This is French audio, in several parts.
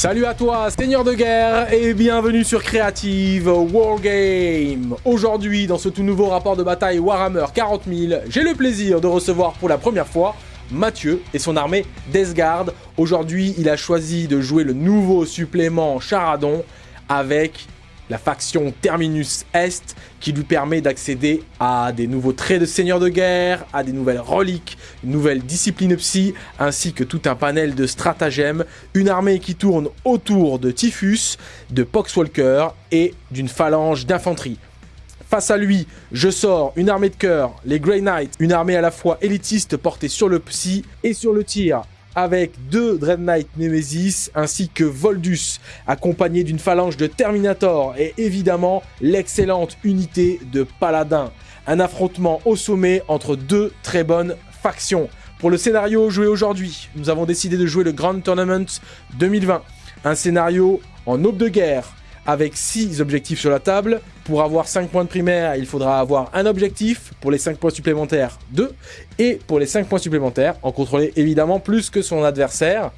Salut à toi, Seigneur de guerre, et bienvenue sur Creative Wargame Aujourd'hui, dans ce tout nouveau rapport de bataille Warhammer 40 000, j'ai le plaisir de recevoir pour la première fois Mathieu et son armée Deathguard. Aujourd'hui, il a choisi de jouer le nouveau supplément Charadon avec la faction Terminus Est qui lui permet d'accéder à des nouveaux traits de seigneur de guerre, à des nouvelles reliques, une nouvelle discipline psy, ainsi que tout un panel de stratagèmes, une armée qui tourne autour de Typhus, de Poxwalker et d'une phalange d'infanterie. Face à lui, je sors une armée de cœur, les Grey Knights, une armée à la fois élitiste portée sur le psy et sur le tir, avec deux Dread Knight Nemesis ainsi que Voldus, accompagné d'une phalange de Terminator et évidemment l'excellente unité de Paladin. Un affrontement au sommet entre deux très bonnes factions. Pour le scénario joué aujourd'hui, nous avons décidé de jouer le Grand Tournament 2020. Un scénario en aube de guerre, avec 6 objectifs sur la table. Pour avoir 5 points de primaire, il faudra avoir un objectif. Pour les 5 points supplémentaires, 2. Et pour les 5 points supplémentaires, en contrôler évidemment plus que son adversaire.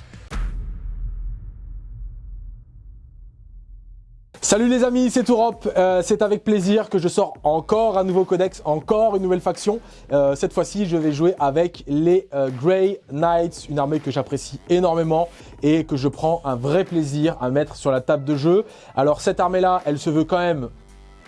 Salut les amis, c'est Tourop. Euh, c'est avec plaisir que je sors encore un nouveau codex, encore une nouvelle faction. Euh, cette fois-ci, je vais jouer avec les euh, Grey Knights, une armée que j'apprécie énormément et que je prends un vrai plaisir à mettre sur la table de jeu. Alors cette armée-là, elle se veut quand même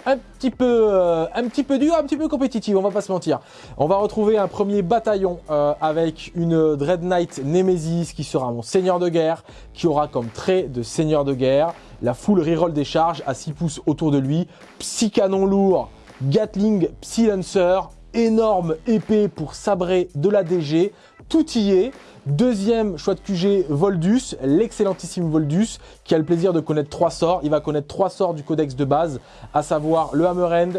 un petit peu euh, un petit peu dur, un petit peu compétitif, on va pas se mentir. On va retrouver un premier bataillon euh, avec une Dread Knight Nemesis qui sera mon seigneur de guerre, qui aura comme trait de seigneur de guerre la full reroll des charges à 6 pouces autour de lui, psy canon lourd, Gatling Psy Lancer, énorme épée pour sabrer de la DG, tout y est. Deuxième choix de QG, Voldus, l'excellentissime Voldus, qui a le plaisir de connaître trois sorts. Il va connaître trois sorts du codex de base, à savoir le Hammer End,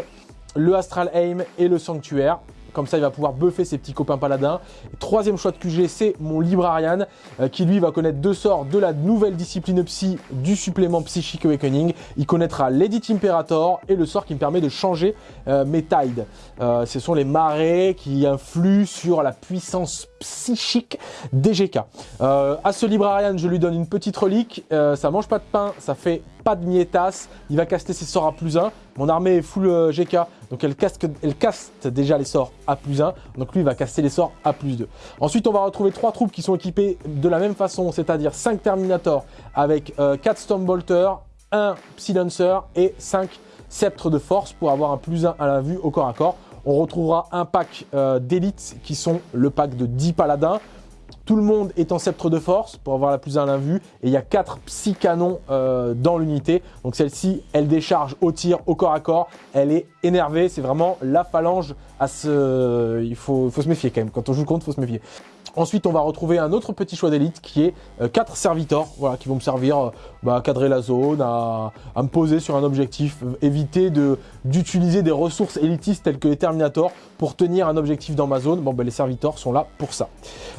le Astral Aim et le Sanctuaire. Comme ça, il va pouvoir buffer ses petits copains paladins. troisième choix de QG, c'est mon Librarian, euh, qui lui va connaître deux sorts de la nouvelle discipline Psy du supplément Psychic Awakening. Il connaîtra l'Edit Imperator et le sort qui me permet de changer euh, mes tides. Euh, ce sont les marées qui influent sur la puissance psychique des GK. à ce Librarian, je lui donne une petite relique. ça mange pas de pain, ça fait pas de niétas, il va caster ses sorts à plus 1. Mon armée est full euh, GK, donc elle, caste, elle caste déjà les sorts à plus 1. Donc lui, il va caster les sorts à plus 2. Ensuite, on va retrouver trois troupes qui sont équipées de la même façon, c'est-à-dire 5 Terminators avec 4 euh, Stormbolter, 1 Psy-Lancer et 5 Sceptres de Force pour avoir un plus 1 à la vue au corps à corps. On retrouvera un pack euh, d'élite qui sont le pack de 10 paladins, tout le monde est en sceptre de force pour avoir la plus à vue. Et il y a 4 psy-canons euh, dans l'unité. Donc celle-ci, elle décharge au tir, au corps à corps. Elle est énervée. C'est vraiment la phalange Il faut, se méfier quand même. Quand on joue contre, il faut se méfier. Ensuite, on va retrouver un autre petit choix d'élite qui est 4 euh, servitors voilà, qui vont me servir euh, bah, à cadrer la zone, à, me poser sur un objectif, euh, éviter d'utiliser des ressources élitistes telles que les Terminators pour tenir un objectif dans ma zone. Bon, ben, les servitors sont là pour ça.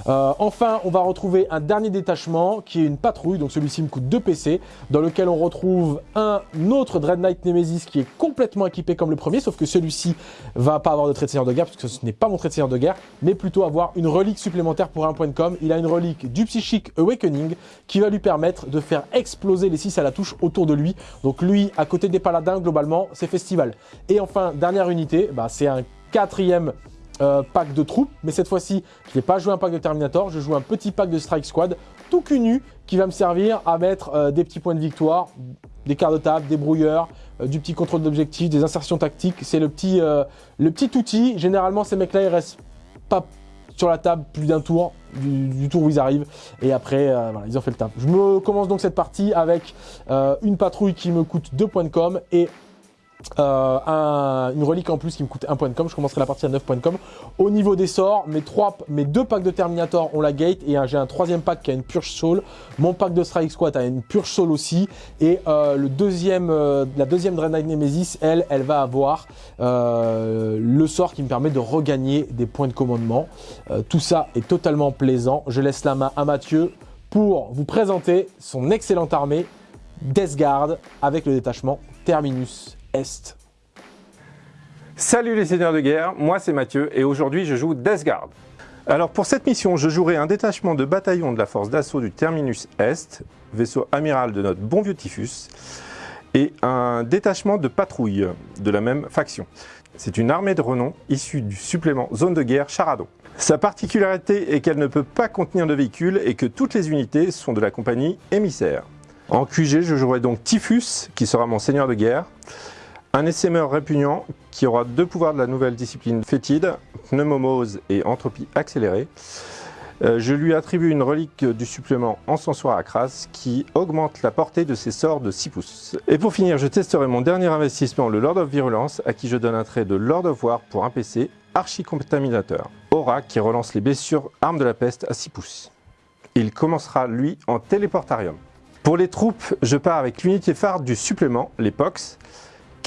enfin, on va retrouver un dernier détachement qui est une patrouille, donc celui-ci me coûte 2 PC, dans lequel on retrouve un autre Dread Knight Nemesis qui est complètement équipé comme le premier, sauf que celui-ci va pas avoir de trait seigneur de guerre, parce que ce n'est pas mon trait de seigneur de guerre, mais plutôt avoir une relique supplémentaire pour un point de com. Il a une relique du Psychic Awakening qui va lui permettre de faire exploser les 6 à la touche autour de lui. Donc lui, à côté des paladins, globalement, c'est festival. Et enfin, dernière unité, bah, c'est un quatrième euh, pack de troupes, mais cette fois-ci, je n'ai pas joué un pack de Terminator, je joue un petit pack de Strike Squad, tout cunu, qui va me servir à mettre euh, des petits points de victoire, des quarts de table, des brouilleurs, euh, du petit contrôle d'objectif, des insertions tactiques. C'est le petit, le petit outil. Généralement, ces mecs-là, ils restent pas sur la table plus d'un tour, du, tour où ils arrivent. Et après, euh, ils ont fait le table. Je me commence donc cette partie avec euh, une patrouille qui me coûte 2 points de com et euh, une relique en plus qui me coûte 1 point de com. Je commencerai la partie à 9 points de com. Au niveau des sorts, mes, trois, mes deux packs de Terminator ont la gate et j'ai un troisième pack qui a une Purge Soul. Mon pack de Strike Squad a une Purge Soul aussi. Et euh, le deuxième, euh, la deuxième Dreadnought Nemesis, elle, elle va avoir le sort qui me permet de regagner des points de commandement. tout ça est totalement plaisant. Je laisse la main à Mathieu pour vous présenter son excellente armée Death Guard avec le détachement Terminus Salut les seigneurs de guerre, moi c'est Mathieu et aujourd'hui je joue Death Guard. Alors pour cette mission, je jouerai un détachement de bataillon de la force d'assaut du Terminus Est, vaisseau amiral de notre bon vieux Typhus, et un détachement de patrouille de la même faction. C'est une armée de renom issue du supplément zone de guerre Charado. Sa particularité est qu'elle ne peut pas contenir de véhicules et que toutes les unités sont de la compagnie émissaire. En QG, je jouerai donc Typhus, qui sera mon seigneur de guerre, un essaimeur répugnant qui aura deux pouvoirs de la nouvelle discipline fétide, pneumomose et entropie accélérée. Euh, je lui attribue une relique du supplément encensoir à crasse qui augmente la portée de ses sorts de 6 pouces. Et pour finir, je testerai mon dernier investissement, le Lord of Virulence, à qui je donne un trait de Lord of War pour un PC archi-contaminateur. Aura qui relance les blessures armes de la peste à 6 pouces. Il commencera lui en téléportarium. Pour les troupes, je pars avec l'unité phare du supplément, les POX,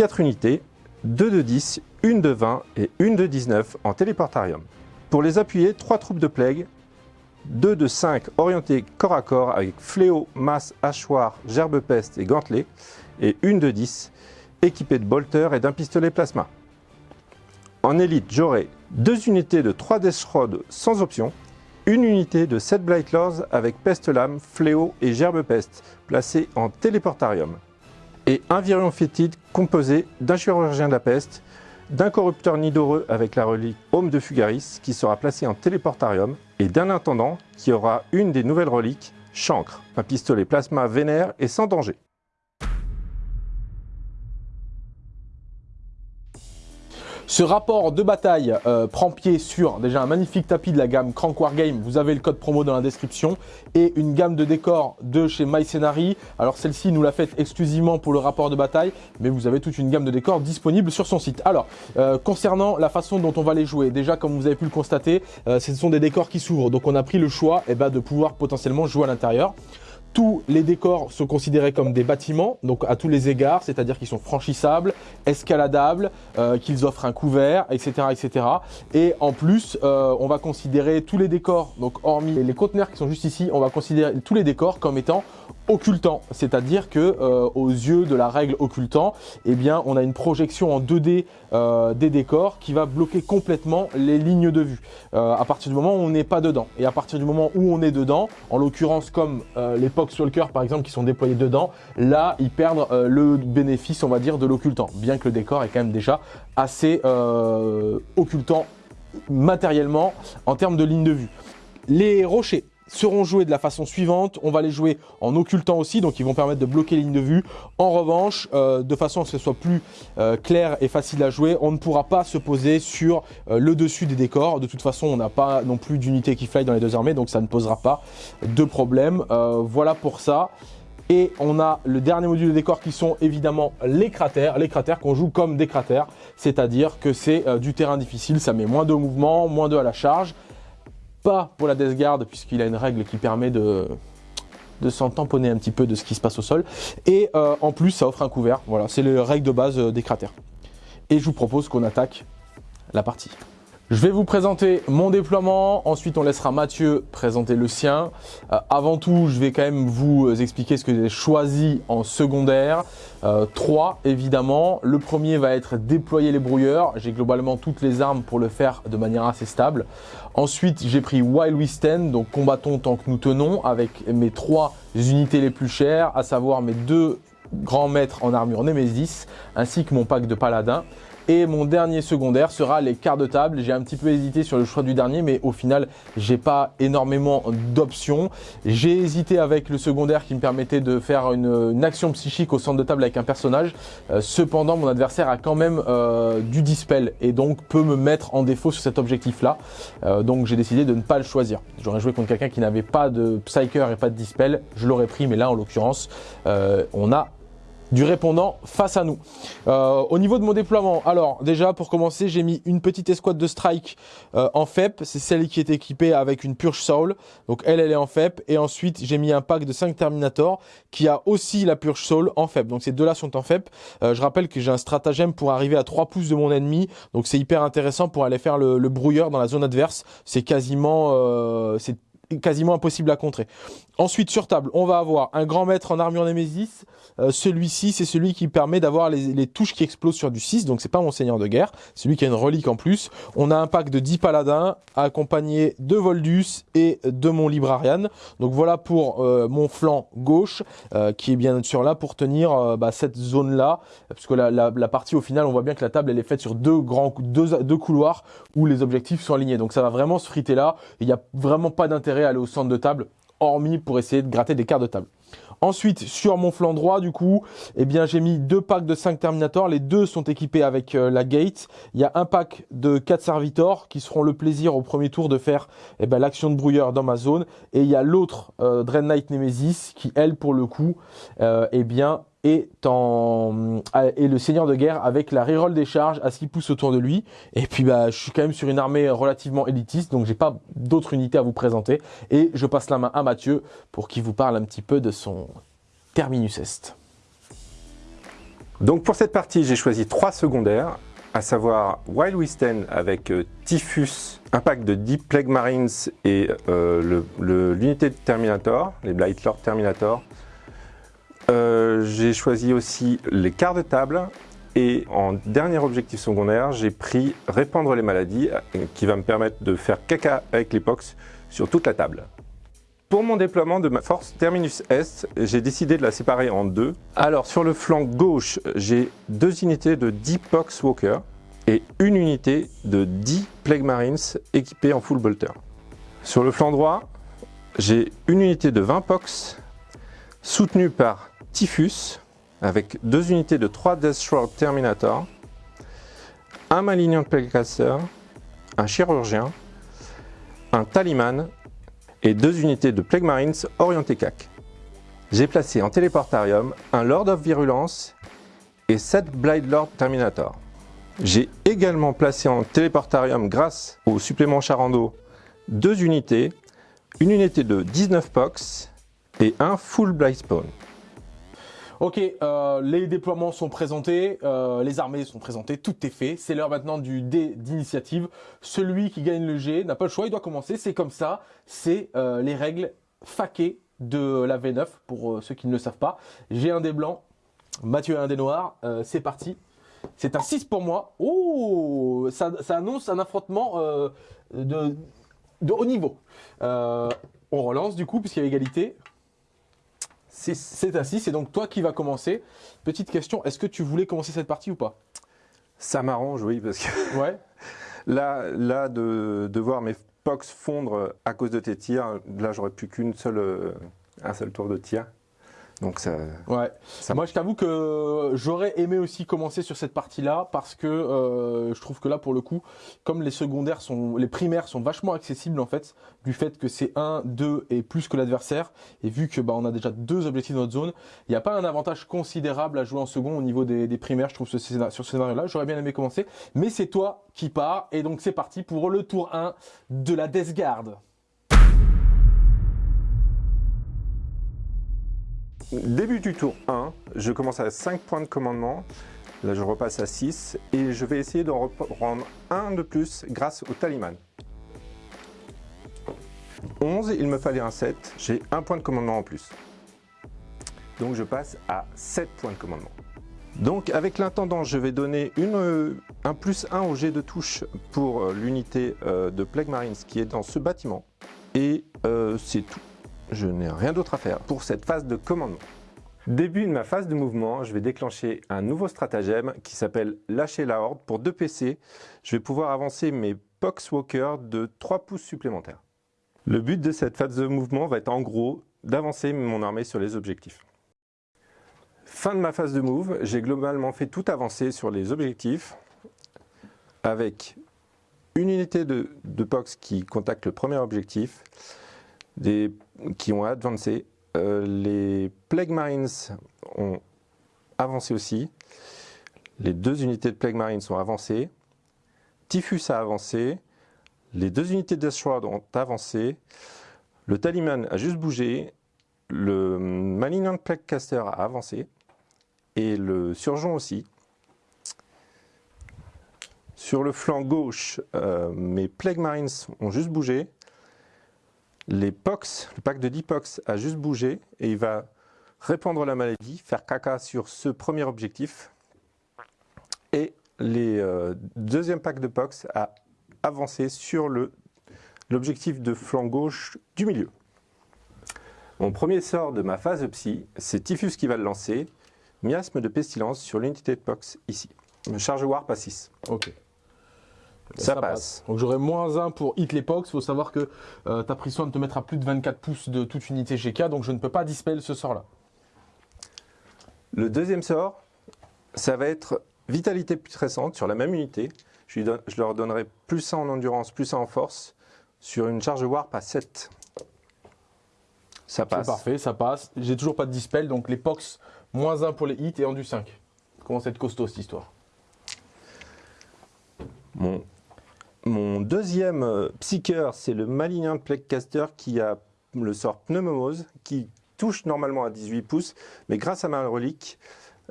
4 unités, 2 de 10, 1 de 20 et 1 de 19 en téléportarium. Pour les appuyer, 3 troupes de plague, 2 de 5 orientés corps à corps avec fléau, masse, hachoir, gerbe peste et gantelet, et 1 de 10 équipées de bolters et d'un pistolet plasma. En élite, j'aurai 2 unités de 3 Death sans option, une unité de 7 Blightlaws avec peste lame, fléau et gerbe peste placées en téléportarium et un virion fétide composé d'un chirurgien de la peste, d'un corrupteur nidoreux avec la relique Homme de Fugaris qui sera placé en téléportarium et d'un intendant qui aura une des nouvelles reliques, Chancre, un pistolet plasma vénère et sans danger. Ce rapport de bataille euh, prend pied sur déjà un magnifique tapis de la gamme Crank Game. Vous avez le code promo dans la description et une gamme de décors de chez MyScenary. Alors celle-ci, nous l'a faite exclusivement pour le rapport de bataille, mais vous avez toute une gamme de décors disponible sur son site. Alors, euh, concernant la façon dont on va les jouer, déjà comme vous avez pu le constater, euh, ce sont des décors qui s'ouvrent. Donc on a pris le choix eh ben, de pouvoir potentiellement jouer à l'intérieur. Tous les décors sont considérés comme des bâtiments, donc à tous les égards, c'est-à-dire qu'ils sont franchissables, escaladables, euh, qu'ils offrent un couvert, etc. etc. Et en plus, euh, on va considérer tous les décors, donc hormis les conteneurs qui sont juste ici, on va considérer tous les décors comme étant occultants, c'est-à-dire que euh, aux yeux de la règle occultant, eh bien, on a une projection en 2D des décors qui va bloquer complètement les lignes de vue à partir du moment où on n'est pas dedans. Et à partir du moment où on est dedans, en l'occurrence comme les cœur par exemple qui sont déployés dedans, là ils perdent euh, le bénéfice on va dire de l'occultant, bien que le décor est quand même déjà assez euh, occultant matériellement en termes de ligne de vue. Les rochers seront joués de la façon suivante. On va les jouer en occultant aussi, donc ils vont permettre de bloquer les lignes de vue. En revanche, euh, de façon à ce que ce soit plus euh, clair et facile à jouer, on ne pourra pas se poser sur euh, le dessus des décors. De toute façon, on n'a pas non plus d'unité qui fly dans les deux armées, donc ça ne posera pas de problème. voilà pour ça. Et on a le dernier module de décor qui sont évidemment les cratères. Les cratères qu'on joue comme des cratères, c'est-à-dire que c'est du terrain difficile, ça met moins de mouvement, moins de à la charge pas pour la Death Guard, puisqu'il a une règle qui permet de, de s'en tamponner un petit peu de ce qui se passe au sol. Et euh, en plus, ça offre un couvert. Voilà, c'est les règles de base euh, des cratères. Et je vous propose qu'on attaque la partie. Je vais vous présenter mon déploiement, ensuite on laissera Mathieu présenter le sien. Euh, avant tout, je vais quand même vous euh, expliquer ce que j'ai choisi en secondaire. Euh, trois, évidemment. Le premier va être déployer les brouilleurs. J'ai globalement toutes les armes pour le faire de manière assez stable. Ensuite, j'ai pris While We donc combattons tant que nous tenons, avec mes trois unités les plus chères, à savoir mes deux grands maîtres en armure Nemesis, ainsi que mon pack de paladin. Et mon dernier secondaire sera les quarts de table. J'ai un petit peu hésité sur le choix du dernier, mais au final, j'ai pas énormément d'options. J'ai hésité avec le secondaire qui me permettait de faire une, action psychique au centre de table avec un personnage. Euh, cependant, mon adversaire a quand même euh, du dispel et donc peut me mettre en défaut sur cet objectif-là. Euh, donc j'ai décidé de ne pas le choisir. J'aurais joué contre quelqu'un qui n'avait pas de Psyker et pas de dispel. Je l'aurais pris, mais là, en l'occurrence, on a du répondant face à nous. Euh, au niveau de mon déploiement, alors déjà pour commencer, j'ai mis une petite escouade de strike euh, en FEP. C'est celle qui est équipée avec une Purge Soul. Donc elle, elle est en FEP. Et ensuite, j'ai mis un pack de 5 Terminator qui a aussi la Purge Soul en FEP. Donc ces deux-là sont en FEP. Euh, je rappelle que j'ai un stratagème pour arriver à 3 pouces de mon ennemi. Donc c'est hyper intéressant pour aller faire le, le brouilleur dans la zone adverse. C'est quasiment... c'est quasiment impossible à contrer. Ensuite, sur table, on va avoir un grand maître en armure Némésis. Euh, celui-ci, c'est celui qui permet d'avoir les, touches qui explosent sur du 6, donc c'est pas mon seigneur de guerre, celui qui a une relique en plus. On a un pack de 10 paladins, accompagné de Voldus et de mon Librarian. Donc voilà pour euh, mon flanc gauche, euh, qui est bien sûr là pour tenir bah, cette zone-là, parce que la, partie au final, on voit bien que la table, elle est faite sur deux grands deux, deux couloirs où les objectifs sont alignés. Donc ça va vraiment se friter là, il n'y a vraiment pas d'intérêt à aller au centre de table hormis pour essayer de gratter des cartes de table. Ensuite, sur mon flanc droit, du coup, eh bien, j'ai mis deux packs de 5 Terminators. Les deux sont équipés avec euh, la Gate. Il y a un pack de 4 Servitors qui seront le plaisir au premier tour de faire eh ben, l'action de brouilleur dans ma zone. Et il y a l'autre euh, Dread Knight Nemesis qui, elle, pour le coup, euh, eh bien, et, en, et le seigneur de guerre avec la reroll des charges à 6 pouces autour de lui. Et puis bah, je suis quand même sur une armée relativement élitiste, donc j'ai pas d'autres unités à vous présenter. Et je passe la main à Mathieu pour qu'il vous parle un petit peu de son Terminus Est. Donc pour cette partie, j'ai choisi trois secondaires, à savoir Wild Wisten avec euh, Typhus, un pack de Deep Plague Marines et euh, l'unité de Terminator, les Blight Lord Terminator, euh, j'ai choisi aussi les quarts de table et en dernier objectif secondaire, j'ai pris répandre les maladies qui va me permettre de faire caca avec les pox sur toute la table. Pour mon déploiement de ma force Terminus Est, j'ai décidé de la séparer en deux. Alors sur le flanc gauche, j'ai deux unités de 10 Pox Walker et une unité de 10 Plague Marines équipées en full bolter. Sur le flanc droit, j'ai une unité de 20 Pox soutenue par Typhus, avec deux unités de 3 Deathstroke Terminator, un Malignant Playcaster, un Chirurgien, un Taliman et deux unités de Plague Marines orienté CAC. J'ai placé en téléportarium un Lord of Virulence et 7 Blade Lord Terminator. J'ai également placé en téléportarium grâce au supplément Charando deux unités, une unité de 19 Pox et un Full Blade Spawn. Ok, euh, les déploiements sont présentés, euh, les armées sont présentées, tout est fait. C'est l'heure maintenant du dé d'initiative. Celui qui gagne le G n'a pas le choix, il doit commencer. C'est comme ça, c'est euh, les règles faquées de la V9 pour ceux qui ne le savent pas. J'ai un dé blanc, Mathieu a un dé noir. c'est parti. C'est un 6 pour moi. Oh, ça, annonce un affrontement de haut niveau. on relance du coup puisqu'il y a égalité. C'est un 6, c'est donc toi qui vas commencer. Petite question, est-ce que tu voulais commencer cette partie ou pas? Ça m'arrange, oui, parce que ouais. là, là de, de, voir mes pox fondre à cause de tes tirs, là, j'aurais plus qu'une seule, euh, un seul tour de tir. Donc ça. Ouais. Moi, je t'avoue que j'aurais aimé aussi commencer sur cette partie-là parce que euh, je trouve que là, pour le coup, comme les secondaires sont, les primaires sont vachement accessibles en fait, du fait que c'est 1, 2 et plus que l'adversaire, et vu que bah on a déjà deux objectifs dans notre zone, il n'y a pas un avantage considérable à jouer en second au niveau des, primaires. Je trouve ce sur ce scénario-là, j'aurais bien aimé commencer, mais c'est toi qui pars et donc c'est parti pour le tour 1 de la Death Guard. Début du tour 1, je commence à 5 points de commandement. Là, je repasse à 6 et je vais essayer d'en reprendre un de plus grâce au taliman. 11, il me fallait un 7. J'ai un point de commandement en plus. Donc, je passe à 7 points de commandement. Donc, avec l'intendant, je vais donner une, un plus 1 au jet de touche pour euh, l'unité euh, de Plague Marines qui est dans ce bâtiment. Et euh, c'est tout je n'ai rien d'autre à faire pour cette phase de commandement. Début de ma phase de mouvement, je vais déclencher un nouveau stratagème qui s'appelle lâcher la horde. Pour 2 PC, je vais pouvoir avancer mes Poxwalkers de 3 pouces supplémentaires. Le but de cette phase de mouvement va être en gros d'avancer mon armée sur les objectifs. Fin de ma phase de move, j'ai globalement fait tout avancer sur les objectifs avec une unité de, de POX qui contacte le premier objectif, des, qui ont avancé. Euh, les Plague Marines ont avancé aussi. Les deux unités de Plague Marines sont avancées. Typhus a avancé. Les deux unités de Death ont avancé. Le Taliman a juste bougé. Le Malignant Plague Caster a avancé. Et le Surgeon aussi. Sur le flanc gauche, euh, mes Plague Marines ont juste bougé. Les POX, le pack de 10 POX a juste bougé et il va répandre la maladie, faire caca sur ce premier objectif. Et les euh, deuxième pack de POX a avancé sur l'objectif de flanc gauche du milieu. Mon premier sort de ma phase psy, c'est Typhus qui va le lancer. Miasme de pestilence sur l'unité de POX ici. Charge warp à 6. Ok. Ça, passe. Donc j'aurai moins 1 pour hit l'époque. Il faut savoir que euh, tu as pris soin de te mettre à plus de 24 pouces de toute unité GK, donc je ne peux pas dispel ce sort-là. Le deuxième sort, ça va être vitalité putrescente sur la même unité. Je, je leur donnerai plus 1 en endurance, plus 1 en force sur une charge warp à 7. Ça passe. C'est parfait, ça passe. J'ai toujours pas de dispel, donc les pox, moins 1 pour les hits et en du 5. Comment c'est costaud cette histoire? Mon mon deuxième euh, psycheur, c'est le Malignan Plaguecaster qui a le sort Pneumomose, qui touche normalement à 18 pouces, mais grâce à ma relique,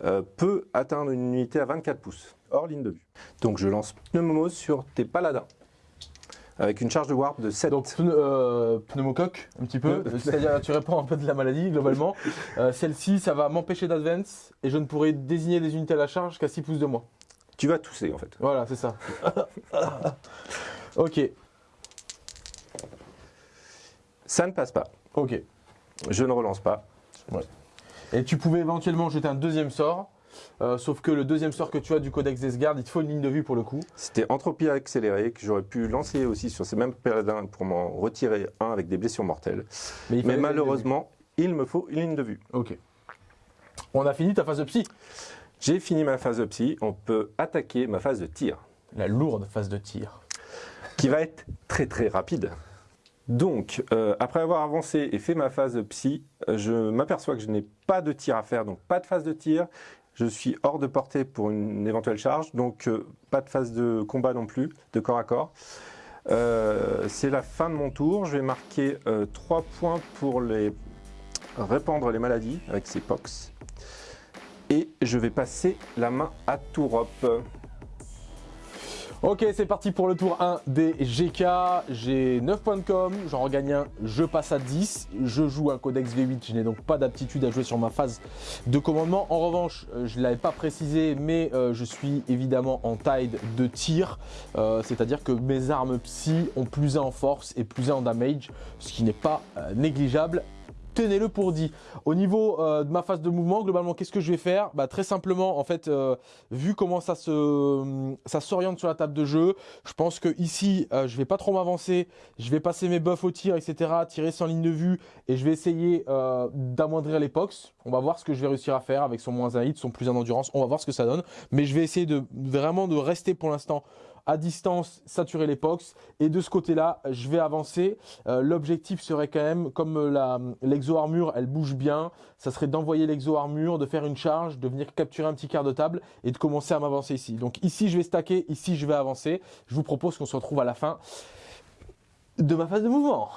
euh, peut atteindre une unité à 24 pouces, hors ligne de vue. Donc je lance Pneumomose sur tes paladins, avec une charge de warp de 7. Donc euh, pneumocoque, un petit peu, c'est-à-dire tu réponds un peu de la maladie globalement. Celle-ci, ça va m'empêcher d'advance, et je ne pourrai désigner des unités à la charge qu'à 6 pouces de moi. Tu vas tousser en fait. Voilà, c'est ça. ok. Ça ne passe pas. Ok. Je ne relance pas. Et tu pouvais éventuellement jeter un deuxième sort. Euh, sauf que le deuxième sort que tu as du codex Desgard, il te faut une ligne de vue pour le coup. C'était entropie accélérée que j'aurais pu lancer aussi sur ces mêmes paladins pour m'en retirer un avec des blessures mortelles. Mais, Mais malheureusement, il me faut une ligne de vue. Ok. On a fini ta phase de psy. J'ai fini ma phase de psy, on peut attaquer ma phase de tir. La lourde phase de tir. Qui va être très très rapide. Donc, euh, après avoir avancé et fait ma phase de psy, euh, je m'aperçois que je n'ai pas de tir à faire, donc pas de phase de tir. Je suis hors de portée pour une éventuelle charge, donc euh, pas de phase de combat non plus, de corps à corps. C'est la fin de mon tour. Je vais marquer 3 points pour les répandre les maladies avec ces pox. Et je vais passer la main à Tourop. Ok, c'est parti pour le tour 1 des GK. J'ai 9 points de com, j'en regagne un, je passe à 10. Je joue un codex V8, je n'ai donc pas d'aptitude à jouer sur ma phase de commandement. En revanche, euh, je ne l'avais pas précisé, mais euh, je suis évidemment en taille de tir. Euh, c'est-à-dire que mes armes psy ont plus 1 en force et plus 1 en damage, ce qui n'est pas négligeable tenez-le pour dit. Au niveau euh, de ma phase de mouvement, globalement, qu'est-ce que je vais faire? Bah, Très simplement, en fait, euh, vu comment ça se, ça s'oriente sur la table de jeu, je pense que ici, euh, je vais pas trop m'avancer. Je vais passer mes buffs au tir, etc., tirer sans ligne de vue, et je vais essayer d'amoindrir les pox. On va voir ce que je vais réussir à faire avec son moins 1 hit, son plus 1 endurance. On va voir ce que ça donne. Mais je vais essayer de vraiment de rester pour l'instant à distance, saturer les pox. Et de ce côté-là, je vais avancer. Euh, l'objectif serait quand même, comme euh, l'exo-armure, elle bouge bien, ça serait d'envoyer l'exo-armure, de faire une charge, de venir capturer un petit quart de table et de commencer à m'avancer ici. Donc ici, je vais stacker, ici, je vais avancer. Je vous propose qu'on se retrouve à la fin de ma phase de mouvement.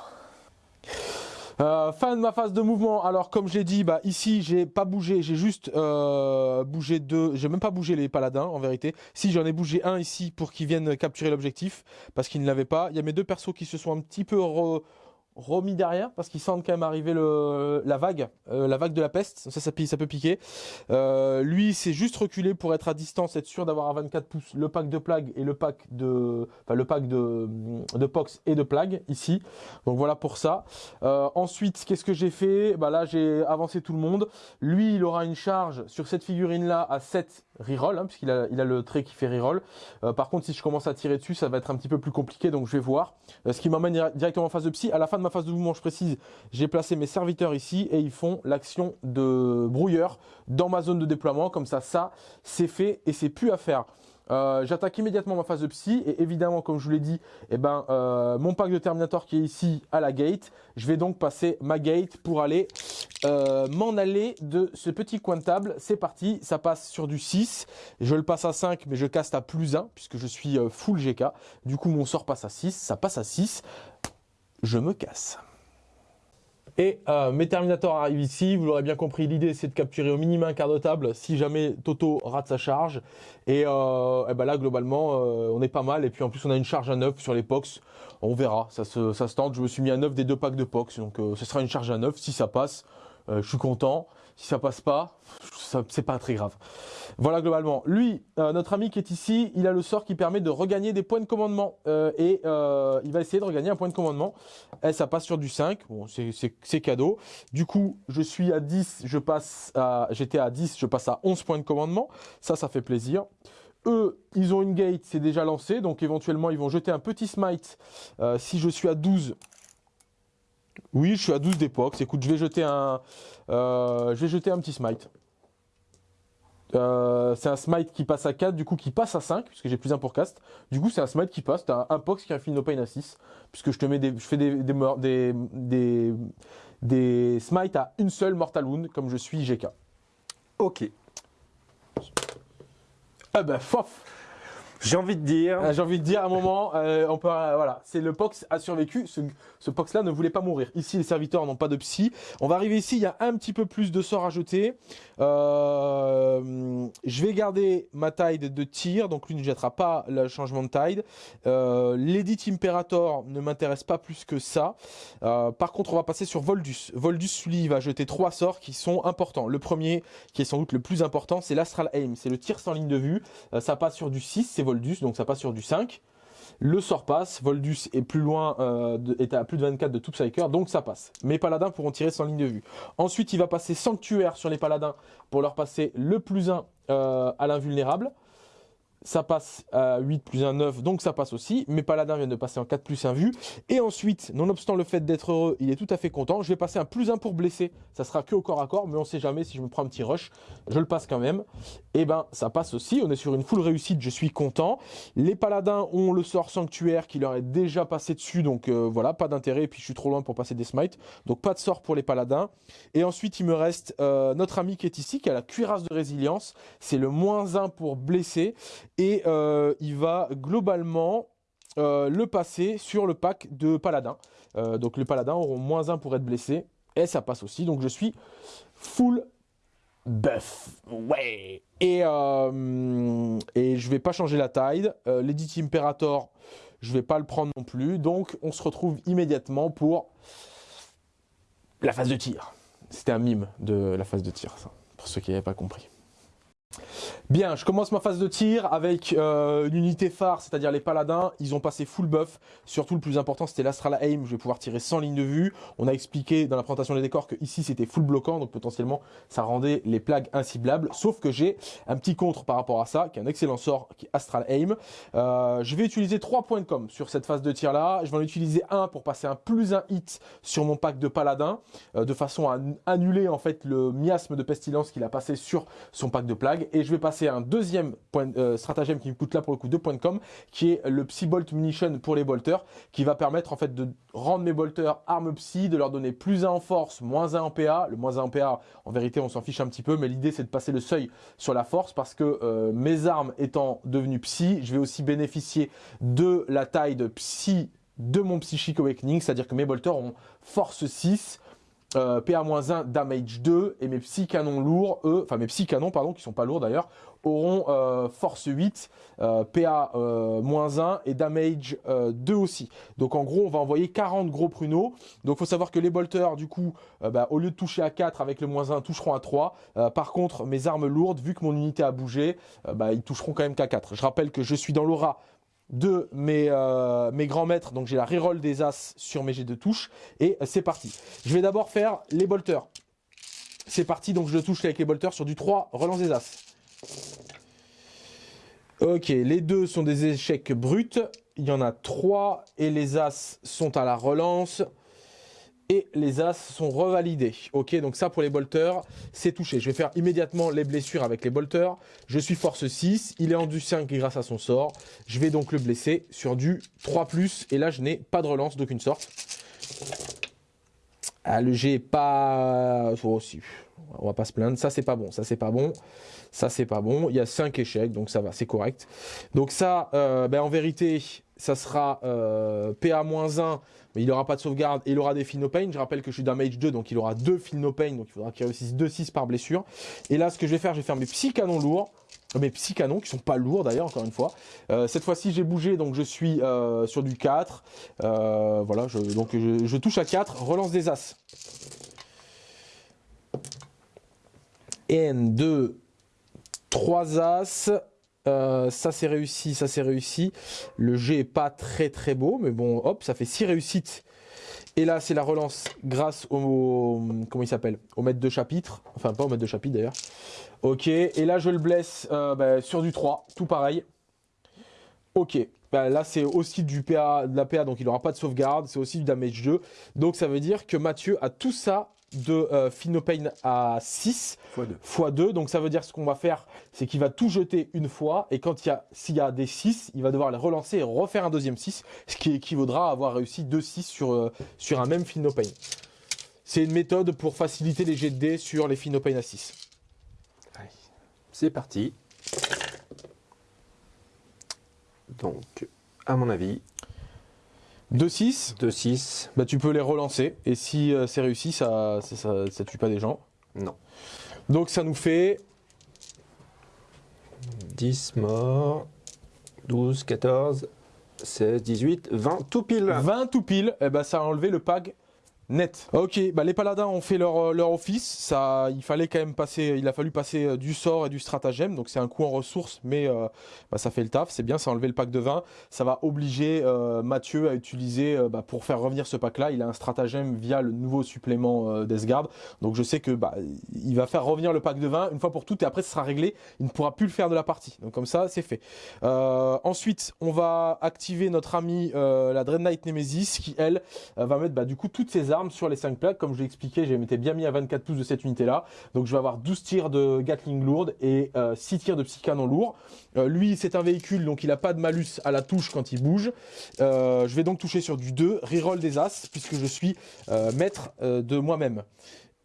Euh, fin de ma phase de mouvement. Alors comme j'ai dit, bah ici j'ai pas bougé, j'ai juste euh, bougé deux. J'ai même pas bougé les paladins en vérité. Si j'en ai bougé un ici pour qu'ils viennent capturer l'objectif parce qu'ils ne l'avaient pas. Il y a mes deux persos qui se sont un petit peu remis derrière parce qu'ils sentent quand même arriver le, la vague, euh, la vague de la peste. Ça, ça, ça peut piquer. Euh, lui, c'est juste reculé pour être à distance, être sûr d'avoir à 24 pouces le pack de plague et le pack de, enfin le pack de, de pox et de plague ici. Donc voilà pour ça. Euh, ensuite, qu'est-ce que j'ai fait? Bah là, j'ai avancé tout le monde. Lui, il aura une charge sur cette figurine là à 7 reroll, hein, puisqu'il a, il a le trait qui fait reroll. Euh, par contre, si je commence à tirer dessus, ça va être un petit peu plus compliqué, donc je vais voir. Euh, ce qui m'emmène directement en phase de psy. À la fin de ma phase de mouvement, je précise, j'ai placé mes serviteurs ici et ils font l'action de brouilleur dans ma zone de déploiement. Comme ça, ça, c'est fait et c'est plus à faire. Euh, j'attaque immédiatement ma phase de psy et évidemment, comme je vous l'ai dit, eh ben, euh, mon pack de Terminator qui est ici à la gate, je vais donc passer ma gate pour aller euh, m'en aller de ce petit coin de table. C'est parti, ça passe sur du 6, je le passe à 5 mais je caste à plus 1 puisque je suis full GK. Du coup, mon sort passe à 6, ça passe à 6, je me casse. Et euh, mes Terminators arrivent ici, vous l'aurez bien compris, l'idée c'est de capturer au minimum un quart de table si jamais Toto rate sa charge. Et, euh, ben là globalement euh, on est pas mal. Et puis en plus on a une charge à 9 sur les POX, on verra, ça se, ça se tente, je me suis mis à 9 des deux packs de POX, donc ce sera une charge à 9, si ça passe, je suis content. Si ça passe pas, c'est pas très grave. Voilà globalement. Lui, euh, notre ami qui est ici, il a le sort qui permet de regagner des points de commandement. Euh, et euh, il va essayer de regagner un point de commandement. Et ça passe sur du 5. Bon, c'est cadeau. Du coup, je suis à 10, je passe à... J'étais à 10, je passe à 11 points de commandement. Ça, ça fait plaisir. Eux, ils ont une gate, c'est déjà lancé. Donc éventuellement, ils vont jeter un petit smite. si je suis à 12, oui, je suis à 12 d'époque. Écoute, je vais jeter un, euh, je vais jeter un petit smite. Euh, c'est un smite qui passe à 4, du coup qui passe à 5, puisque j'ai plus un pour cast. Du coup, c'est un smite qui passe. T'as un pox qui infine no pain à 6, puisque je te mets des, je fais des, des, des, des, smites à une seule mortal wound, comme je suis GK. Ok. Ah bah, fof j'ai envie de dire. Euh, j'ai envie de dire à un moment, euh, on peut, euh, voilà, c'est le Pox a survécu. Ce, Pox-là ne voulait pas mourir. Ici, les serviteurs n'ont pas de psy. On va arriver ici, il y a un petit peu plus de sorts à jeter. je vais garder ma tide de tir, donc lui ne jettera pas le changement de tide. L'Edit Imperator ne m'intéresse pas plus que ça. par contre, on va passer sur Voldus. Voldus, lui, va jeter trois sorts qui sont importants. Le premier, qui est sans doute le plus important, c'est l'Astral Aim. C'est le tir sans ligne de vue. ça passe sur du 6, c'est Voldus, donc ça passe sur du 5. Le sort passe, Voldus est plus loin, euh, est à plus de 24 de tout donc ça passe. Mes paladins pourront tirer sans ligne de vue. Ensuite, il va passer Sanctuaire sur les paladins pour leur passer le plus 1 euh, à l'invulnérable ça passe à 8 plus 1, 9, donc ça passe aussi. Mes paladins viennent de passer en 4 plus 1 vue. Et ensuite, nonobstant le fait d'être heureux, il est tout à fait content. Je vais passer un plus 1 pour blesser. Ça sera que au corps à corps, mais on sait jamais si je me prends un petit rush. Je le passe quand même. Et eh ben, ça passe aussi. On est sur une full réussite, je suis content. Les paladins ont le sort sanctuaire qui leur est déjà passé dessus, donc euh, voilà, pas d'intérêt. Et puis je suis trop loin pour passer des smites. Donc pas de sort pour les paladins. Et ensuite, il me reste euh, notre ami qui est ici, qui a la cuirasse de résilience. C'est le moins 1 pour blesser et euh, il va globalement euh, le passer sur le pack de paladins. Euh, donc les paladins auront moins 1 pour être blessés, et ça passe aussi, donc je suis full buff. Ouais Et, et je vais pas changer la taille. L'Edit Imperator, je vais pas le prendre non plus, donc on se retrouve immédiatement pour la phase de tir. C'était un mime de la phase de tir, ça, pour ceux qui n'avaient pas compris. Bien, je commence ma phase de tir avec euh, une unité phare, c'est-à-dire les paladins. Ils ont passé full buff. Surtout, le plus important, c'était l'Astral Aim. Je vais pouvoir tirer sans ligne de vue. On a expliqué dans la présentation des décors que ici, c'était full bloquant. Donc, potentiellement, ça rendait les plagues inciblables. Sauf que j'ai un petit contre par rapport à ça, qui est un excellent sort, qui est Astral Aim. Euh, je vais utiliser trois points de com sur cette phase de tir-là. Je vais en utiliser un pour passer un plus un hit sur mon pack de paladins, euh, de façon à annuler, en fait, le miasme de pestilence qu'il a passé sur son pack de plagues. Et je vais passer un deuxième euh, stratagème qui me coûte là pour le coup 2 points de com, qui est le Psy Bolt Munition pour les bolters, qui va permettre en fait de rendre mes bolters armes psy, de leur donner plus 1 en force, moins 1 en PA. Le moins 1 en PA, en vérité, on s'en fiche un petit peu, mais l'idée c'est de passer le seuil sur la force parce que euh, mes armes étant devenues psy, je vais aussi bénéficier de la taille de psy de mon Psychic Awakening, c'est-à-dire que mes bolters ont force 6, euh, PA-1, damage 2, et mes psy canons lourds, eux, enfin mes psy canons, pardon, qui sont pas lourds d'ailleurs, auront euh, force 8, euh, PA-1 et damage 2 aussi. Donc en gros, on va envoyer 40 gros pruneaux. Donc faut savoir que les bolters, du coup, bah, au lieu de toucher à 4 avec le moins 1, toucheront à 3. par contre, mes armes lourdes, vu que mon unité a bougé, bah, ils toucheront quand même qu'à 4. Je rappelle que je suis dans l'aura de mes, euh, mes grands maîtres. Donc j'ai la reroll des As sur mes jets de touche. Et c'est parti. Je vais d'abord faire les bolters. C'est parti, donc je touche avec les bolters sur du 3, relance des As. Ok, les deux sont des échecs bruts. Il y en a 3 et les As sont à la relance et les As sont revalidés. Ok, donc ça pour les bolters, c'est touché. Je vais faire immédiatement les blessures avec les bolters. Je suis force 6, il est en du 5 grâce à son sort. Je vais donc le blesser sur du 3+, et là je n'ai pas de relance d'aucune sorte. Ah, le G pas... Oh, si. On va pas se plaindre. Ça, c'est pas bon. Ça, c'est pas bon. Ça, c'est pas bon. Il y a 5 échecs, donc ça va, c'est correct. Donc ça, euh, ben, en vérité, ça sera euh, PA-1, mais il n'aura pas de sauvegarde et il aura des pain. Je rappelle que je suis damage 2, donc il aura deux pain, donc il faudra qu'il réussisse 2-6 par blessure. Et là, ce que je vais faire, je vais faire mes psy canons lourds, euh, mes psy canons qui sont pas lourds d'ailleurs, encore une fois. cette fois-ci, j'ai bougé, donc je suis sur du 4. voilà, je, donc je, touche à 4, relance des As. N, 2, 3 As. Euh, ça c'est réussi, ça c'est réussi. Le G est pas très très beau, mais bon, hop, ça fait 6 réussites. Et là, c'est la relance grâce au, comment il s'appelle, au maître de chapitre. Enfin, pas au maître de chapitre d'ailleurs. Ok, et là, je le blesse euh, bah, sur du 3, tout pareil. Ok, bah, là, c'est aussi du PA, de la PA, donc il n'aura pas de sauvegarde. C'est aussi du damage 2. Donc, ça veut dire que Mathieu a tout ça de euh, Phenopain à 6 x 2. Donc ça veut dire ce qu'on va faire, c'est qu'il va tout jeter une fois. Et quand il y a, s'il y a des 6, il va devoir les relancer et refaire un deuxième 6. Ce qui équivaudra à avoir réussi 2 6 sur, euh, sur un même Phenopain. C'est une méthode pour faciliter les jets de dés sur les Phenopain à 6. C'est parti. Donc, à mon avis, 2-6 2-6. Bah, tu peux les relancer. Et si euh, c'est réussi, ça ça, ça tue pas des gens. Non. Donc ça nous fait 10 morts, 12, 14, 16, 18, 20 tout pile. 20 tout pile. Et eh bah, ça a enlevé le pag net. Ok, bah les paladins ont fait leur, euh, leur office. Ça, il fallait quand même passer, il a fallu passer euh, du sort et du stratagème. Donc c'est un coup en ressources, mais euh, bah, ça fait le taf. C'est bien, ça a enlevé le pack de 20. Ça va obliger Mathieu à utiliser, bah, pour faire revenir ce pack-là, il a un stratagème via le nouveau supplément d'Esgard. Donc je sais que bah, il va faire revenir le pack de 20 une fois pour toutes et après ce sera réglé. Il ne pourra plus le faire de la partie. Donc comme ça, c'est fait. ensuite, on va activer notre ami la Dread Knight Nemesis qui, elle, va mettre bah, du coup toutes ses armes sur les 5 plaques. Comme je l'ai expliqué, j'ai été bien mis à 24 pouces de cette unité-là. Donc je vais avoir 12 tirs de Gatling lourde et 6 euh, tirs de psycanon lourd. Euh, lui, c'est un véhicule, donc il n'a pas de malus à la touche quand il bouge. Euh, je vais donc toucher sur du 2, reroll des As, puisque je suis maître de moi-même.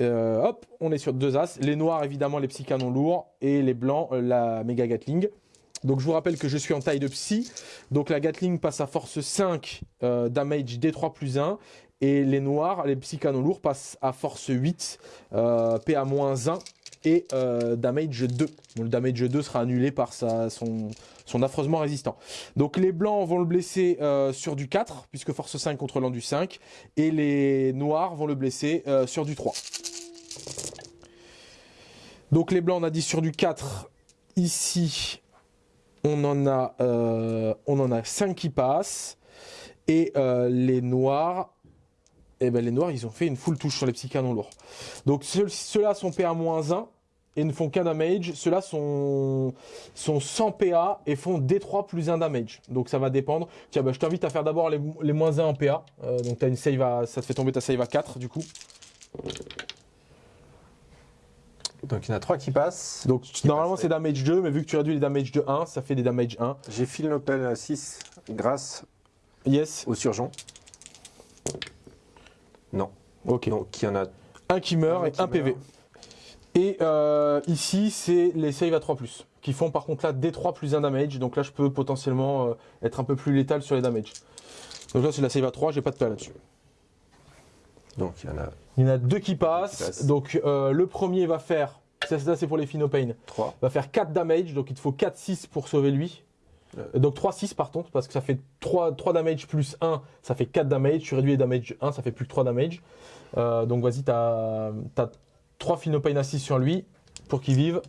hop, on est sur deux As. Les noirs, évidemment, les psycanons lourds. Et les blancs, la méga Gatling. Donc je vous rappelle que je suis en taille de psy. Donc la Gatling passe à force 5, damage D3 plus 1. Et les noirs, les psychanos lourds passent à force 8, euh, PA-1 et euh, damage 2. le damage 2 sera annulé par son, affreusement résistant. Donc les blancs vont le blesser euh, sur du 4, puisque force 5 contre l'an du 5. Et les noirs vont le blesser sur du 3. Donc les blancs, on a dit sur du 4. Ici, on en a, on en a 5 qui passent. Et les noirs, et eh ben les noirs, ils ont fait une full touche sur les petits canons lourds. Donc ceux-là sont PA-1 et ne font qu'un damage. Ceux-là sont, sont 100 PA et font D3 plus 1 damage. Donc ça va dépendre. Tiens, bah, je t'invite à faire d'abord les, les, moins 1 en PA. Euh, donc as une save à, ça te fait tomber ta save à 4 du coup. Donc il y en a 3 qui passent. Donc normalement c'est damage 2, mais vu que tu réduis les damage de 1, ça fait des damage 1. J'ai Phil Nopel à 6 grâce yes. au surgeon. Non. Ok. Donc il y en a un qui meurt et un PV. Et euh, ici, c'est les save à 3+, qui font par contre là D3 plus 1 damage. Donc là, je peux potentiellement euh, être un peu plus létal sur les damage. Donc là, c'est la save à 3, j'ai pas de PA là-dessus. Donc il y en a... Il y en a deux qui passent. Donc euh, le premier va faire, ça c'est pour les Phenopain, 3. va faire 4 damage. Donc il te faut 4-6 pour sauver lui. Euh, donc 3-6 par contre, parce que ça fait 3, 3 damage plus 1, ça fait 4 damage. Tu réduis les damage 1, ça fait plus que 3 damage. Euh, donc vas-y, tu as, 3 Phenopain à 6 sur lui pour qu'il vive.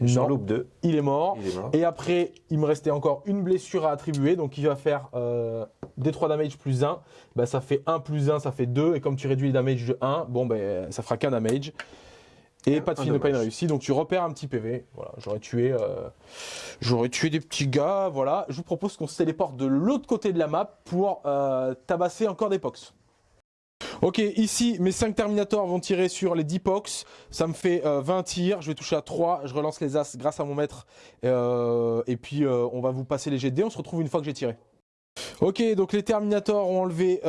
J'en loupe 2. Il est, mort. Et après, il me restait encore une blessure à attribuer. Donc il va faire euh, des 3 damage plus 1. Bah, ça fait 1 plus 1, ça fait 2. Et comme tu réduis les damage de 1, bon, ben, ça fera qu'un damage. Et pas de Phenopain réussi, donc tu repères un petit PV. Voilà, j'aurais tué, euh, j'aurais tué des petits gars. Voilà, je vous propose qu'on se téléporte de l'autre côté de la map pour euh, tabasser encore des pox. Ok, ici, mes 5 Terminators vont tirer sur les 10 pox. Ça me fait 20 euh, tirs. Je vais toucher à 3. Je relance les As grâce à mon maître. et puis, on va vous passer les GD. On se retrouve une fois que j'ai tiré. Ok, donc les Terminators ont enlevé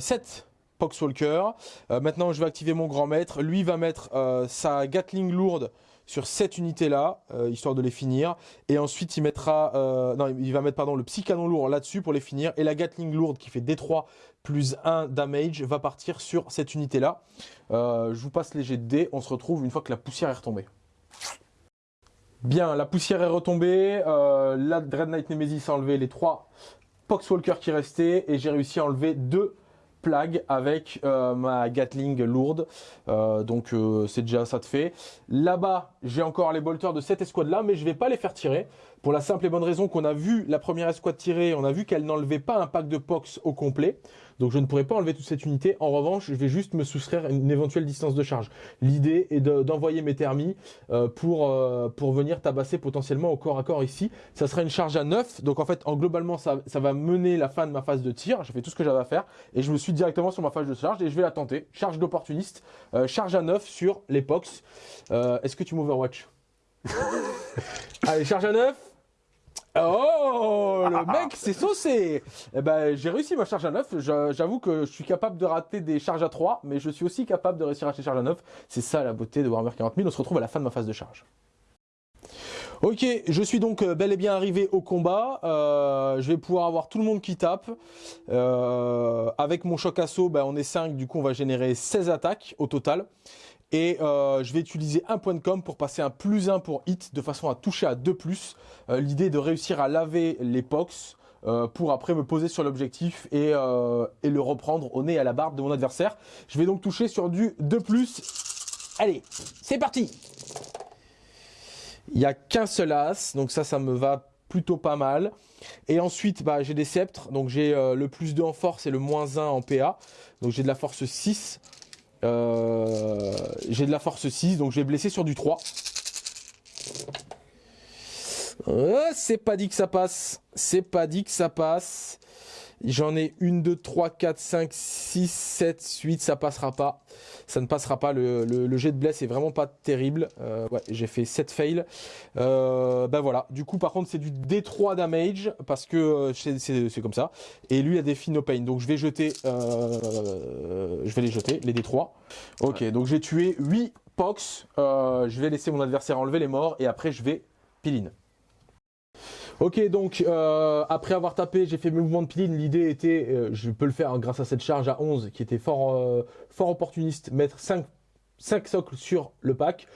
7 Poxwalker. Euh, maintenant, je vais activer mon grand maître. Lui va mettre euh, sa Gatling lourde sur cette unité-là, euh, histoire de les finir. Et ensuite, il mettra, non, il va mettre pardon le psy canon lourd là-dessus pour les finir. Et la Gatling lourde qui fait D3 plus 1 damage va partir sur cette unité-là. je vous passe les jets de dés. On se retrouve une fois que la poussière est retombée. Bien, la poussière est retombée. la Dread Knight Nemesis a enlevé les trois Poxwalker qui restaient et j'ai réussi à enlever deux plague avec euh, ma Gatling lourde. Euh, donc euh, c'est déjà ça de fait. Là-bas, j'ai encore les bolters de cette escouade là, mais je vais pas les faire tirer. Pour la simple et bonne raison qu'on a vu la première escouade tirer, on a vu qu'elle n'enlevait pas un pack de Pox au complet. Donc je ne pourrais pas enlever toute cette unité. En revanche, je vais juste me soustraire une éventuelle distance de charge. L'idée est d'envoyer mes thermis euh, pour, euh, pour venir tabasser potentiellement au corps à corps ici. Ça sera une charge à 9. Donc en fait, en globalement, ça, ça va mener la fin de ma phase de tir. J'ai fait tout ce que j'avais à faire. Et je me suis directement sur ma phase de charge et je vais la tenter. Charge d'opportuniste. Euh, charge à 9 sur l'épox. Est-ce que tu m'overwatch Allez, charge à 9. Oh, le mec, c'est saucé eh ben, J'ai réussi ma charge à 9. J'avoue que je suis capable de rater des charges à 3, mais je suis aussi capable de réussir à rater des charges à 9. C'est ça la beauté de Warhammer 40 000. On se retrouve à la fin de ma phase de charge. Ok, je suis donc euh, bel et bien arrivé au combat. Euh, je vais pouvoir avoir tout le monde qui tape. Euh, avec mon choc assaut, ben, on est 5, du coup on va générer 16 attaques au total. Et euh, je vais utiliser un point de com pour passer un plus 1 pour hit de façon à toucher à 2 plus. Euh, l'idée de réussir à laver les pox euh, pour après me poser sur l'objectif et, le reprendre au nez à la barbe de mon adversaire. Je vais donc toucher sur du 2 plus. Allez, c'est parti Il n'y a qu'un seul as, donc ça, ça me va plutôt pas mal. Et ensuite, bah, j'ai des sceptres, donc j'ai le plus 2 en force et le moins 1 en PA. Donc j'ai de la force 6. Euh, j'ai de la force 6, donc je vais blesser sur du 3. Euh, c'est pas dit que ça passe. C'est pas dit que ça passe. J'en ai une, deux, trois, quatre, cinq, six, sept, huit, ça passera pas. Ça ne passera pas. Le, jet de bless est vraiment pas terrible. Euh, ouais, j'ai fait 7 fails. Euh, ben voilà. Du coup, par contre, c'est du D3 damage parce que euh, c'est comme ça. Et lui a des no pain. Donc je vais jeter. je vais les jeter, les D3. Ok, donc j'ai tué 8 pox. je vais laisser mon adversaire enlever les morts et après je vais piline. Ok, donc euh, après avoir tapé, j'ai fait mouvement de piline. L'idée était, euh, je peux le faire grâce à cette charge à 11 qui était fort, euh, fort opportuniste, mettre 5 5 socles sur le pack.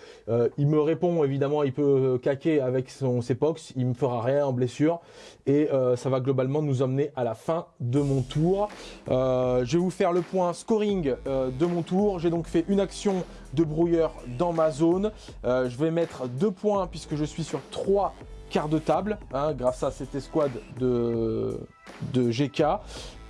il me répond évidemment, il peut caquer avec son, ses pox, il me fera rien en blessure et ça va globalement nous emmener à la fin de mon tour. je vais vous faire le point scoring de mon tour. J'ai donc fait une action de brouilleur dans ma zone. je vais mettre 2 points puisque je suis sur 3 quart de table, hein, grâce à cette escouade de, de GK.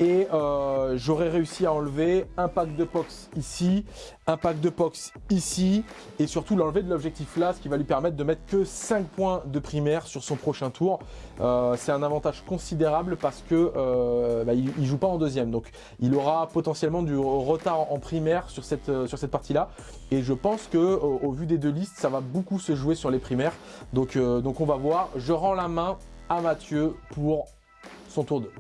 Et euh, j'aurais réussi à enlever un pack de pox ici, un pack de pox ici, et surtout l'enlever de l'objectif là, ce qui va lui permettre de mettre que 5 points de primaire sur son prochain tour. Euh, c'est un avantage considérable parce que euh, bah, il, joue pas en deuxième, donc il aura potentiellement du retard en primaire sur cette, sur cette partie-là. Et je pense que au, vu des deux listes, ça va beaucoup se jouer sur les primaires. Donc, donc on va voir. Je rends la main à Mathieu pour son tour 2.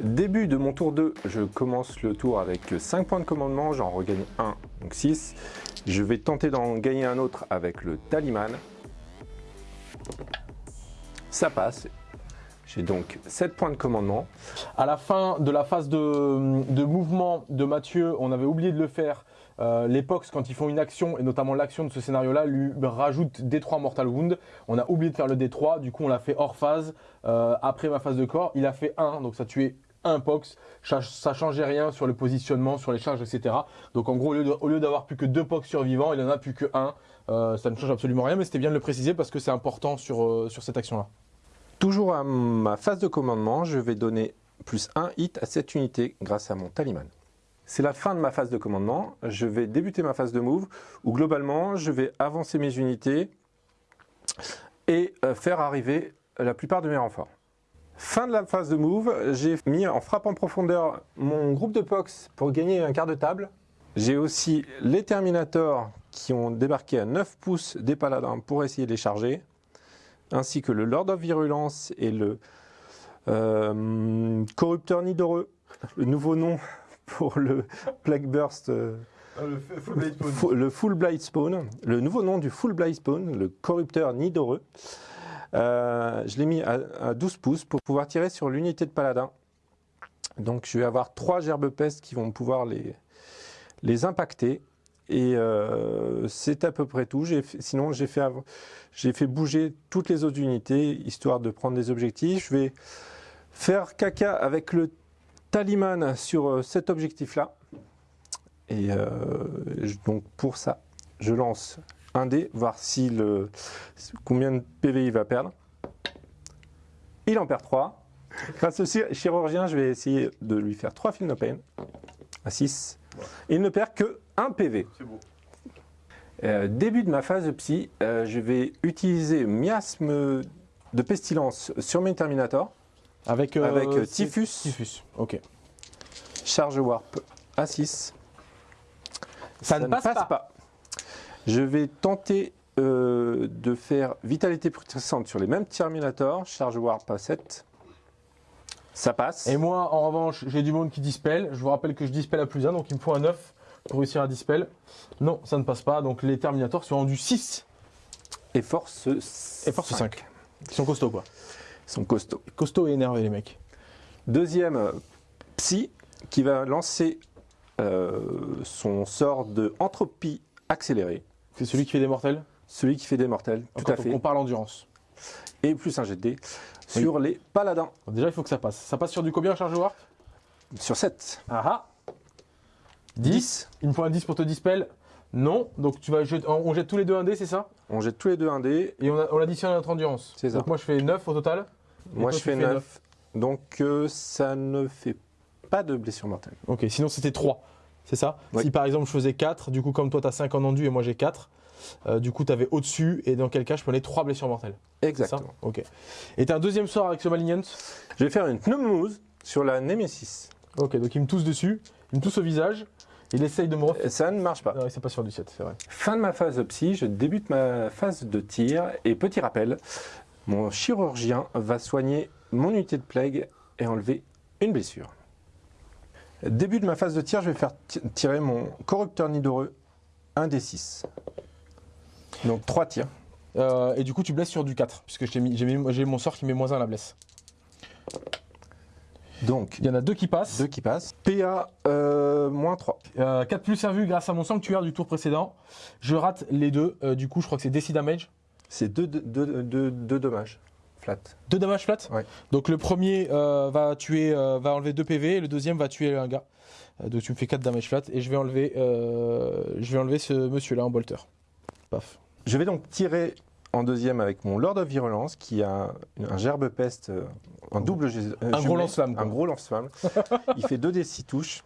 Début de mon tour 2, je commence le tour avec 5 points de commandement, j'en regagne 1, donc 6. Je vais tenter d'en gagner un autre avec le taliman. Ça passe. J'ai donc 7 points de commandement. À la fin de la phase de, de mouvement de Mathieu, on avait oublié de le faire, euh, L'époque, quand ils font une action, et notamment l'action de ce scénario-là, lui rajoute D3 Mortal Wound. On a oublié de faire le D3, du coup on l'a fait hors phase. Euh, après ma phase de corps, il a fait 1, donc ça tuait un POX, ça changeait rien sur le positionnement, sur les charges, etc. Donc en gros, au lieu d'avoir plus que deux POX survivants, il en a plus que un. Euh, ça ne change absolument rien, mais c'était bien de le préciser parce que c'est important sur, sur cette action-là. Toujours à ma phase de commandement, je vais donner plus un hit à cette unité grâce à mon taliman. C'est la fin de ma phase de commandement. Je vais débuter ma phase de move où globalement je vais avancer mes unités et euh, faire arriver la plupart de mes renforts. Fin de la phase de move, j'ai mis en frappe en profondeur mon groupe de POX pour gagner un quart de table. J'ai aussi les Terminators qui ont débarqué à 9 pouces des paladins pour essayer de les charger, ainsi que le Lord of Virulence et le Euh, corrupteur Nidoreux, le nouveau nom pour le Plague Burst. euh, le full blade Fu- le Full Blight Spawn, le nouveau nom du Full Blight Spawn, le corrupteur Nidoreux. Euh, je l'ai mis à, à 12 pouces pour pouvoir tirer sur l'unité de paladin. Donc je vais avoir trois gerbes pestes qui vont pouvoir les, les impacter. Et euh, c'est à peu près tout. J'ai fait- sinon, j'ai fait, fait bouger toutes les autres unités, histoire de prendre des objectifs. Je vais faire caca avec le taliman sur euh, cet objectif-là. Et euh, donc pour ça, je lance un dé, voir si le, combien de PV il va perdre. Il en perd 3. Grâce au chi- chirurgien, je vais essayer de lui faire 3 fils no pain à 6. Il ne perd que 1 PV. C'est beau. Euh, début de ma phase de psy, euh, je vais utiliser miasme de pestilence sur mes Terminators Avec, euh, avec euh, Typhus, Typhus, ok. charge warp à 6. Ça, ne passe, pas. Je vais tenter euh, de faire vitalité puissante sur les mêmes Terminators, charge warp à 7. Ça passe. Et moi, en revanche, j'ai du monde qui dispel. Je vous rappelle que je dispel à plus 1, donc il me faut un 9 pour réussir à dispel. Non, ça ne passe pas. Donc les Terminators sont rendus 6 Et force et force 5. Ils sont costauds, quoi. Ils sont costauds. Costauds et énervés, les mecs. Deuxième psy qui va lancer euh, son sort de entropie accélérée. C'est celui qui fait des mortels? Celui qui fait des mortels, tout Quand à fait. On parle endurance. Et plus un jet de dés sur les paladins. Déjà, il faut que ça passe. Ça passe sur du combien, charge warp? Sur 7. Ah ah 10. Il me faut un 10 pour te dispel? Non. Donc tu vas jeter- on jette tous les deux un dé, c'est ça? On jette tous les deux un dé. Et on, a- on additionne à notre endurance. C'est ça. Donc moi, je fais 9 au total. Moi, toi, je tu fais fais 9. Donc, euh, ça ne fait pas de blessure mortelle. Ok, sinon c'était 3. C'est ça Oui. Si par exemple je faisais 4, du coup comme toi tu as 5 en enduit et moi j'ai 4, euh, du coup tu avais au-dessus et dans quel cas je prenais 3 blessures mortelles. C'est ça Exactement. Ok. Et t'as un deuxième sort avec ce Malignant? Je vais faire une pneumose sur la Nemesis. Ok, donc il me tousse dessus, il me tousse au visage, il essaye de me refaire. Et Ça ne marche pas. Non, c'est pas sur du 7, c'est vrai. Fin de ma phase de psy, je débute ma phase de tir. Et petit rappel, mon chirurgien va soigner mon unité de plague et enlever une blessure. Début de ma phase de tir, je vais faire ti- tirer mon corrupteur nidoreux 1 des 6. Donc 3 tirs. Euh, et du coup tu blesses sur du 4, puisque j'ai mon sort qui met moins 1 à la blesse. Donc Il y en a deux qui passent. 2 qui passent. PA euh, moins 3. 4 plus servu grâce à mon sanctuaire du tour précédent. Je rate les deux, euh, du coup je crois que c'est DC damage. C'est 2 dommages. Flat. Deux dommages flat Ouais. Donc le premier euh, va tuer, euh, va enlever 2 PV et le deuxième va tuer un gars. Euh, donc tu me fais 4 damage flat et je vais enlever, euh, je vais enlever ce monsieur là en bolter. Paf. Je vais donc tirer en deuxième avec mon Lord of Virulence qui a un gerbe peste, euh, un double euh, gros jumelé, lance-flamme, quoi. Un gros lance-flamme. Il fait 2 des 6 touches.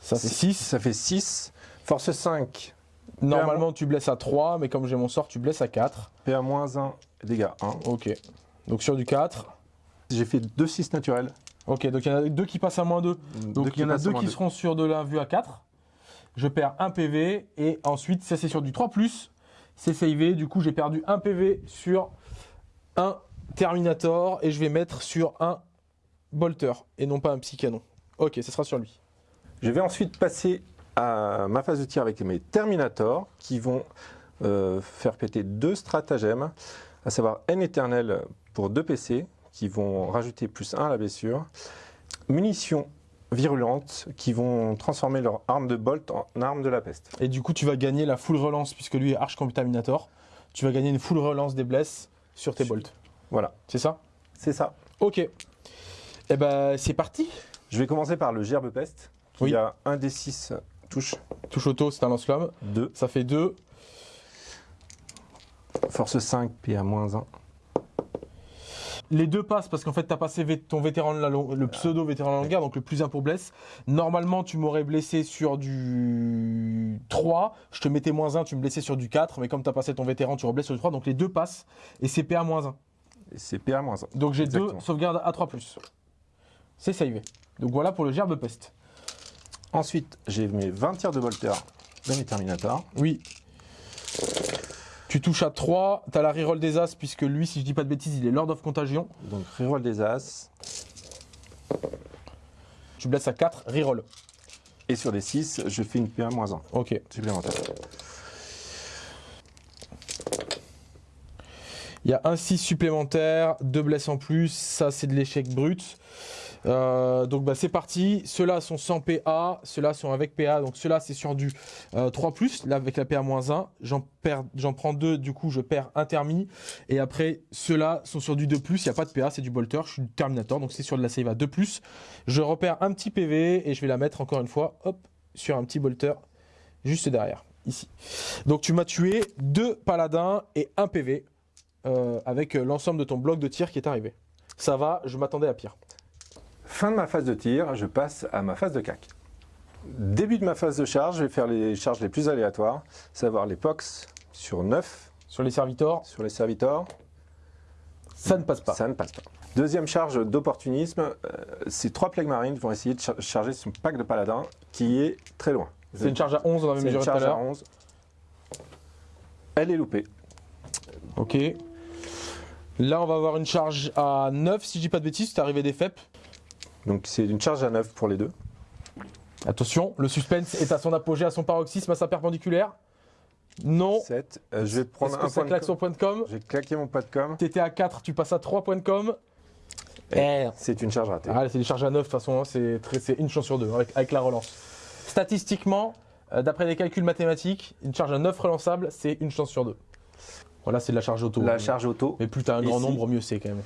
Ça fait 6. Ça fait 6. Force 5. Normalement tu blesses à 3, mais comme j'ai mon sort, tu blesses à 4. PA moins 1, dégâts 1. Ok. Donc sur du 4. J'ai fait 2 6 naturels. Ok, donc il y en a deux qui passent à moins 2. Donc il y en a deux qui seront sur de la vue à 4. Je perds 1 PV et ensuite ça c'est sur du 3 c'est savé. Du coup j'ai perdu 1 PV sur un Terminator et je vais mettre sur un Bolter et non pas un Psycanon. Ok, ça sera sur lui. Je vais ensuite passer à ma phase de tir avec mes Terminators qui vont euh, faire péter deux stratagèmes, à savoir N éternel pour 2 PC qui vont rajouter plus 1 à la blessure, munitions virulentes qui vont transformer leur arme de bolt en arme de la peste. Et du coup tu vas gagner la full relance puisque lui est Arch Contaminator. Tu vas gagner une full relance des blesses sur tes bolts. Voilà, C'est ça? C'est ça. Ok. Et ben c'est parti. Je vais commencer par le gerbe peste qui Oui. a 1 des 6 touches, Touche auto, c'est un lance-flamme. 2, Ça fait 2. force 5, PA moins 1. Les deux passent parce qu'en fait, tu as passé ton vétéran de la long- le pseudo vétéran de la longue guerre, donc le plus 1 pour blesse. Normalement, tu m'aurais blessé sur du 3. Je te mettais moins 1, tu me blessais sur du 4. Mais comme tu as passé ton vétéran, tu reblesses sur du 3. Donc les deux passent. Et c'est PA moins 1. Et c'est PA moins 1. Donc j'ai deux sauvegardes à 3. C'est savé. Donc voilà pour le gerbe peste. Ensuite, j'ai mes 20 tirs de bolter dans mes Terminators. Oui. Tu touches à 3, tu as la reroll des As, puisque lui, si je dis pas de bêtises, il est Lord of Contagion. Donc reroll des As. Tu blesses à 4, reroll. Et sur les 6, je fais une PA-1 Ok. supplémentaire. Il y a un 6 supplémentaire, 2 blesses en plus, ça c'est de l'échec brut. Euh, donc bah, c'est parti, ceux-là sont sans PA, ceux-là sont avec PA, donc ceux-là c'est sur du euh, 3+, là avec la PA-1, j'en prends deux, du coup je perds un thermi, et après ceux-là sont sur du 2+, il n'y a pas de PA, c'est du bolter, je suis Terminator, donc c'est sur de la save à 2+, je repère un petit PV, et je vais la mettre encore une fois, hop, sur un petit bolter, juste derrière, ici. Donc tu m'as tué deux paladins et un PV, euh, avec euh, l'ensemble de ton bloc de tir qui est arrivé. Ça va, je m'attendais à pire. Fin de ma phase de tir, je passe à ma phase de cac. Début de ma phase de charge, je vais faire les charges les plus aléatoires, savoir les POX sur 9 Sur les servitors, sur les serviteurs. ça ne passe pas. Ça ne passe pas. Deuxième charge d'opportunisme, euh, ces trois plagues marines vont essayer de char- charger son pack de paladin qui est très loin. C'est une charge à 11, on avait mesuré tout à charge à l'heure. 11. Elle est loupée. Ok. Là, on va avoir une charge à 9, si je dis pas de bêtises, c'est arrivé des FEP. Donc c'est une charge à 9 pour les deux. Attention, le suspense est à son apogée, à son paroxysme, à sa perpendiculaire. Non. 7. Euh, je vais prendre que un ça point de com. point de com? J'ai claqué mon point de com. T'étais à 4, tu passes à 3 points de com. C'est une charge ratée. Ah, c'est des charges à 9, de toute façon, hein, c'est une chance sur deux avec, avec la relance. Statistiquement, euh, d'après les calculs mathématiques, une charge à 9 relançable, c'est une chance sur deux. Voilà, c'est de la charge auto. La charge auto. Mais plus t'as un grand Ici. nombre, mieux c'est quand même.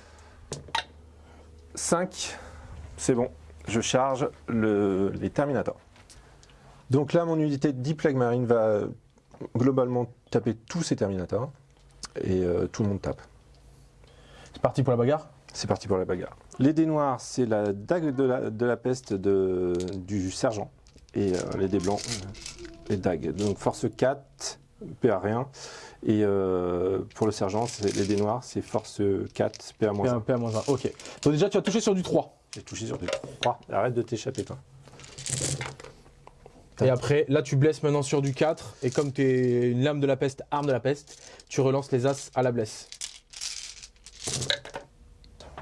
5. C'est bon. Je charge le- les Terminators. Donc là, mon unité de 10 plagues marines va globalement taper tous ces Terminators. Et euh, tout le monde tape. C'est parti pour la bagarre? C'est parti pour la bagarre. Les dés noirs, c'est la dague de la, de la peste de, du sergent. Et euh, les dés blancs, les dagues. Donc force 4, PA rien. Et euh, pour le sergent, les dés noirs, c'est force 4, PA moins 1. P1, P1 1. Ok. Donc déjà, tu as touché sur du 3. J'ai touché sur des 3. Arrête de t'échapper, toi. Et après, là, tu blesses maintenant sur du 4. Et comme tu es une lame de la peste, arme de la peste, tu relances les as à la blesse.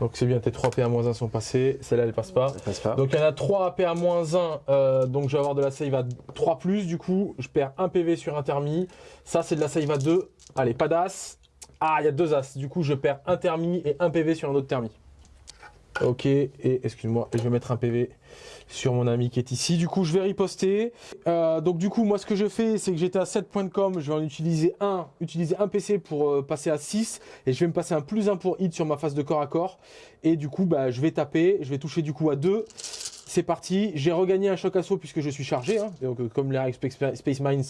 Donc c'est bien, tes 3 PA-1 sont passés. Celle-là, elle passe pas. Ça passe pas. Donc il y en a 3 à PA-1, euh, donc je vais avoir de la save à 3 du coup, je perds 1 PV sur un thermi. Ça c'est de la save à 2. Allez, pas d'as. Ah, il y a 2 as. Du coup, je perds un thermi et 1 PV sur un autre thermi. Ok, et excuse-moi, je vais mettre un PV sur mon ami qui est ici. Du coup, je vais riposter. Euh, donc du coup, moi ce que je fais, c'est que j'étais à 7 points de com, je vais en utiliser un, utiliser un PC pour euh, passer à 6 et je vais me passer un plus 1 pour hit sur ma phase de corps à corps. Et du coup, bah, je vais taper, je vais toucher du coup à 2. C'est parti, j'ai regagné un choc assaut puisque je suis chargé. hein. Donc, euh, comme l'Air Space Mines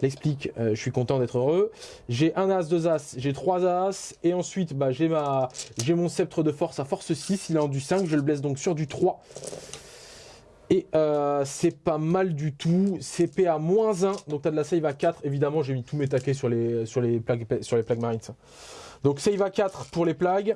l'explique, euh, je suis content d'être heureux. J'ai un as, deux as, j'ai trois as. Et ensuite, bah, j'ai ma, j'ai mon sceptre de force à force 6. Il est en du 5, je le blesse donc sur du 3. Et euh, c'est pas mal du tout. CP à moins 1. Donc tu as de la save à 4. Évidemment, j'ai mis tous mes taquets sur les, sur les, plagues, sur les plagues marines. Donc save à 4 pour les plagues.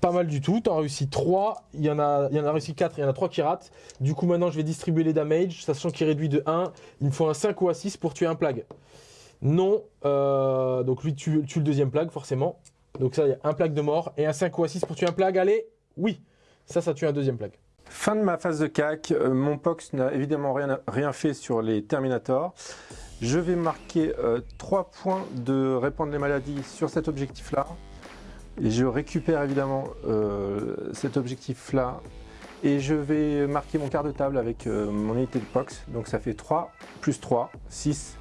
Pas mal du tout. Tu as réussi 3. Il y, en a, il y en a réussi 4. Il y en a 3 qui ratent. Du coup, maintenant, je vais distribuer les damage. Sachant qu'il réduit de 1. Il me faut un 5 ou un 6 pour tuer un plague. Non. euh, donc lui tue, tue le deuxième plague, forcément. Donc ça, il y a un plague de mort. Et un 5 ou un 6 pour tuer un plague. Allez, oui. Ça, ça tue un deuxième plague. Fin de ma phase de CAC. Euh, mon POX n'a évidemment rien, rien fait sur les Terminators. Je vais marquer 3 points de répandre les maladies sur cet objectif-là. Et je récupère évidemment euh, cet objectif-là. Et je vais marquer mon quart de table avec euh, mon unité de POX. Donc ça fait 3 plus 3, 6.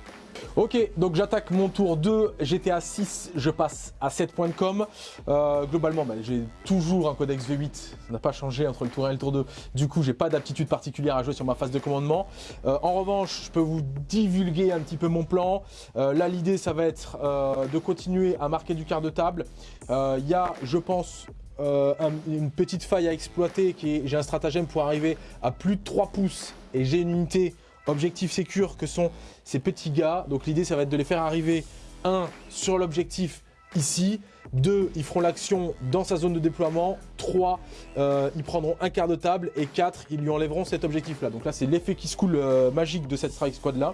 Ok, donc j'attaque mon tour 2, j'étais à 6, je passe à 7 points de com. Euh, globalement, bah, j'ai toujours un codex V8, ça n'a pas changé entre le tour 1 et le tour 2. Du coup, j'ai pas d'aptitude particulière à jouer sur ma phase de commandement. Euh, en revanche, je peux vous divulguer un petit peu mon plan. Euh, là, l'idée, ça va être de continuer à marquer du quart de table. Il y a, je pense, un- une petite faille à exploiter j'ai un stratagème pour arriver à plus de 3 pouces et j'ai une unité objectif sécure que sont ces petits gars. Donc l'idée ça va être de les faire arriver un sur l'objectif ici. 2, ils feront l'action dans sa zone de déploiement. 3, euh, ils prendront un quart de table. Et 4, ils lui enlèveront cet objectif-là. Donc là, c'est l'effet qui se coule euh, magique de cette strike squad-là.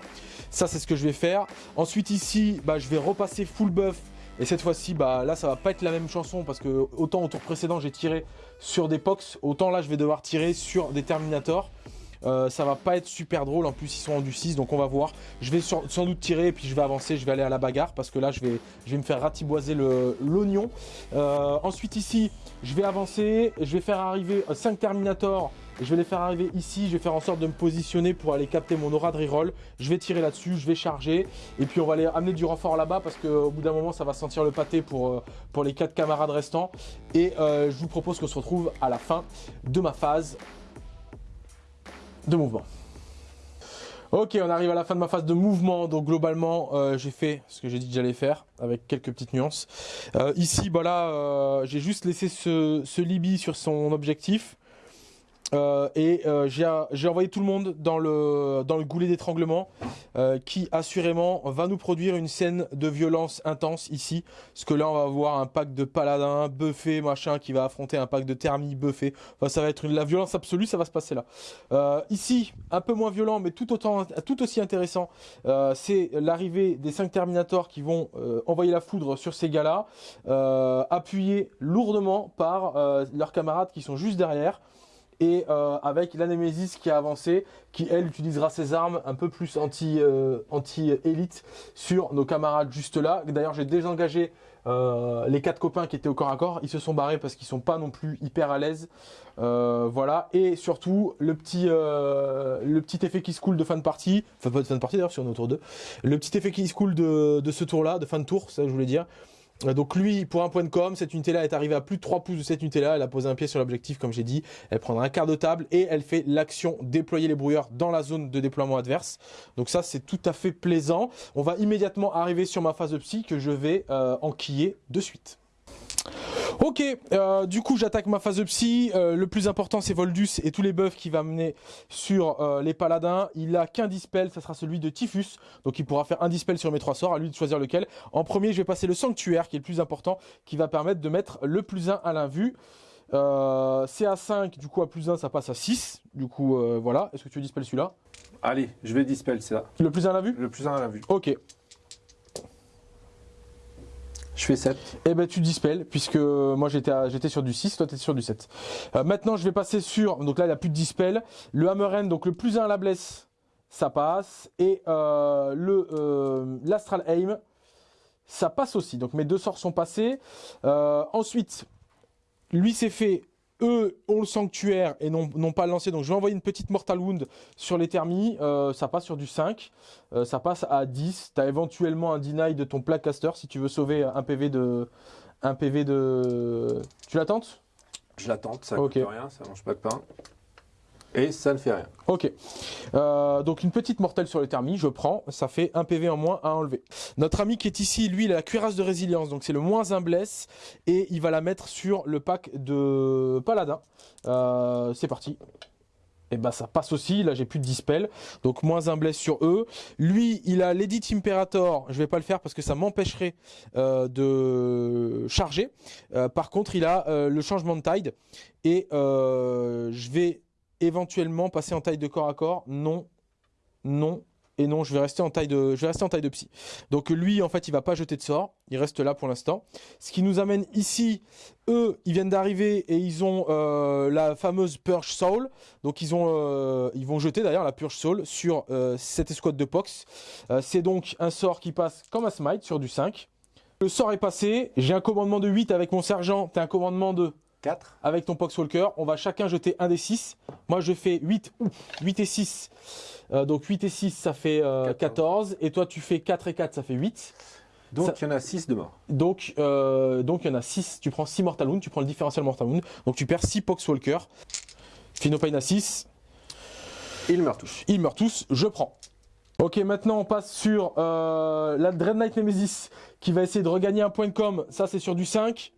Ça, c'est ce que je vais faire. Ensuite, ici, bah, je vais repasser full buff. Et cette fois-ci, bah, là, ça va pas être la même chanson parce que autant au tour précédent, j'ai tiré sur des Pox, autant là, je vais devoir tirer sur des Terminators. Euh, ça va pas être super drôle, en plus ils sont en du 6, donc on va voir. Je vais sans doute tirer et puis je vais avancer, je vais aller à la bagarre parce que là je vais, me faire ratiboiser l'oignon. Euh, ensuite ici, je vais avancer, je vais faire arriver 5 Terminators je vais les faire arriver ici, je vais faire en sorte de me positionner pour aller capter mon aura de reroll. Je vais tirer là-dessus, je vais charger. Et puis on va aller amener du renfort là-bas parce qu'au bout d'un moment ça va sentir le pâté pour, euh, pour les 4 camarades restants. Et je vous propose qu'on se retrouve à la fin de ma phase de mouvement. Ok, on arrive à la fin de ma phase de mouvement. Donc globalement, euh, j'ai fait ce que j'ai dit que j'allais faire, avec quelques petites nuances. Euh, ici, bah là, euh, j'ai juste laissé ce, ce Libby sur son objectif. Euh, et euh, j'ai envoyé tout le monde dans le, dans le goulet d'étranglement euh, qui assurément va nous produire une scène de violence intense ici. Parce que là on va avoir un pack de paladins, buffé, machin, qui va affronter un pack de thermie, buffé. Enfin ça va être la violence absolue, ça va se passer là. ici, un peu moins violent mais tout, autant, tout aussi intéressant, c'est l'arrivée des 5 Terminators qui vont envoyer la foudre sur ces gars-là, appuyés lourdement par leurs camarades qui sont juste derrière et euh, avec la Nemesis qui a avancé, qui elle utilisera ses armes un peu plus euh, anti élite sur nos camarades juste là. D'ailleurs j'ai désengagé euh, les quatre copains qui étaient au corps à corps, ils se sont barrés parce qu'ils sont pas non plus hyper à l'aise. voilà, et surtout le petit, le petit effet qui se coule de fin de partie, enfin pas de fin de partie d'ailleurs sur notre tour 2, le petit effet qui se coule de, ce tour là, de fin de tour, ça je voulais dire, donc lui, pour un point de com, cette unité-là est arrivée à plus de 3 pouces de cette unité-là. Elle a posé un pied sur l'objectif, comme j'ai dit. Elle prendra un quart de table et elle fait l'action déployer les brouilleurs dans la zone de déploiement adverse. Donc ça, c'est tout à fait plaisant. On va immédiatement arriver sur ma phase de psy que je vais euh, enquiller de suite. Ok, euh, du coup j'attaque ma phase de psy. Euh, le plus important c'est Voldus et tous les buffs qu'il va mener sur euh, les paladins. Il a qu'un dispel, ça sera celui de Typhus. Donc il pourra faire un dispel sur mes trois sorts, à lui de choisir lequel. En premier je vais passer le Sanctuaire qui est le plus important, qui va permettre de mettre le plus 1 à l'invue. c'est à 5, du coup à plus 1 ça passe à 6. Du coup voilà, est-ce que tu veux dispel celui-là? Allez, je vais dispel ça. Le plus 1 à l'invue Le plus 1 à l'invue. Ok, je fais 7. Eh ben tu dispels, puisque moi j'étais sur du 6, toi tu étais sur du 7. Euh, maintenant je vais passer sur, donc là il n'y a plus de dispel, le hammer end, donc le plus 1 à la blesse, ça passe, et euh, le euh, l'astral aim, ça passe aussi. Donc mes deux sorts sont passés. ensuite, lui s'est fait eux ont le sanctuaire et n'ont pas lancé. Donc je vais envoyer une petite Mortal Wound sur les thermies. Euh, ça passe sur du 5. Euh, ça passe à 10. Tu as éventuellement un deny de ton Placaster si tu veux sauver un PV de... Un PV de... Tu l'attends Je l'attends, ça ne coûte rien, ça mange pas de pain. Et ça ne fait rien. Ok. Euh, donc une petite mortelle sur le thermi, je prends. Ça fait un PV en moins à enlever. Notre ami qui est ici, lui, il a la cuirasse de résilience. Donc c'est le moins un blesse. Et il va la mettre sur le pack de paladin. Euh, c'est parti. Et bah ça passe aussi, là j'ai plus de dispel, donc moins un bless sur eux. Lui, il a l'Edit Imperator, je vais pas le faire parce que ça m'empêcherait euh, de charger. par contre, il a le changement de tide et je vais éventuellement passer en taille de corps à corps Non, non et non, je vais rester en taille de, je vais rester en taille de psy. Donc lui, en fait, il va pas jeter de sort, il reste là pour l'instant. Ce qui nous amène ici, eux, ils viennent d'arriver et ils ont euh, la fameuse Purge Soul. Donc ils ont, euh, ils vont jeter d'ailleurs la Purge Soul sur euh, cette escouade de Pox. C'est donc un sort qui passe comme un smite sur du 5. Le sort est passé, j'ai un commandement de 8 avec mon sergent, t'as un commandement de 4. Avec ton Poxwalker, on va chacun jeter un des 6. Moi, je fais 8, 8 et 6. Euh, donc 8 et 6, ça fait 14. Euh, et toi, tu fais 4 et 4, ça fait 8. Donc il y en a 6 de mort. Donc, euh, donc il y en a 6. Tu prends 6 Mortal Wound, tu prends le différentiel Mortal Wound. Donc tu perds 6 Poxwalker. Finopane à 6. Ils meurent tous. Ils meurent tous, je prends. Ok, maintenant on passe sur la Dread Knight Nemesis qui va essayer de regagner un point de com. Ça, c'est sur du 5.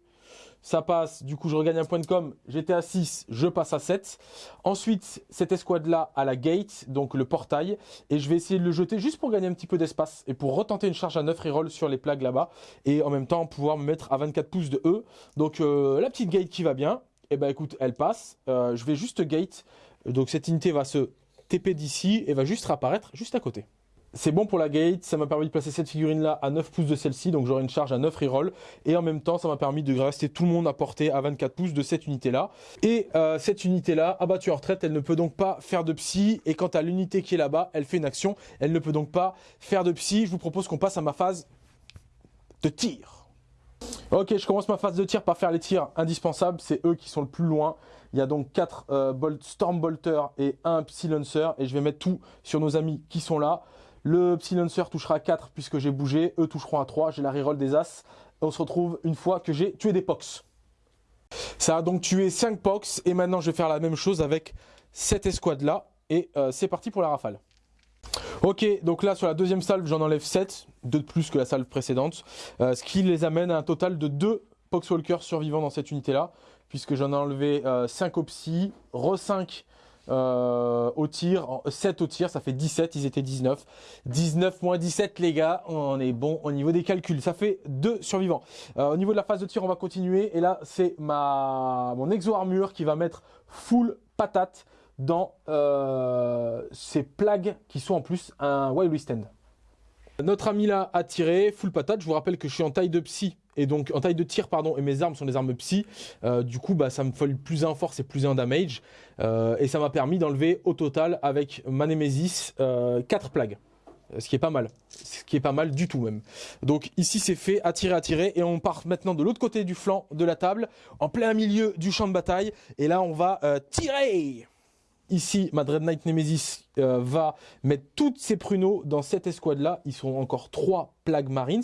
Ça passe, du coup je regagne un point de com, j'étais à 6, je passe à 7. Ensuite, cette escouade-là à la gate, donc le portail, et je vais essayer de le jeter juste pour gagner un petit peu d'espace et pour retenter une charge à 9 reroll sur les plaques là-bas, et en même temps pouvoir me mettre à 24 pouces de E. Donc euh, la petite gate qui va bien, et eh ben écoute, elle passe, euh, je vais juste gate, donc cette unité va se TP d'ici et va juste réapparaître juste à côté. C'est bon pour la gate, ça m'a permis de placer cette figurine là à 9 pouces de celle-ci, donc j'aurai une charge à 9 reroll. Et en même temps, ça m'a permis de rester tout le monde à portée à 24 pouces de cette unité là. Et euh, cette unité là, abattue en retraite, elle ne peut donc pas faire de psy. Et quant à l'unité qui est là-bas, elle fait une action, elle ne peut donc pas faire de psy. Je vous propose qu'on passe à ma phase de tir. Ok, je commence ma phase de tir par faire les tirs indispensables, c'est eux qui sont le plus loin. Il y a donc 4 euh, Storm et un Psy Lancer et je vais mettre tout sur nos amis qui sont là. Le Psy touchera 4 puisque j'ai bougé. Eux toucheront à 3. J'ai la reroll des As. On se retrouve une fois que j'ai tué des Pox. Ça a donc tué 5 Pox. Et maintenant, je vais faire la même chose avec cette escouade-là. Et euh, c'est parti pour la rafale. Ok, donc là, sur la deuxième salve, j'en enlève 7. 2 de plus que la salve précédente. Euh, ce qui les amène à un total de 2 Poxwalkers survivants dans cette unité-là. Puisque j'en ai enlevé 5 euh, au psy, re 5 euh, au tir, 7 au tir, ça fait 17, ils étaient 19. 19 moins 17 les gars, on est bon au niveau des calculs, ça fait 2 survivants. Euh, au niveau de la phase de tir, on va continuer et là c'est mon exo-armure qui va mettre full patate dans euh, ces plagues qui sont en plus un Wild Stand. Notre ami là a tiré, full patate, je vous rappelle que je suis en taille de psy et donc en taille de tir pardon et mes armes sont des armes psy. Euh, du coup bah ça me fait plus un force et plus un damage. Euh, et ça m'a permis d'enlever au total avec ma Nemesis 4 euh, plagues. Ce qui est pas mal, ce qui est pas mal du tout même. Donc ici c'est fait, attirer, attirer, et on part maintenant de l'autre côté du flanc de la table, en plein milieu du champ de bataille, et là on va tirer! Ici, ma Dread Knight Nemesis va mettre toutes ses pruneaux dans cette escouade-là. Ils sont encore trois Plague Marines.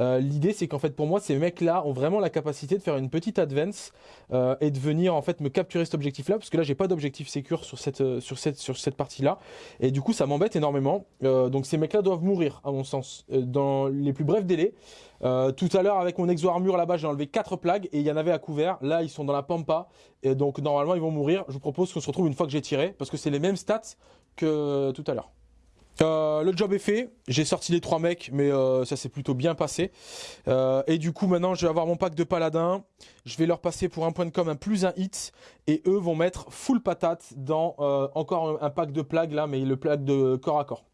Euh, l'idée, c'est qu'en fait, pour moi, ces mecs-là ont vraiment la capacité de faire une petite advance euh, et de venir en fait me capturer cet objectif-là, parce que là, j'ai pas d'objectif sécure sur cette euh, sur cette sur cette partie-là, et du coup, ça m'embête énormément. donc, ces mecs-là doivent mourir, à mon sens, dans les plus brefs délais. tout à l'heure, avec mon exo armure là-bas, j'ai enlevé quatre plagues et il y en avait à couvert. Là, ils sont dans la pampa, et donc normalement, ils vont mourir. Je vous propose qu'on se retrouve une fois que j'ai tiré, parce que c'est les mêmes stats tout à l'heure. Euh, le job est fait, j'ai sorti les trois mecs, mais euh, ça s'est plutôt bien passé. Euh, et du coup, maintenant, je vais avoir mon pack de paladins. Je vais leur passer pour un point de com un plus un hit. Et eux vont mettre full patate dans encore un pack de plagues là, mais le plague de corps à corps.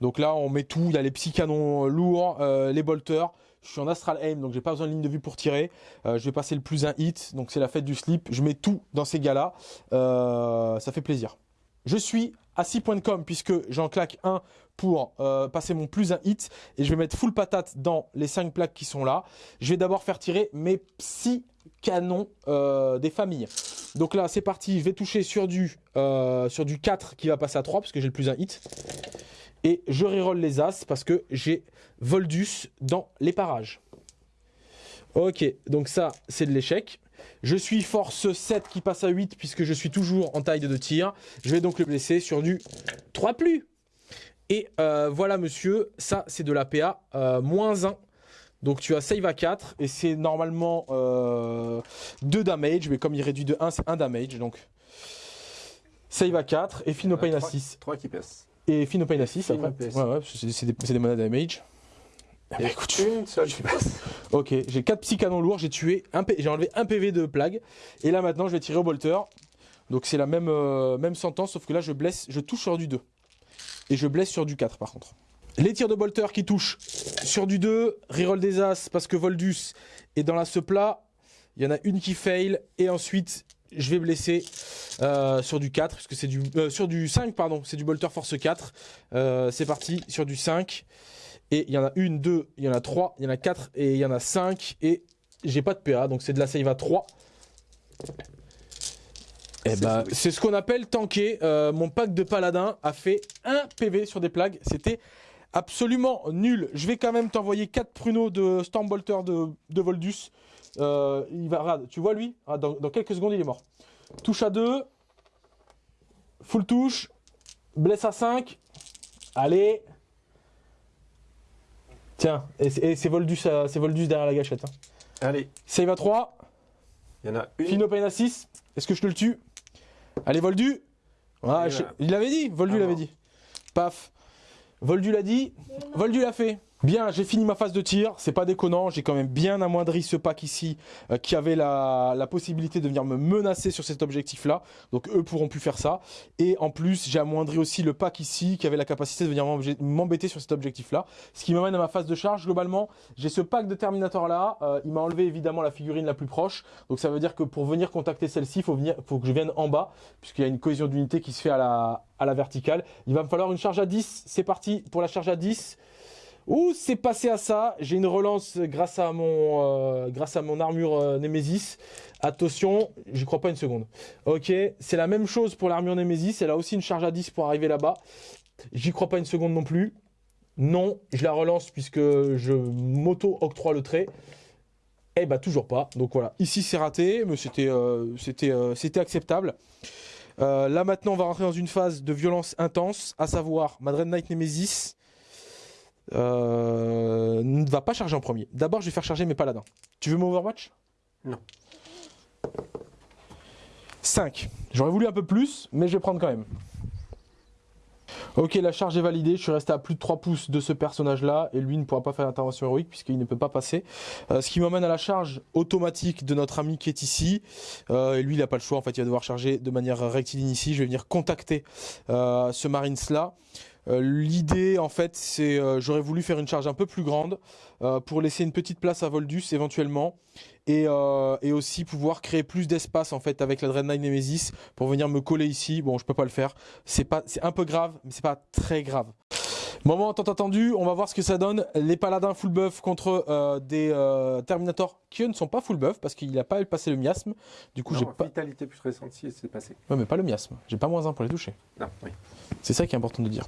Donc là, on met tout. Il y a les psy canons lourds, les bolters. Je suis en astral aim, donc j'ai pas besoin de ligne de vue pour tirer. je vais passer le plus un hit, donc c'est la fête du slip. Je mets tout dans ces gars-là. ça fait plaisir. Je suis à 6 points de com puisque j'en claque un pour euh, passer mon plus un hit et je vais mettre full patate dans les 5 plaques qui sont là. Je vais d'abord faire tirer mes psy canons euh, des familles. Donc là c'est parti, je vais toucher sur du, euh, sur du 4 qui va passer à 3 parce que j'ai le plus un hit. Et je reroll les as parce que j'ai Voldus dans les parages. Ok, donc ça c'est de l'échec. Je suis force 7 qui passe à 8 puisque je suis toujours en taille de tir. Je vais donc le blesser sur du 3 plus. Et euh, voilà monsieur, ça c'est de la PA euh, moins 1. Donc tu as save à 4 et c'est normalement 2 euh, damage. Mais comme il réduit de 1, c'est 1 damage. Donc save à 4 et Pain à 6. 3 qui pèse. Et Pain à 6 après. Ouais, ouais, c'est des, des monas damage. Ah bah écoute, une seule Ok, j'ai 4 psy canons lourds, j'ai tué, j'ai enlevé un PV de plague. Et là maintenant je vais tirer au bolter. Donc c'est la même, euh, même sentence, sauf que là je blesse, je touche sur du 2. Et je blesse sur du 4 par contre. Les tirs de bolter qui touchent sur du 2, reroll des As parce que Voldus est dans la plat. Il y en a une qui fail et ensuite je vais blesser euh, sur du 4 parce que c'est du euh, sur du 5 pardon, c'est du bolter force 4. c'est parti sur du 5. Et il y en a une, deux, il y en a trois, il y en a quatre et il y en a cinq. Et j'ai pas de PA, donc c'est de la save à 3. Et bah, c'est ce qu'on appelle tanker. Euh, mon pack de paladin a fait un PV sur des plagues. C'était absolument nul. Je vais quand même t'envoyer 4 pruneaux de Stormbolter de, de Voldus. Euh, il va, tu vois lui? Ah, dans, dans, quelques secondes, il est mort. Touche à 2. Full touche. Blesse à 5. Allez. Tiens, et c'est Voldus, Voldus derrière la gâchette. Hein. Allez. Save à 3. Il y en a une. Phinopain à 6. Est-ce que je te le tue? Allez, Voldu. Ah, je-. Il l'avait dit, Voldu Ah l'avait dit. Paf. Voldu l'a dit, Voldu l'a fait. Bien, j'ai fini ma phase de tir, c'est pas déconnant, j'ai quand même bien amoindri ce pack ici euh, qui avait la, la possibilité de venir me menacer sur cet objectif là, donc eux pourront plus faire ça. Et en plus, j'ai amoindri aussi le pack ici qui avait la capacité de venir m'embê- m'embêter sur cet objectif là, ce qui m'amène à ma phase de charge. Globalement, j'ai ce pack de Terminator là, euh, il m'a enlevé évidemment la figurine la plus proche, donc ça veut dire que pour venir contacter celle-ci, il faut, faut que je vienne en bas, puisqu'il y a une cohésion d'unité qui se fait à la, à la verticale. Il va me falloir une charge à 10, c'est parti pour la charge à 10. Ouh, c'est passé à ça. J'ai une relance grâce à mon, euh, grâce à mon armure euh, Nemesis. Attention, j'y crois pas une seconde. Ok, c'est la même chose pour l'armure Nemesis. Elle a aussi une charge à 10 pour arriver là-bas. J'y crois pas une seconde non plus. Non, je la relance puisque je m'auto-octroie le trait. Eh bah toujours pas. Donc voilà, ici c'est raté, mais c'était euh, c'était acceptable. Là maintenant on va rentrer dans une phase de violence intense, à savoir Madred Knight Nemesis euh, ne va pas charger en premier. D'abord je vais faire charger mes paladins. Tu veux mon Overwatch? Non. 5. J'aurais voulu un peu plus, mais je vais prendre quand même. Ok, la charge est validée. Je suis resté à plus de 3 pouces de ce personnage-là. Et lui ne pourra pas faire d'intervention héroïque puisqu'il ne peut pas passer. Euh, ce qui m'emmène à la charge automatique de notre ami qui est ici. Euh, et lui, il n'a pas le choix. En fait, il va devoir charger de manière rectiligne ici. Je vais venir contacter ce Marines-là. Euh, L'idée, en fait, c'est euh, j'aurais voulu faire une charge un peu plus grande euh, pour laisser une petite place à Voldus éventuellement et, aussi pouvoir créer plus d'espace en fait avec la Dreadnought Nemesis pour venir me coller ici. Bon, je peux pas le faire. C'est pas, c'est un peu grave, mais c'est pas très grave. Moment tant attendu, on va voir ce que ça donne. Les paladins full buff contre euh, des euh, Terminators qui eux ne sont pas full buff parce qu'il n'a pas passé le miasme. Du coup, j'ai pas. Vitalité plus récente, si c'est passé. Ouais, mais pas le miasme. J'ai pas moins un pour les toucher. Non, oui. C'est ça qui est important de dire.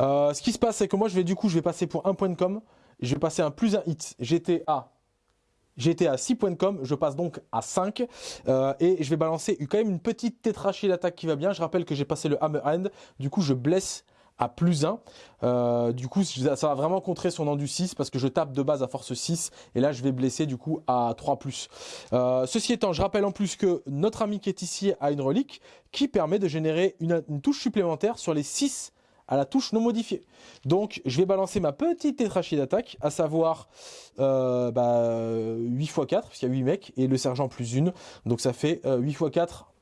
Euh, ce qui se passe, c'est que moi, je vais du coup, je vais passer pour un point de com. Je vais passer un plus un hit. J'étais à, j'étais à 6 points de com. Je passe donc à 5. Euh, et je vais balancer quand même une petite tétrachie d'attaque qui va bien. Je rappelle que j'ai passé le hammer hand. Du coup, je blesse à plus 1. Euh, du coup, ça va vraiment contrer son endu 6 parce que je tape de base à force 6 et là je vais blesser du coup à 3 Euh, ceci étant, je rappelle en plus que notre ami qui est ici a une relique qui permet de générer une, touche supplémentaire sur les 6 à la touche non modifiée. Donc je vais balancer ma petite tétrachie d'attaque, à savoir euh, bah, 8 x 4, parce qu'il y a 8 mecs, et le sergent plus une. Donc ça fait euh, 8 x 4,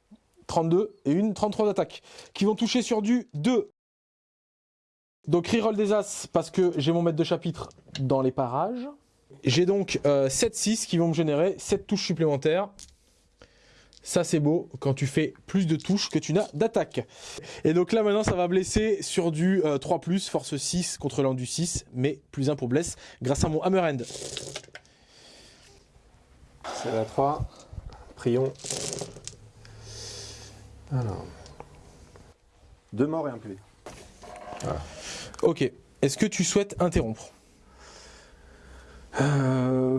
32, et une 33 d'attaque, qui vont toucher sur du 2. Donc reroll des As, parce que j'ai mon maître de chapitre dans les parages. J'ai donc 7-6 qui vont me générer 7 touches supplémentaires. Ça c'est beau quand tu fais plus de touches que tu n'as d'attaque. Et donc là maintenant ça va blesser sur du euh, 3+, force 6 contre l'an du 6, mais plus 1 pour blesse grâce à mon hammer hand. C'est la 3. Prions. Alors. Deux morts et un PV. Ok, est-ce que tu souhaites interrompre? Euh,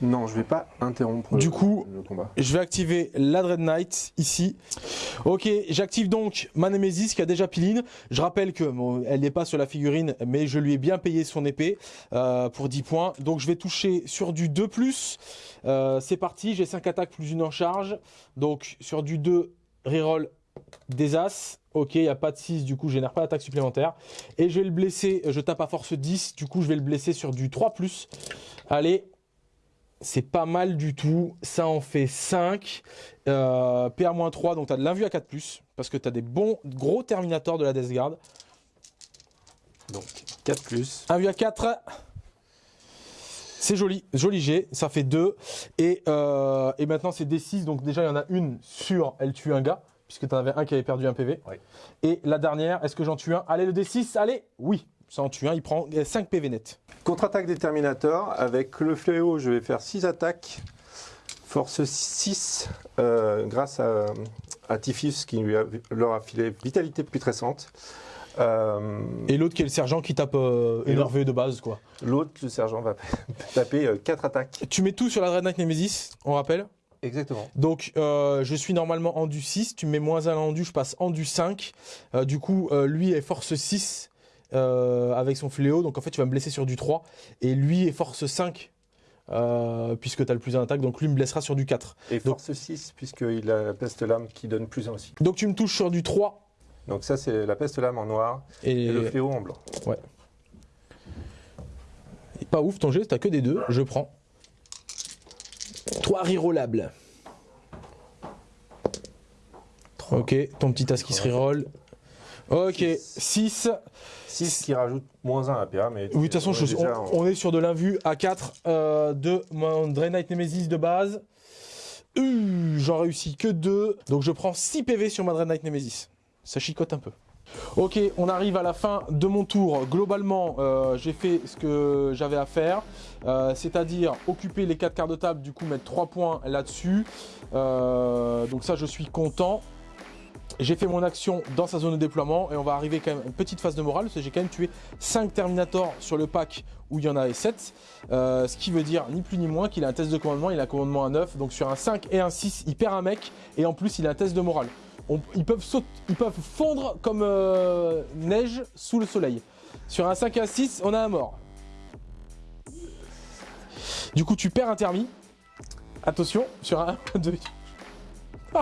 Non, je vais pas interrompre Du le- coup, le combat. Je vais activer la Dread Knight ici. Ok, j'active donc ma Nemesis qui a déjà piline. Je rappelle que bon, elle n'est pas sur la figurine, mais je lui ai bien payé son épée euh, pour 10 points. Donc je vais toucher sur du 2+. Euh, C'est parti, j'ai 5 attaques plus une en charge. Donc sur du 2, reroll des As. Ok, il n'y a pas de 6, du coup je génère pas d'attaque supplémentaire. Et je vais le blesser, je tape à force 10, du coup je vais le blesser sur du 3+. Allez, c'est pas mal du tout. Ça en fait 5. Euh, PA-3, donc tu as de l'invue à 4+, parce que tu as des bons gros Terminators de la Death Guard. Donc 4 plus. 1 vue à 4. C'est joli, joli G, ça fait 2. Et, euh, et maintenant c'est D6, donc déjà il y en a une sur elle tue un gars, puisque tu en avais un qui avait perdu un PV. Et la dernière, est-ce que j'en tue un? Allez le D6, allez Oui, ça en tue un, il prend 5 PV net. Contre-attaque des Terminators. Avec le fléau, je vais faire 6 attaques. Force 6 euh, grâce à, à Tiphys qui lui a- leur a filé vitalité putrescente. Euh, Et l'autre qui est le sergent qui tape euh, énervé de base, quoi. L'autre, le sergent, va taper 4 attaques. Tu mets tout sur la Dread Knight Nemesis, on rappelle? Exactement. Donc, euh, je suis normalement en du 6. Tu mets moins 1 en du, je passe en du 5. Euh, du coup, euh, lui est force 6 euh, avec son fléau. Donc, en fait, tu vas me blesser sur du 3. Et lui est force 5 euh, puisque tu as le plus 1 attaque, donc lui me blessera sur du 4. Et force 6, puisqu'il a la peste lame qui donne plus 1 aussi. Donc tu me touches sur du 3. Donc ça, c'est la peste lame en noir et, Et, le fléau en blanc. et pas ouf ton geste, t'as que des 2, je prends. 3 rerollables. Ok, ton petit as qui se reroll. Ok, 6. 6 qui rajoute moins 1 à PA, mais... Oui, de toute façon, on je- on, en- on est sur de l'invu à 4 euh, de mon Draenite Nemesis de base. Euh, J'en réussis que 2, donc je prends 6 PV sur ma Draenite Nemesis. Ça chicote un peu. Ok, on arrive à la fin de mon tour. Globalement, euh, j'ai fait ce que j'avais à faire, euh, c'est-à-dire occuper les 4 quarts de table, du coup mettre 3 points là-dessus. Euh, donc ça, je suis content. J'ai fait mon action dans sa zone de déploiement et on va arriver quand même à une petite phase de morale parce que j'ai quand même tué 5 Terminators sur le pack où il y en avait 7. Euh, ce qui veut dire ni plus ni moins qu'il a un test de commandement, il a un commandement à 9. Donc sur un 5 et un 6, il perd un mec et en plus il a un test de morale. On- ils, peuvent saut- ils peuvent fondre comme euh, neige sous le soleil. Sur un 5 et un 6, on a un mort. Du coup, tu perds un thermi. Attention, sur un 2.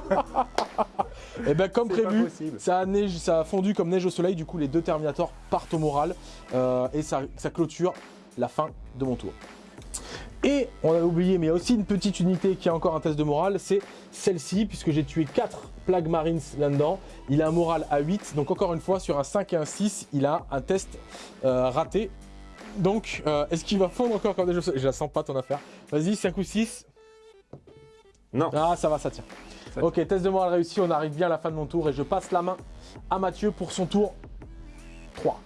Et ben comme prévu, ça a, neige, ça a fondu comme neige au soleil, du coup les deux Terminators partent au moral euh, et ça, ça clôture la fin de mon tour. Et on avait oublié, mais il y a aussi une petite unité qui a encore un test de morale, c'est celle-ci, puisque j'ai tué 4 Plague Marines là-dedans. Il a un moral à 8, donc encore une fois, sur un 5 et un 6, il a un test euh, raté. Donc, euh, est-ce qu'il va fondre encore comme des jeux Je la sens pas ton affaire. Vas-y, 5 ou 6 Non. Ah, ça va, ça tient. Ça ok, test de morale réussi, on arrive bien à la fin de mon tour et je passe la main à Mathieu pour son tour 3.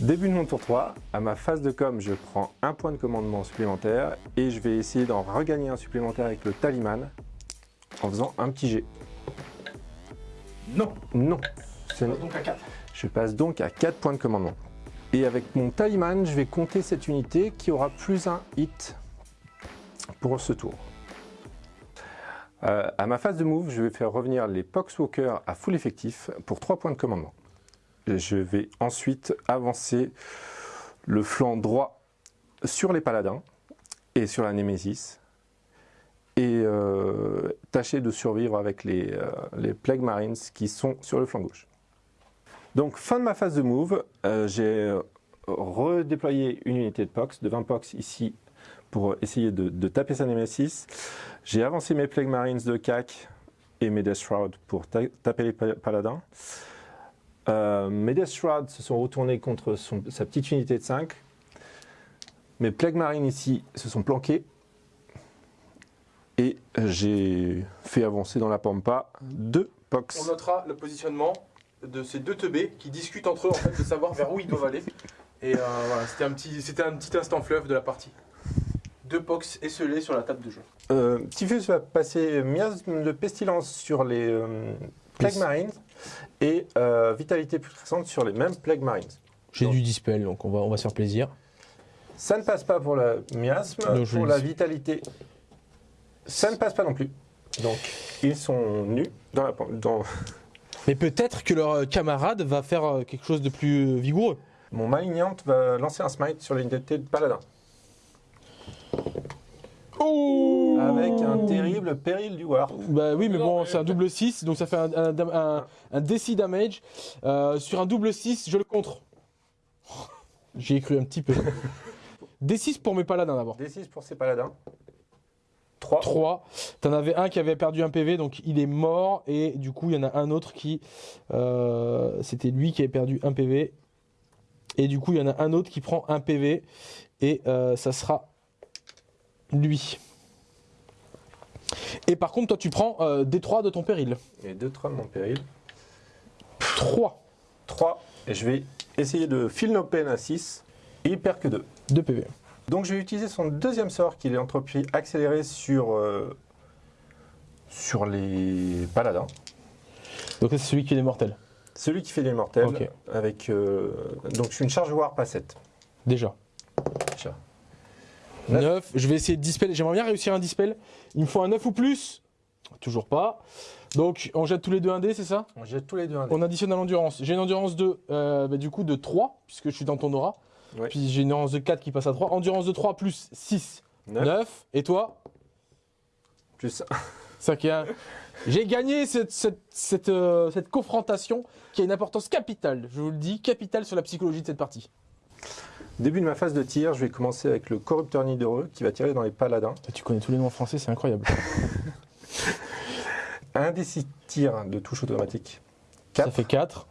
Début de mon tour 3, à ma phase de com, je prends un point de commandement supplémentaire et je vais essayer d'en regagner un supplémentaire avec le talisman en faisant un petit jet. Non, Non, ce n'est- donc à 4. je passe donc à 4 points de commandement. Et avec mon talisman, je vais compter cette unité qui aura plus un hit pour ce tour. Euh, à ma phase de move, je vais faire revenir les Poxwalkers à full effectif pour 3 points de commandement. Je vais ensuite avancer le flanc droit sur les paladins et sur la Némésis et euh, tâcher de survivre avec les, euh, les Plague Marines qui sont sur le flanc gauche. Donc fin de ma phase de move, euh, j'ai redéployé une unité de Pox, de 20 Pox ici pour essayer de, taper sa Nemesis. J'ai avancé mes Plague Marines de CAC et mes Death Shroud pour ta- taper les pa- paladins. Euh, mes Death Shroud se sont retournés contre son- sa petite unité de 5. Mes Plague Marines ici se sont planqués. Et j'ai fait avancer dans la pampa deux Pox. On notera le positionnement de ces deux teubés qui discutent entre eux en fait de savoir vers où ils doivent aller. Et euh, voilà, c'était un petit, c'était un petit instant fleuve de la partie. Deux pox esselés sur la table de jeu. Euh, Typhus va passer miasme de pestilence sur les euh, Plague. Marines et euh, vitalité putrescente sur les mêmes Plague Marines. J'ai du dispel, donc on va, on va se faire plaisir. Ça ne passe pas pour la miasme, pour le la vitalité. Ça ne passe pas non plus. Donc, ils sont nus dans la dans Mais peut-être que leur euh, camarade va faire euh, quelque chose de plus euh, vigoureux. Mon malignante va lancer un smite sur l'unité de paladin. Oh Avec un terrible péril du Warp. Bah oui, mais bon, c'est un double 6, donc ça fait un, un, un, un DC damage. Euh, sur un double 6, je le contre. J'y ai cru un petit peu. D6 pour mes paladins d'abord. D6 pour ces paladins. 3. 3. T'en avais un qui avait perdu un PV, donc il est mort. Et du coup, il y en a un autre qui. euh, C'était lui qui avait perdu un PV. Et du coup, il y en a un autre qui prend un PV. Et euh, ça sera lui. Et par contre, toi, tu prends euh, D3 de ton péril. Et 2 3 de mon péril. 3 3. Et je vais essayer de fill no pain à 6. Et il perd que 2. de PV. Donc je vais utiliser son deuxième sort qui est l'entropie accélérée sur, euh, sur les paladins. Donc, ça, c'est celui qui est mortel. Celui qui fait des mortels. Avec, euh, donc je suis une charge warp à 7. Déjà. Déjà. 9. Je vais essayer de dispel. J'aimerais bien réussir un dispel. Il me faut un 9 ou plus. Toujours pas. Donc, on jette tous les deux un dé, c'est ça? On jette tous les deux un dé. On additionne à l'endurance. J'ai une endurance de, euh, bah, du coup, de 3, puisque je suis dans ton aura. Ouais. Puis j'ai une endurance de 4 qui passe à 3. Endurance de 3 plus 6, 9. Neuf. Et toi? Plus 5 et 1. J'ai gagné cette, cette, cette, euh, cette confrontation qui a une importance capitale, je vous le dis, capitale sur la psychologie de cette partie. Début de ma phase de tir, je vais commencer avec le corrupteur nidoreux qui va tirer dans les paladins. Tu connais tous les noms en français, c'est incroyable. Un des six tirs de touche automatique. Ça 4. fait 4.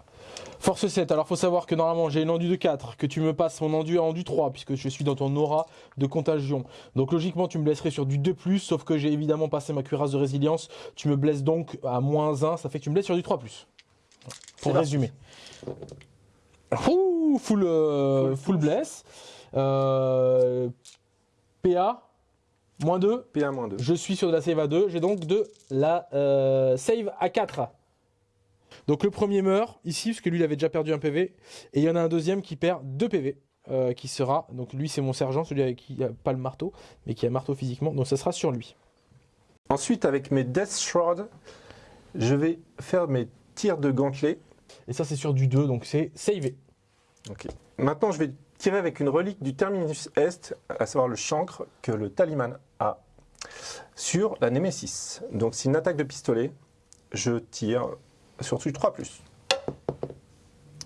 Force 7, alors faut savoir que normalement j'ai une enduit de 4, que tu me passes mon enduit à enduit 3, puisque je suis dans ton aura de contagion. Donc logiquement tu me blesserais sur du 2+, sauf que j'ai évidemment passé ma cuirasse de résilience, tu me blesses donc à moins 1, ça fait que tu me blesses sur du 3+. Pour parti. Résumer. Ouh, full, euh, Full- full bless. Euh, PA, moins 2, P1-2. je suis sur de la save à 2, j'ai donc de la euh, save à 4. Donc le premier meurt ici, parce que lui il avait déjà perdu un PV, et il y en a un deuxième qui perd 2 PV, euh, qui sera, donc lui c'est mon sergent, celui avec qui a pas le marteau, mais qui a le marteau physiquement, donc ça sera sur lui. Ensuite, avec mes Death Shroud, je vais faire mes tirs de gantelet. Et ça c'est sur du 2, donc c'est savé. Maintenant, je vais tirer avec une relique du Terminus Est, à savoir le chancre que le Taliman a, sur la Némésis. Donc, c'est une attaque de pistolet. Je tire sur du 3.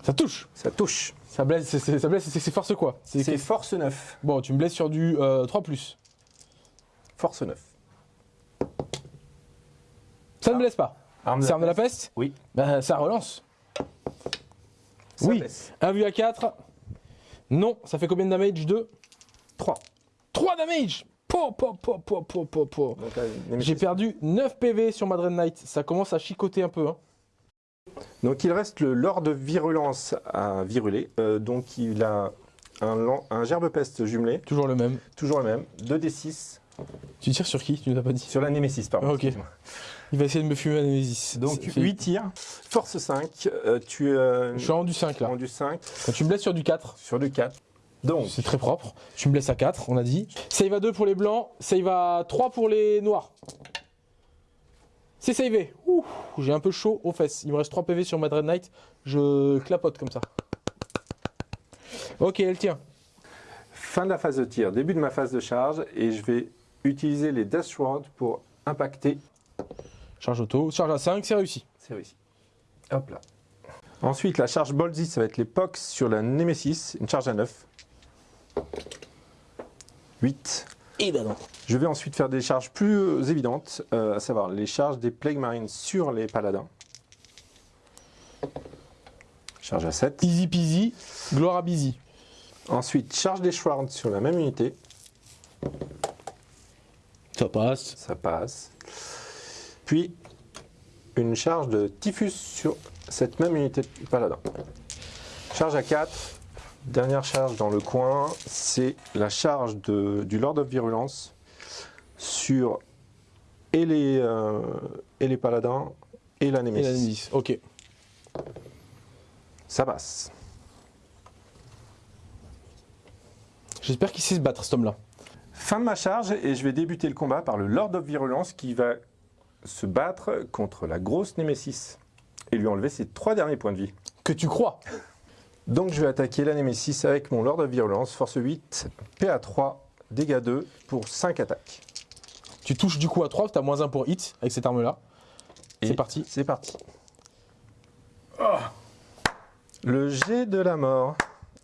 Ça touche Ça touche. Ça blesse, c'est- ça blesse, c'est force quoi? C'est- force 9. Bon, tu me blesses sur du euh, 3+. Force 9. Ça ne blesse pas. Arme de la peste? Oui. Bah ça relance. Ça Oui. blesse. 1 vu à 4. Non, ça fait combien de damage? 2 3. 3 damage Po, po, po, Némésis. J'ai perdu 9 PV sur Madred Knight. Ça commence à chicoter un peu. Hein. Donc il reste le Lord de Virulence à viruler. Euh, donc il a un, un gerbe peste jumelé, Toujours le même. toujours le même. 2d6 Tu tires sur qui? Tu nous as pas dit? sur la Némésis, pardon. Ah, ok. Il va essayer de me fumer à Nemesis. Donc Ça fait- 8 tirs. Force 5. euh, tu es Je suis rendu 5 là. rendu 5 Quand tu me blesses sur du 4, sur du 4. Donc c'est très propre. Tu me blesses à 4, on a dit. Save à 2 pour les blancs. Save à 3 pour les noirs. C'est savé. J'ai un peu chaud aux fesses. Il me reste 3 PV sur Madred Knight. Je clapote comme ça. Ok, elle tient. fin de la phase de tir, début de ma phase de charge et je vais utiliser les Death Shroud pour impacter. Charge auto. Charge à 5, c'est réussi. C'est réussi. Hop là. Ensuite, la charge Bolzy, ça va être les Pox sur la Nemesis, une charge à 9. 8. Et ben non. Je vais ensuite faire des charges plus euh, évidentes, euh, à savoir les charges des Plague Marines sur les Paladins. Charge à 7. Easy peasy. Gloire à busy. Ensuite, charge des Shrouds sur la même unité. Ça passe. Ça passe. Puis, une charge de Typhus sur cette même unité de Paladin. Charge à 4. Dernière charge dans le coin, c'est la charge de- du Lord of Virulence sur et les, euh, et les Paladins et la Et. Ok. Ça passe. J'espère qu'il sait se battre cet homme-là. Fin de ma charge et je vais débuter le combat par le Lord of Virulence qui va se battre contre la grosse Némésis et lui enlever ses trois derniers points de vie. Que tu crois. Donc je vais attaquer la Némésis avec mon Lord of Virulence, force 8, PA3, dégâts 2 pour 5 attaques. Tu touches du coup à 3, tu as moins 1 pour hit avec cette arme-là. C'est parti. C'est parti. Le jet de la mort.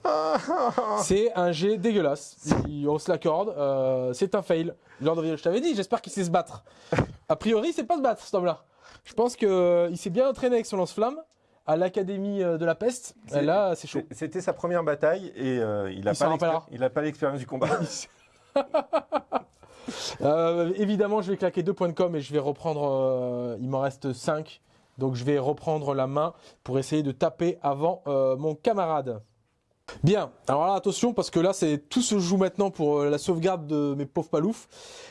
C'est un jet dégueulasse. Il- on se l'accorde. euh, c'est un fail. Lord of the- Je t'avais dit, j'espère qu'il sait se battre. A priori, c'est pas se battre, cet homme-là. Je pense qu'il s'est bien entraîné avec son lance-flamme à l'académie euh, de la peste. Là, c'est chaud. C'était sa première bataille et euh, il n'a pas l'expérience du combat. Euh, évidemment, je vais claquer deux points de com et je vais reprendre. euh, il m'en reste 5. Donc, je vais reprendre la main pour essayer de taper avant euh, mon camarade. Bien, alors là attention parce que là c'est tout se joue maintenant pour euh, la sauvegarde de mes pauvres paloufs.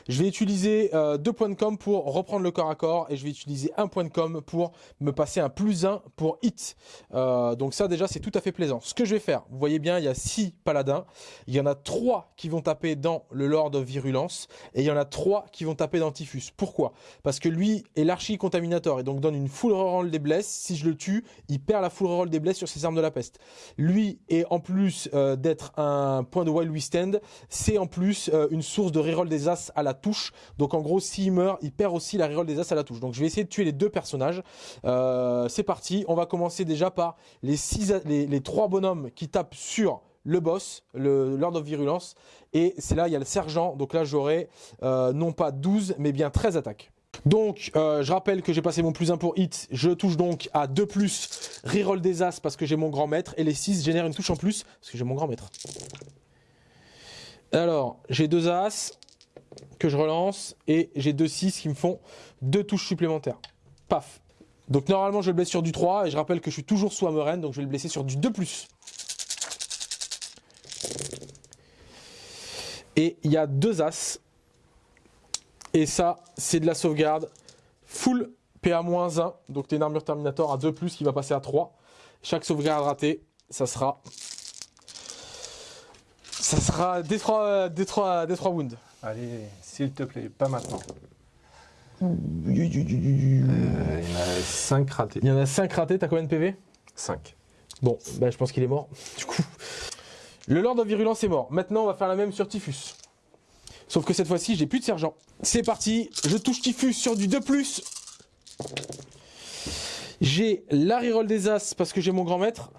Je vais utiliser euh, deux points de com pour reprendre le corps à corps et je vais utiliser un point de com pour me passer un plus 1 pour hit. Euh, donc ça déjà c'est tout à fait plaisant. Ce que je vais faire, vous voyez bien il y a 6 paladins, il y en a 3 qui vont taper dans le Lord Virulence et il y en a 3 qui vont taper dans Typhus. Pourquoi? Parce que lui est l'archi contaminator et donc donne une full reroll des blesses. Si je le tue, il perd la full reroll des blesses sur ses armes de la peste. Lui est en plus euh, d'être un point de Wild Withstand, c'est en plus euh, une source de reroll des As à la touche. Donc en gros, s'il meurt, il perd aussi la reroll des As à la touche. Donc je vais essayer de tuer les deux personnages. Euh, c'est parti, on va commencer déjà par les trois bonhommes qui tapent sur le boss, le Lord of Virulence. Et c'est là, il y a le sergent. Donc là, j'aurai non pas 12, mais bien 13 attaques. Donc, euh, je rappelle que j'ai passé mon plus 1 pour hit. Je touche donc à 2 plus, reroll des As parce que j'ai mon grand maître. Et les 6 génèrent une touche en plus parce que j'ai mon grand maître. Alors, j'ai 2 As que je relance. Et j'ai 2 6 qui me font 2 touches supplémentaires. Paf. Donc normalement, je le blesse sur du 3. Et je rappelle que je suis toujours sous. Donc je vais le blesser sur du 2 plus. Et il y a 2 As et ça, c'est de la sauvegarde full PA-1. Donc tu as une armure Terminator à 2+, qui va passer à 3. Chaque sauvegarde ratée, ça sera... Ça sera des 3, des 3, des 3 wounds. Allez, s'il te plaît, pas maintenant. Euh, il y en a 5 ratés. Il y en a 5 ratés, t'as combien de PV 5. Bon, bah, je pense qu'il est mort. Du coup, le Lord of Virulence est mort. Maintenant, on va faire la même sur Typhus. Sauf que cette fois-ci, j'ai plus de sergent. C'est parti, je touche Typhus sur du 2+. J'ai la reroll des As parce que j'ai mon grand maître.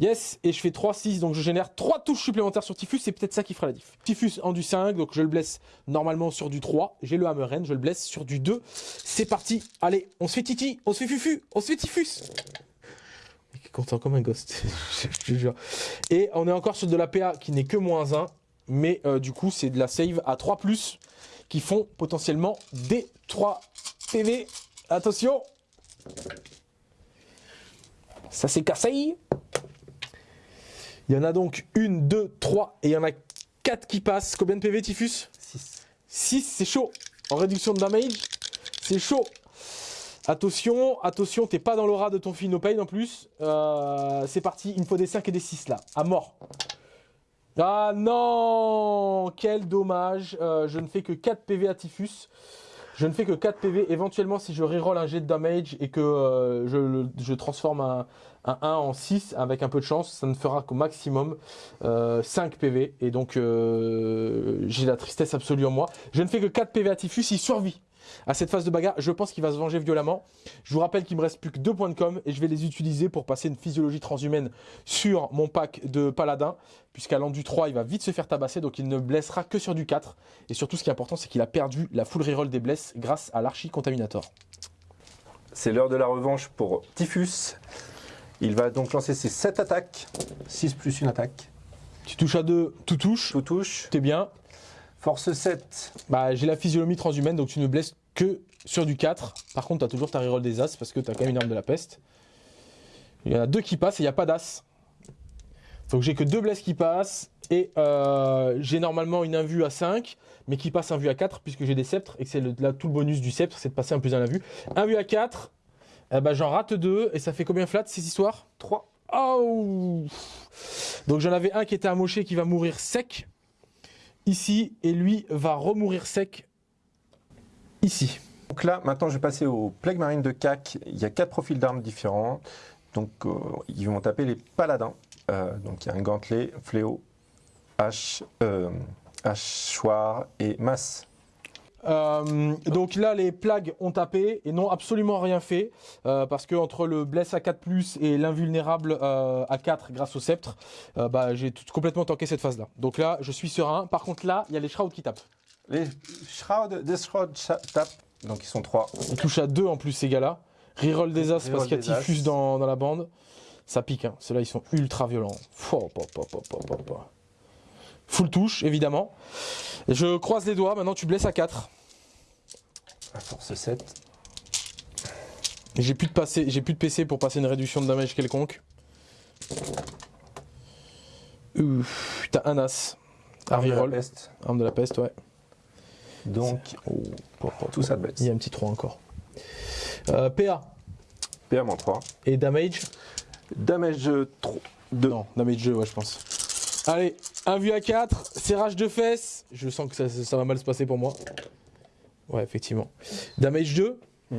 Yes, et je fais 3-6, donc je génère 3 touches supplémentaires sur Typhus, c'est peut-être ça qui fera la diff. Typhus en du 5, donc je le blesse normalement sur du 3. J'ai le Hammeren, je le blesse sur du 2. C'est parti, allez, on se fait Titi, on se fait Fufu, on se fait Typhus content comme un ghost, je te jure. Et on est encore sur de la PA qui n'est que moins 1 mais euh, du coup c'est de la save à 3 plus qui font potentiellement des 3 PV. Attention Ça c'est cassé Il y en a donc 1, 2, 3 et il y en a 4 qui passent. Combien de PV Typhus? 6. 6 c'est chaud En réduction de damage, c'est chaud Attention, attention, t'es pas dans l'aura de ton fil no pain en plus. Euh, c'est parti, il me faut des 5 et des 6 là, à mort. Ah non Quel dommage euh, Je ne fais que 4 PV à Typhus. Je ne fais que 4 PV. Éventuellement, si je reroll un jet de damage et que euh, je, transforme un, 1 en 6 avec un peu de chance, ça ne fera qu'au maximum 5 euh, PV. Et donc, j'ai la tristesse absolue en moi. Je ne fais que 4 PV à Typhus, il survit à cette phase de bagarre. Je pense qu'il va se venger violemment. Je vous rappelle qu'il me reste plus que deux points de com et je vais les utiliser pour passer une physiologie transhumaine sur mon pack de paladin. Puisqu'à l'endu 3, il va vite se faire tabasser, donc il ne blessera que sur du 4. Et surtout, ce qui est important, c'est qu'il a perdu la full reroll des blesses grâce à l'archi contaminator. C'est l'heure de la revanche pour Typhus. Il va donc lancer ses 7 attaques. 6 plus une attaque. Tu touches à 2, tout touche. Tout touche. T'es bien. Force 7. Bah, j'ai la physionomie transhumaine, donc tu ne blesses que sur du 4. Par contre, tu as toujours ta reroll des As parce que tu as quand même une arme de la peste. Il y en a deux qui passent et il n'y a pas d'As. Donc j'ai que deux blesses qui passent. Et euh, j'ai normalement une invue à 5, mais qui passe un vue à 4 puisque j'ai des sceptres. Et que c'est là tout le bonus du sceptre, c'est de passer un plus un vue. Un vue à 4, eh ben, j'en rate deux. Et ça fait combien flat? Ces histoires? 3. Oh Donc j'en avais un qui était amoché qui va mourir sec ici et lui va remourir sec ici. Donc là, maintenant, je vais passer au Plague Marine de CAC. Il y a quatre profils d'armes différents. Donc, euh, ils vont taper les paladins. Euh, donc, il y a un gantelet, fléau, hache, euh, hachoir et masse. Donc là, les plagues ont tapé et n'ont absolument rien fait parce que entre le bless à 4 et l'invulnérable euh, à 4 grâce au sceptre, bah, j'ai complètement tanké cette phase-là. Donc là, je suis serein. Par contre, là, il y a les shrouds qui tapent. Les shrouds tapent. Donc ils sont 3. Ils touchent à 2 en plus ces gars-là. Reroll des as parce qu'il y a Typhus dans, dans, la bande. Ça pique. Hein. Ceux-là, ils sont ultra violents. Full touche, évidemment. Je croise les doigts, maintenant tu blesses à 4. À force 7. J'ai plus, de j'ai plus de PC pour passer une réduction de damage quelconque. T'as un as. Arme de la peste. Arme de la peste, ouais. Donc, Oh, oh, oh. tout ça de Il y a un petit 3 encore. Euh, PA PA-3. et damage Damage 3. 2. Non, damage 2, ouais, je pense. Allez, un vu à 4, serrage de fesses. Je sens que ça, ça va mal se passer pour moi. Ouais, effectivement. Damage 2. Mm.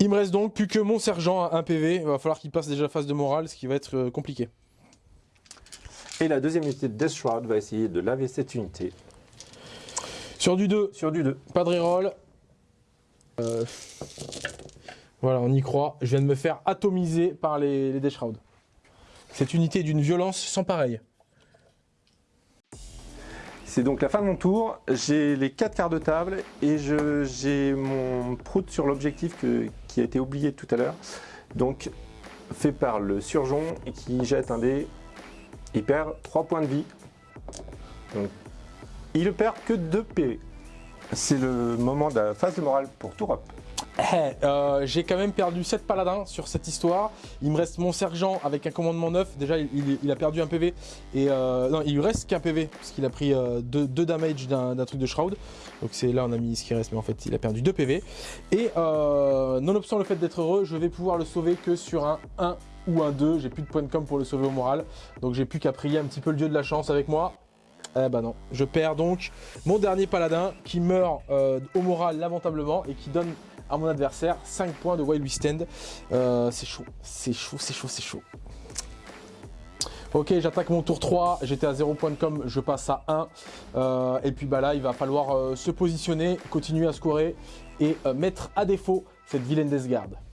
Il me reste donc plus que mon sergent à 1 PV. Il va falloir qu'il passe déjà phase de morale, ce qui va être euh, compliqué. Et la deuxième unité de Death Shroud va essayer de laver cette unité Sur du 2, sur du 2. pas de reroll. Euh, Voilà, on y croit. Je viens de me faire atomiser par les, les Death. Cette unité est d'une violence sans pareil. C'est donc la fin de mon tour. J'ai les 4 quarts de table et je- j'ai mon prout sur l'objectif qui a été oublié tout à l'heure. Donc, fait par le surgeon et qui jette un dé. Il perd 3 points de vie. Donc, il ne perd que 2 PV. C'est le moment de la phase de morale pour Tourop. Eh, euh, j'ai quand même perdu 7 paladins sur cette histoire. Il me reste mon sergent avec un commandement 9. Déjà, il, a perdu un PV. Et euh, non, il lui reste qu'un PV parce qu'il a pris 2 damage d'un truc de Shroud. Donc c'est là on a mis ce qui reste, mais en fait il a perdu 2 PV. Et euh, nonobstant le fait d'être heureux, je vais pouvoir le sauver que sur un 1 ou un 2. J'ai plus de points de com pour le sauver au moral. Donc j'ai plus qu'à prier un petit peu le dieu de la chance avec moi. Eh bah non, je perds donc mon dernier paladin qui meurt euh, au moral lamentablement et qui donne à mon adversaire 5 points de Wild We Stand. Euh, c'est chaud, c'est chaud, c'est chaud, c'est chaud. Ok, j'attaque mon tour 3, j'étais à 0 points de com, je passe à 1. Euh, et puis bah là, il va falloir se positionner, continuer à scorer et mettre à défaut cette vilaine Deathguard.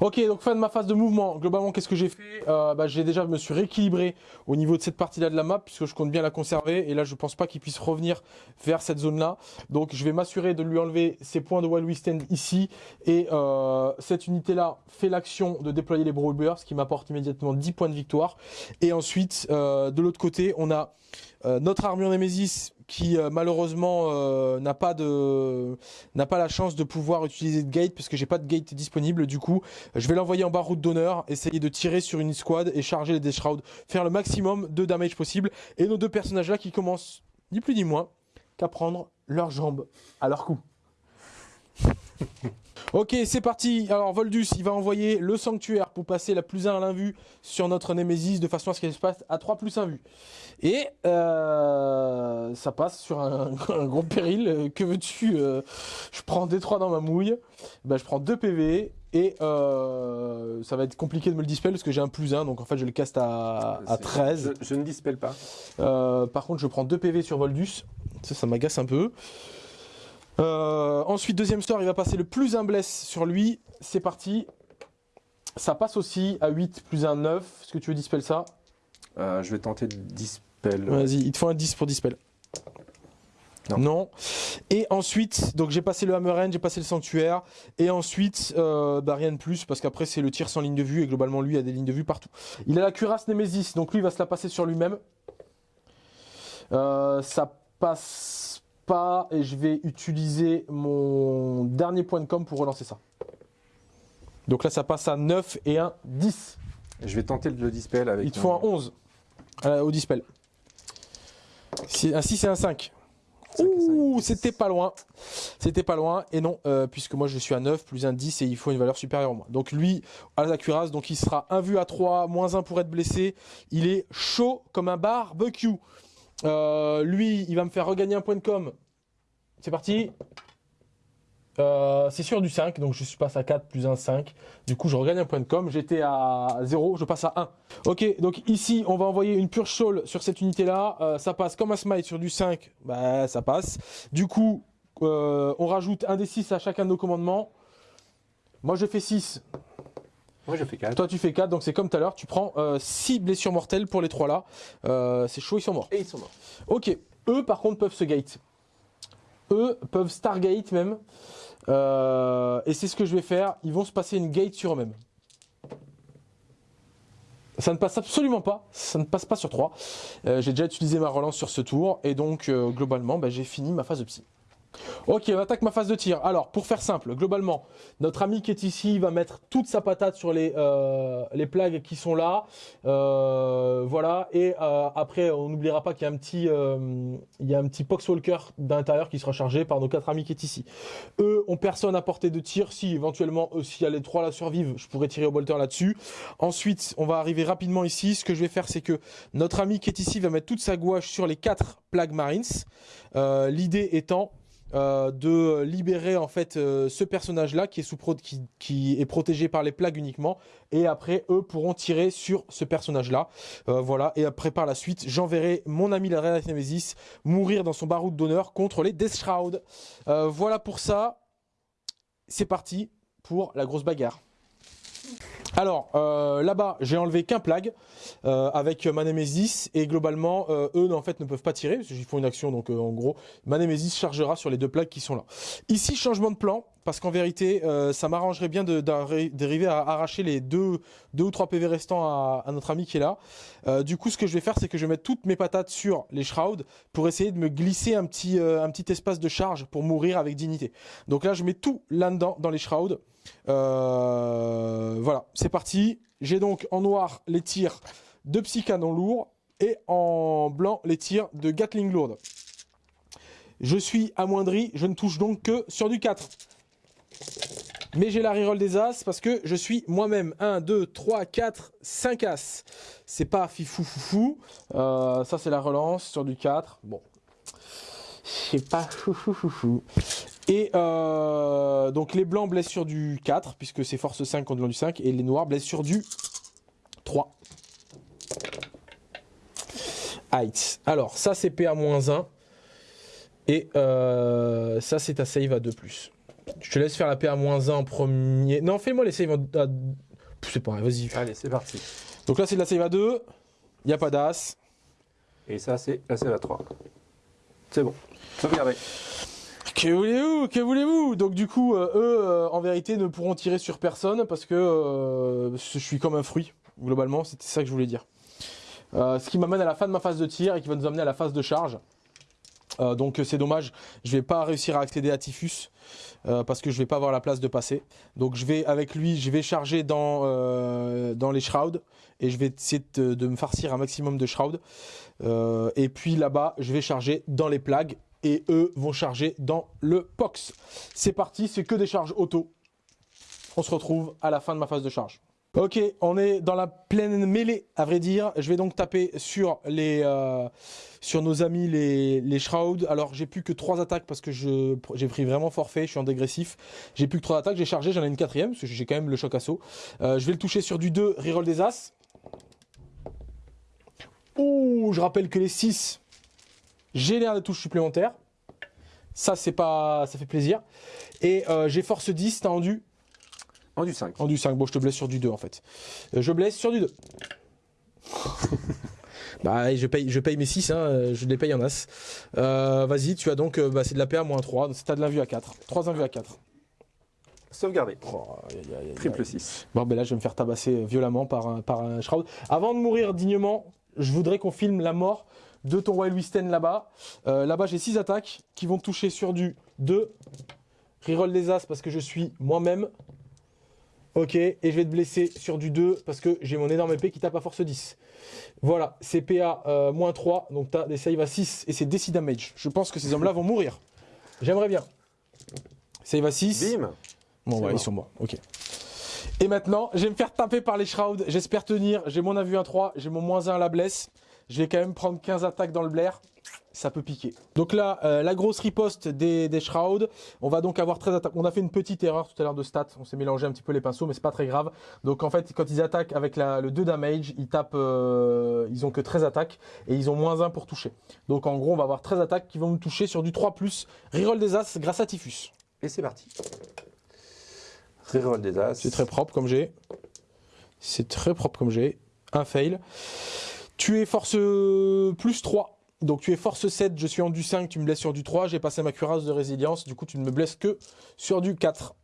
Ok, donc fin de ma phase de mouvement. Globalement, qu'est-ce que j'ai fait? Euh, bah, J'ai déjà me suis rééquilibré au niveau de cette partie-là de la map puisque je compte bien la conserver. Et là, je pense pas qu'il puisse revenir vers cette zone-là. Donc, je vais m'assurer de lui enlever ses points de Wild We Stand ici. Et euh, cette unité-là fait l'action de déployer les Brawl Bears, ce qui m'apporte immédiatement 10 points de victoire. Et ensuite, euh, de l'autre côté, on a euh, notre armure Nemesis qui euh, malheureusement euh, n'a pas de n'a pas la chance de pouvoir utiliser de gate parce que j'ai pas de gate disponible. Du coup je vais l'envoyer en bas route d'honneur essayer de tirer sur une squad et charger les Death faire le maximum de damage possible. Et nos deux personnages là qui commencent ni plus ni moins qu'à prendre leurs jambes à leur cou Ok, c'est parti. Alors Voldus, il va envoyer le sanctuaire pour passer la plus 1 à l'invue sur notre Nemesis de façon à ce qu'elle se passe à 3 plus 1 vue. Et euh, ça passe sur un, un gros péril. Euh, Que veux-tu euh, Je prends D3 dans ma mouille. Ben, je prends 2 PV. Et euh, ça va être compliqué de me le dispel parce que j'ai un plus 1. Donc en fait, je le caste à, à 13. Je, je ne dispelle pas. Par contre, je prends 2 PV sur Voldus. Ça, ça m'agace un peu. Euh, ensuite, deuxième sort, il va passer le plus un bless sur lui. C'est parti. Ça passe aussi à 8 plus un 9. Est-ce que tu veux dispel ça? Euh, je vais tenter de dispel. Vas-y, il te faut un 10 pour dispel. Non. Et ensuite, donc j'ai passé le Hammer j'ai passé le Sanctuaire. Et ensuite, euh, bah rien de plus, parce qu'après c'est le tir sans ligne de vue, et globalement lui a des lignes de vue partout. Il a la cuirasse Nemesis, donc lui il va se la passer sur lui-même. Euh, ça passe pas, et je vais utiliser mon dernier point de com pour relancer ça. Donc là ça passe à 9 et un 10. Je vais tenter le dispel avec. Il te faut un 11 euh, au dispel. Un 6 et un 5. Ouh, c'était pas loin. C'était pas loin. Et non, euh, puisque moi je suis à 9 plus un 10 et il faut une valeur supérieure au moins. Donc lui, à la cuirasse, donc il sera un vu à 3, moins 1 pour être blessé. Il est chaud comme un barbecue. Euh, lui, il va me faire regagner un point de com. C'est parti. Euh, c'est sûr du 5, donc je passe à 4 plus 1, 5. Du coup, je regagne un point de com. J'étais à 0, je passe à 1. Ok, donc ici, on va envoyer une pure soul sur cette unité-là. Euh, ça passe comme un smite sur du 5, bah ça passe. Du coup, on rajoute un des 6 à chacun de nos commandements. Moi, je fais 6. Moi, je fais 4. Toi, tu fais 4, donc c'est comme tout à l'heure. Tu prends 6 blessures mortelles pour les trois là. Euh, c'est chaud, ils sont morts. Et ils sont morts. Ok, eux par contre peuvent se gate. Eux peuvent stargate même. Euh, et c'est ce que je vais faire. Ils vont se passer une gate sur eux-mêmes. Ça ne passe absolument pas. Ça ne passe pas sur 3. Euh, j'ai déjà utilisé ma relance sur ce tour. Et donc, euh, globalement, bah, j'ai fini ma phase de psy. Ok, on attaque ma phase de tir. Alors, pour faire simple, globalement, notre ami qui est ici va mettre toute sa patate sur les, euh, les plagues qui sont là. Euh, voilà. Et euh, après, on n'oubliera pas qu'il y a un petit, il petit Poxwalker d'intérieur qui sera chargé par nos quatre amis qui est ici. Eux ont personne à portée de tir. Si éventuellement, s'il y a les trois là survivent, je pourrais tirer au bolter là-dessus. Ensuite, on va arriver rapidement ici. Ce que je vais faire, c'est que notre ami qui est ici va mettre toute sa gouache sur les quatre plagues marines. L'idée étant euh, de libérer en fait euh, ce personnage là qui est sous qui, est protégé par les plagues uniquement. Et après eux pourront tirer sur ce personnage là euh, voilà. Et après par la suite j'enverrai mon ami la Reine Nemesis mourir dans son baroud d'honneur contre les Death Shroud. Voilà pour ça. C'est parti pour la grosse bagarre alors, euh, là-bas, j'ai enlevé qu'un plague euh, avec ma Nemesis et globalement, euh, eux en fait ne peuvent pas tirer parce qu'ils font une action. Donc en gros, ma Nemesis chargera sur les deux plagues qui sont là. Ici, changement de plan parce qu'en vérité, ça m'arrangerait bien d'arriver à arracher les deux, deux ou trois PV restants à, notre ami qui est là. du coup, ce que je vais faire, c'est que je vais mettre toutes mes patates sur les shrouds pour essayer de me glisser un petit, un petit espace de charge pour mourir avec dignité. Donc là, je mets tout là-dedans dans les shrouds. Euh, voilà, c'est parti. J'ai donc en noir les tirs de Psycanon lourd et en blanc les tirs de Gatling lourde. Je suis amoindri, je ne touche donc que sur du 4. Mais j'ai la reroll des As parce que je suis moi-même. 1, 2, 3, 4, 5 As. C'est pas fifou foufou. Euh, ça c'est la relance sur du 4. Bon. C'est pas fou fou et euh, donc les blancs blessent sur du 4, puisque c'est force 5 contre du 5, et les noirs blessent sur du 3. Heights. Alors, ça c'est PA-1, et euh, ça c'est ta save à 2+. Je te laisse faire la PA-1 en premier. Non, fais-moi les saves à... C'est pas vas-y. Allez, c'est parti. Donc là c'est de la save à 2, il n'y a pas d'as. Et ça c'est la save à 3. C'est bon. Sauvegardez. Que voulez-vous Que voulez-vous? Donc du coup, euh, eux, euh, en vérité, ne pourront tirer sur personne parce que euh, je suis comme un fruit, globalement, c'était ça que je voulais dire. ce qui m'amène à la fin de ma phase de tir et qui va nous amener à la phase de charge. donc c'est dommage, je vais pas réussir à accéder à Typhus parce que je vais pas avoir la place de passer. Donc je vais avec lui, je vais charger dans dans les shrouds et je vais essayer de, de me farcir un maximum de shrouds. et puis là-bas, je vais charger dans les plagues et eux vont charger dans le POX. C'est parti, c'est que des charges auto. On se retrouve à la fin de ma phase de charge. Ok, on est dans la pleine mêlée, à vrai dire. Je vais donc taper sur euh, nos amis les, les Shrouds. Alors, j'ai plus que trois attaques parce que j'ai pris vraiment forfait, je suis en dégressif. J'ai plus que trois attaques, j'ai chargé, j'en ai une quatrième, parce que j'ai quand même le choc assaut. Euh, je vais le toucher sur du 2, reroll des As. Ouh, je rappelle que les 6 génère des touches supplémentaires. Ça, c'est pas, ça fait plaisir. Et euh, j'ai force 10, t'as endu En du 5. En du 5, bon, je te blesse sur du 2 en fait. Euh, je blesse sur du 2. bah, je paye, je paye mes 6, hein, je les paye en as. Euh, vas-y, tu as donc, bah, c'est de la PA moins 3, t'as de la vue à 4. 3 invus à 4. Sauvegarder. Triple 6. Bon, ben là, je vais me faire tabasser violemment par un, par un shroud. Avant de mourir dignement, je voudrais qu'on filme la mort de ton Wild Wisten là-bas. Euh, là-bas, j'ai 6 attaques qui vont toucher sur du 2. Reroll des As parce que je suis moi-même. Ok, et je vais te blesser sur du 2 parce que j'ai mon énorme épée qui tape à force 10. Voilà, c'est PA euh, moins 3, donc tu as des save à 6 et c'est DC damage. Je pense que ces hommes-là vont mourir. J'aimerais bien. Save à 6. Bim Bon, ouais, ils sont morts, ok. Et maintenant, je vais me faire taper par les Shrouds. J'espère tenir. J'ai mon avu 1-3, j'ai mon moins 1 à la blesse. Je vais quand même prendre 15 attaques dans le blair. Ça peut piquer. Donc là, euh, la grosse riposte des, des Shrouds. On va donc avoir 13 attaques. On a fait une petite erreur tout à l'heure de stats. On s'est mélangé un petit peu les pinceaux, mais c'est pas très grave. Donc en fait, quand ils attaquent avec le 2 damage, ils tapent, euh, ils ont que 13 attaques et ils ont moins 1 pour toucher. Donc en gros, on va avoir 13 attaques qui vont nous toucher sur du 3+. Reroll des As grâce à Typhus. Et c'est parti. Reroll des As. C'est très propre comme j'ai. C'est très propre comme j'ai. Un fail. Tu es force plus 3. Donc tu es force 7, je suis en du 5, tu me blesses sur du 3. J'ai passé ma cuirasse de résilience, du coup tu ne me blesses que sur du 4.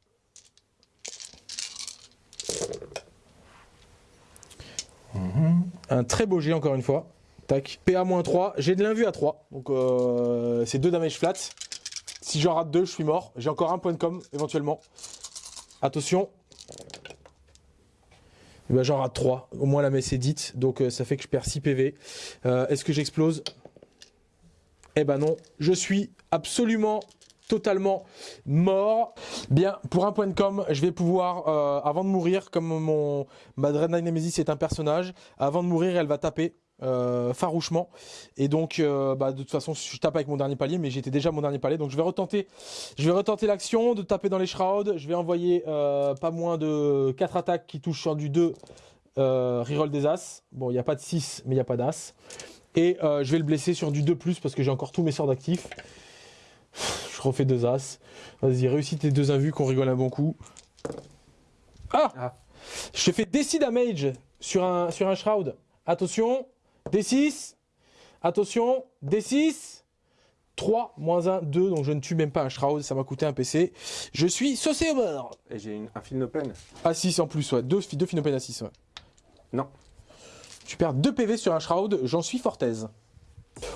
Mhm. Un très beau jet encore une fois. Tac. PA-3, j'ai de l'invue à 3. Donc euh, c'est 2 damage flat. Si j'en rate deux, je suis mort. J'ai encore un point de com, éventuellement. Attention. Eh ben, j'en rate 3. Au moins la messe est dite. Donc euh, ça fait que je perds 6 PV. Euh, Est-ce que j'explose? Eh ben non. Je suis absolument totalement mort. Bien, pour un point de com, je vais pouvoir, euh, avant de mourir, comme mon ma Dreadnought Nemesis est un personnage, avant de mourir, elle va taper euh, farouchement. Et donc, euh, bah, de toute façon, je tape avec mon dernier palier, mais j'étais déjà mon dernier palier. Donc, je vais retenter, je vais retenter l'action de taper dans les shrouds. Je vais envoyer euh, pas moins de 4 attaques qui touchent sur du 2 euh, reroll des as. Bon, il n'y a pas de 6, mais il n'y a pas d'as. Et je vais le blesser sur du 2+, parce que j'ai encore tous mes sorts d'actifs. Je refais deux as. Vas-y, réussis tes deux invus qu'on rigole un bon coup. Ah, Ah. Je fais DC damage sur un, sur un shroud. Attention, D6. Attention, D6. 3, moins 1, 2, donc je ne tue même pas un shroud, ça m'a coûté un PC. Je suis saucé au bord. Et j'ai un film open. À 6 en plus, ouais. Deux, deux à 6, ouais. Non. Tu perds 2 PV sur un shroud, j'en suis fort aise.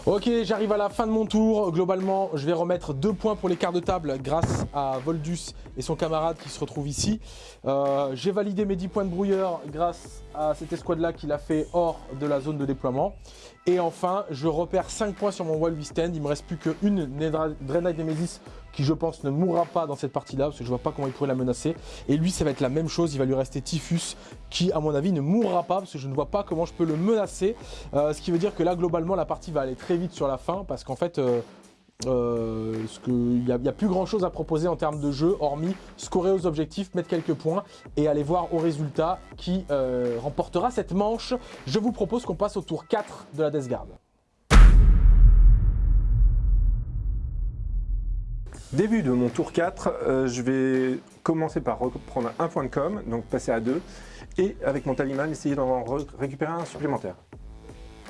Ok, j'arrive à la fin de mon tour. Globalement, je vais remettre 2 points pour les quarts de table grâce à Voldus et son camarade qui se retrouve ici. Euh, J'ai validé mes 10 points de brouilleur grâce à cette escouade-là qu'il a fait hors de la zone de déploiement. Et enfin, je repère 5 points sur mon Wild Stand. Il me reste plus qu'une Dreadnought Nemesis qui, je pense, ne mourra pas dans cette partie-là parce que je vois pas comment il pourrait la menacer. Et lui, ça va être la même chose. Il va lui rester Typhus qui, à mon avis, ne mourra pas parce que je ne vois pas comment je peux le menacer. Euh, ce qui veut dire que là, globalement, la partie va aller très vite sur la fin parce qu'en fait. euh, euh, il n'y a, plus grand chose à proposer en termes de jeu hormis scorer aux objectifs, mettre quelques points et aller voir au résultat qui euh, remportera cette manche. Je vous propose qu'on passe au tour 4 de la Death Guard. Début de mon tour 4, euh, je vais commencer par reprendre un point de com, donc passer à 2, et avec mon talisman, essayer d'en re- récupérer un supplémentaire.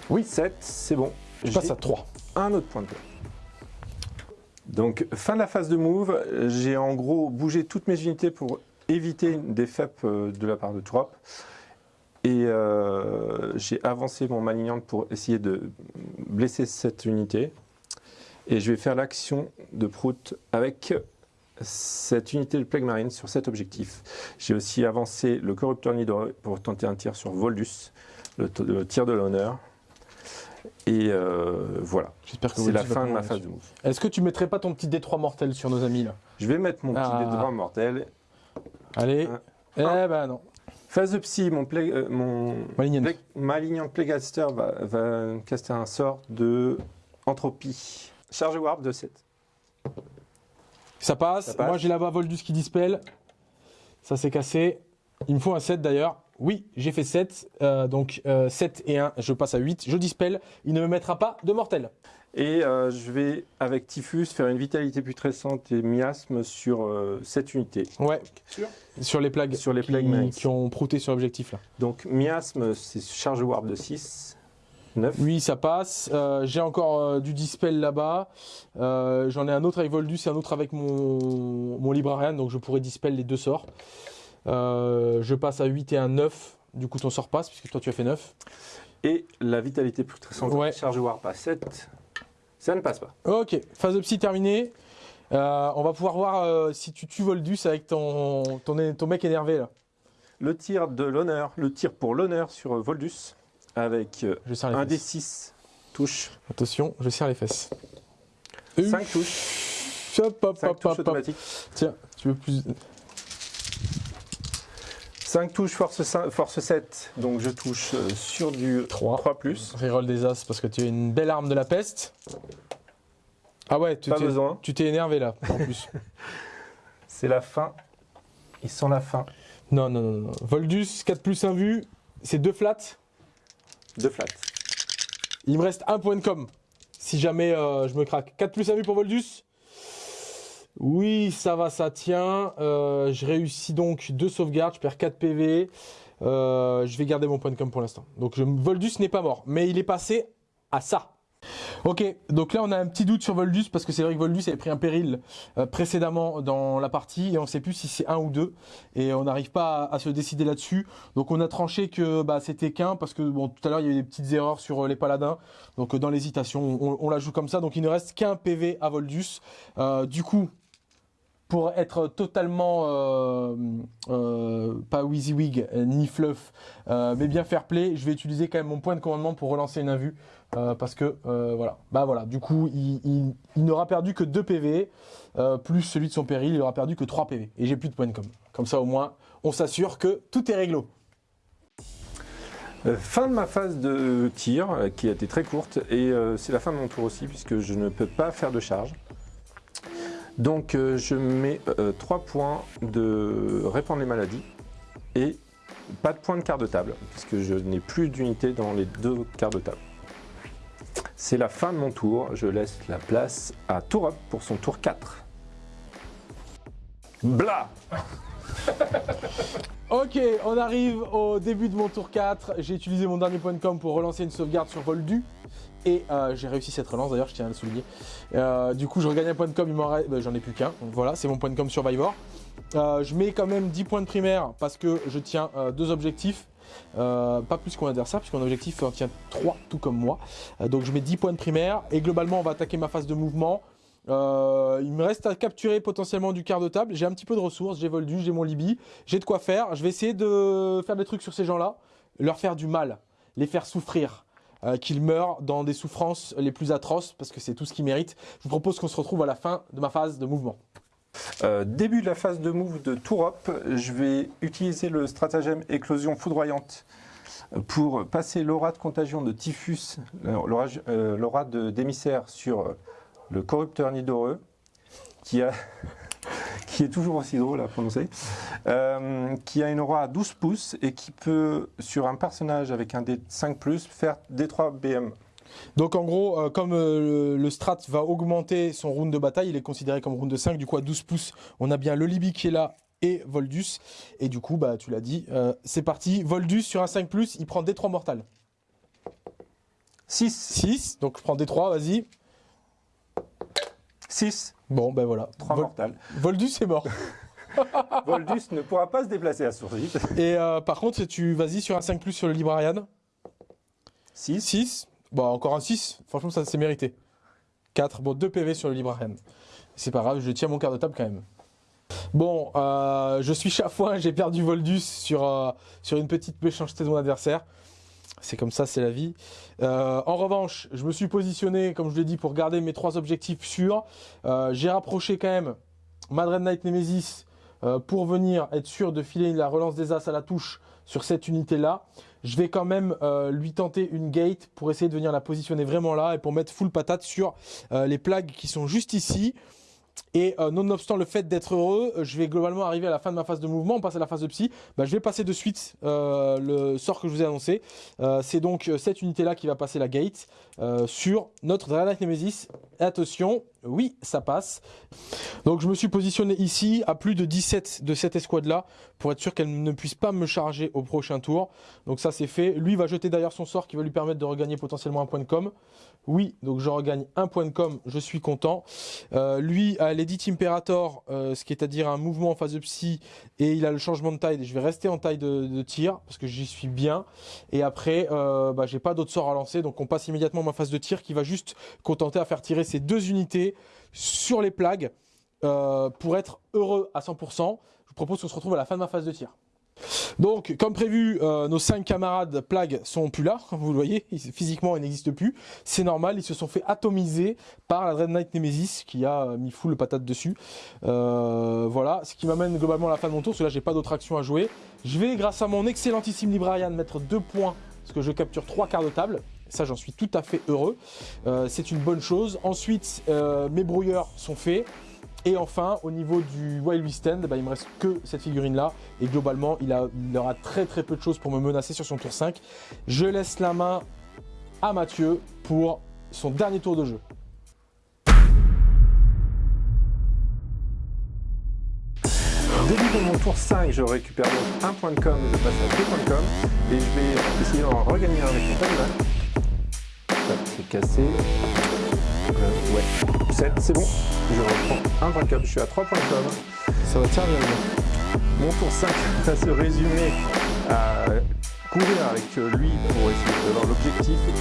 Oui, 7, c'est bon. Je passe à 3. un autre point de com. Donc, fin de la phase de move, j'ai en gros bougé toutes mes unités pour éviter des FEP euh, de la part de Trop. Et euh, j'ai avancé mon malignante pour essayer de blesser cette unité. Et je vais faire l'action de Prout avec cette unité de Plague Marine sur cet objectif. J'ai aussi avancé le Corrupteur Nidoré pour tenter un tir sur Voldus, le tir de l'honneur. Et euh, voilà, J'espère que c'est la fin de ma phase de move. Est-ce que tu mettrais pas ton petit D3 mortel sur nos amis là Je vais mettre mon petit Ah. dé de droit mortel. Allez. Un. Eh ben non. Phase de psy, mon, play- euh, mon Malignant. Play- Malignant Playcaster va, va caster un sort de entropie. Charge warp de 7. Ça passe. Ça passe. Moi j'ai là-bas Voldus qui dispel. Ça s'est cassé. Il me faut un 7 d'ailleurs. Oui, j'ai fait 7. Euh, donc euh, 7 et 1, je passe à 8. Je dispel. Il ne me mettra pas de mortel. Et euh, je vais, avec Typhus, faire une vitalité putrescente et miasme sur euh, cette unité. Ouais. Sur? Les plagues. Sur les qui, plagues qui ont prouté sur l'objectif là. Donc miasme, c'est charge warp de 6. 9. Oui, ça passe. Euh, j'ai encore euh, du dispel là-bas. Euh, J'en ai un autre avec Voldus et un autre avec mon, mon Librarian, donc je pourrais dispel les deux sorts. Euh, je passe à 8 et un 9. Du coup, ton sort passe, puisque toi tu as fait 9. Et la vitalité putrescente, Ouais. charge warp à 7. Ça ne passe pas. Ok, phase de psy terminée. Euh, on va pouvoir voir euh, si tu tues Voldus avec ton, ton, ton mec énervé là. Le tir de l'honneur, le tir pour l'honneur sur Voldus, avec Je un des fesses. 6 touches. Attention, je serre les fesses. 5 touches. Hop, hop, 5 hop, touches hop, hop. automatiques. Tiens, tu veux plus. 5 touches force, 5 force 7, donc je touche euh, sur du 3. 3 plus. Reroll des as parce que tu es une belle arme de la peste. Ah ouais, tu Pas t'es- besoin. tu t'es énervé là, en plus. C'est la fin. Ils sont la fin. non, non, non, non. Voldus, 4 plus 1 vue, c'est 2 flats. De flat. Il me reste un point de com. Si jamais euh, je me craque. 4 plus 1 vue pour Voldus. Oui, ça va, ça tient. Euh, je réussis donc 2 sauvegardes, je perds 4 PV. Euh, je vais garder mon point de com pour l'instant. Donc Voldus n'est pas mort, mais il est passé à ça. Ok, donc là on a un petit doute sur Voldus parce que c'est vrai que Voldus avait pris un péril euh, précédemment dans la partie et on ne sait plus si c'est un ou deux et on n'arrive pas à, se décider là-dessus. Donc on a tranché que bah, c'était qu'un parce que bon tout à l'heure il y a eu des petites erreurs sur les paladins. Donc dans l'hésitation on, la joue comme ça. Donc il ne reste qu'un PV à Voldus. du coup pour être totalement euh, euh, pas WYSIWYG ni fluff, euh, mais bien fair play, je vais utiliser quand même mon point de commandement pour relancer une invue parce que voilà, bah voilà, du coup il, n'aura perdu que 2 PV plus celui de son péril, il aura perdu que 3 PV et j'ai plus de points de com. Comme ça au moins on s'assure que tout est réglo. Fin de ma phase de tir qui a été très courte et c'est la fin de mon tour aussi puisque je ne peux pas faire de charge. Donc euh, je mets 3 euh, points de répandre les maladies et pas de points de quart de table puisque je n'ai plus d'unité dans les deux quarts de table. C'est la fin de mon tour, je laisse la place à Tourop pour son tour 4. Bla Ok, on arrive au début de mon tour 4. J'ai utilisé mon dernier point de com pour relancer une sauvegarde sur Voldu. Et euh, j'ai réussi cette relance d'ailleurs, je tiens à le souligner. Euh, du coup, je regagne un point de com, il m'en reste. J'en ai plus qu'un. voilà, c'est mon point de com Survivor. Euh, je mets quand même 10 points de primaire parce que je tiens deux objectifs. pas plus qu'on adversaire, puisqu'on objectif en tient 3, tout comme moi. donc je mets 10 points de primaire. Et globalement, on va attaquer ma phase de mouvement. il me reste à capturer potentiellement du quart de table. J'ai un petit peu de ressources, j'ai Voldu, j'ai mon Libye, j'ai de quoi faire. Je vais essayer de faire des trucs sur ces gens-là, leur faire du mal, les faire souffrir. Euh, qu'il meure dans des souffrances les plus atroces, parce que c'est tout ce qu'il mérite. Je vous propose qu'on se retrouve à la fin de ma phase de mouvement. Euh, début de la phase de move de Tourop, je vais utiliser le stratagème éclosion foudroyante pour passer l'aura de contagion de typhus, euh, l'aura d'émissaire sur le corrupteur nidoreux, qui a qui est toujours aussi drôle à prononcer, euh, qui a une aura à 12 pouces et qui peut, sur un personnage avec un D5+, faire D3 BM. Donc en gros, euh, comme euh, le, strat va augmenter son round de bataille, il est considéré comme round de 5, du coup à 12 pouces, on a bien le Libby qui est là et Voldus. Et du coup, bah tu l'as dit, c'est parti, Voldus sur un 5+, il prend D3 mortal. 6. 6, donc je prends D3, vas-y. 6. Bon, ben voilà. 3 mortales. Voldus est mort. Voldus ne pourra pas se déplacer à Sourgit. Et euh, par contre, tu vas-y sur un 5 plus sur le Librarian. 6. 6. Bon, encore un 6. Franchement, ça s'est mérité. 4. Bon, 2 PV sur le Librarian. C'est pas grave, je tiens mon quart de table quand même. Bon, euh, je suis chafouin, j'ai perdu Voldus sur, euh, sur une petite méchanceté de mon adversaire. C'est comme ça, c'est la vie. Euh, en revanche, je me suis positionné, comme je l'ai dit, pour garder mes trois objectifs sûrs. Euh, j'ai rapproché quand même Madred Knight Nemesis euh, pour venir être sûr de filer la relance des As à la touche sur cette unité-là. Je vais quand même lui tenter une gate pour essayer de venir la positionner vraiment là et pour mettre full patate sur les plagues qui sont juste ici. Et euh, nonobstant le fait d'être heureux, euh, je vais globalement arriver à la fin de ma phase de mouvement, on à la phase de psy. Bah, je vais passer de suite euh, le sort que je vous ai annoncé. c'est donc cette unité-là qui va passer la gate sur notre Dragonite Nemesis. attention, oui, ça passe. Donc je me suis positionné ici à plus de 17 de cette escouade-là pour être sûr qu'elle ne puisse pas me charger au prochain tour. Donc ça c'est fait. Lui va jeter d'ailleurs son sort qui va lui permettre de regagner potentiellement un point de com. Oui, donc je regagne un point de com, je suis content. lui a l'Edit Imperator, euh, ce qui est à dire un mouvement en phase de psy, et il a le changement de taille. Je vais rester en taille de, tir, parce que j'y suis bien. Et après, euh, bah, pas d'autres sorts à lancer, donc on passe immédiatement ma phase de tir, qui va juste contenter à faire tirer ces deux unités sur les plagues, euh, pour être heureux à 100%. Je vous propose qu'on se retrouve à la fin de ma phase de tir. Donc, comme prévu, euh, nos cinq camarades plagues sont plus là. Vous le voyez, physiquement, ils n'existent plus. C'est normal, ils se sont fait atomiser par la Dread Knight Nemesis qui a mis full patate dessus. Euh, voilà, ce qui m'amène globalement à la fin de mon tour, parce que là, j'ai pas d'autre action à jouer. Je vais, grâce à mon excellentissime Librarian, mettre deux points, parce que je capture trois quarts de table. Ça, j'en suis tout à fait heureux. C'est une bonne chose. Ensuite, mes brouilleurs sont faits. Et enfin, au niveau du Wild West End, bah, il me reste que cette figurine-là. Et globalement, il, a, aura très très peu de choses pour me menacer sur son tour 5. Je laisse la main à Mathieu pour son dernier tour de jeu. Début de mon tour 5, je récupère donc un point de com, je passe à deux points de com et je vais essayer d'en regagner un avec mon c'est cassé. Euh, ouais, 7, c'est bon. Je reprends un point de com, je suis à 3 points de com. Ça va te servir, Mon tour 5 va se résumer à courir avec lui pour essayer d'avoir l'objectif et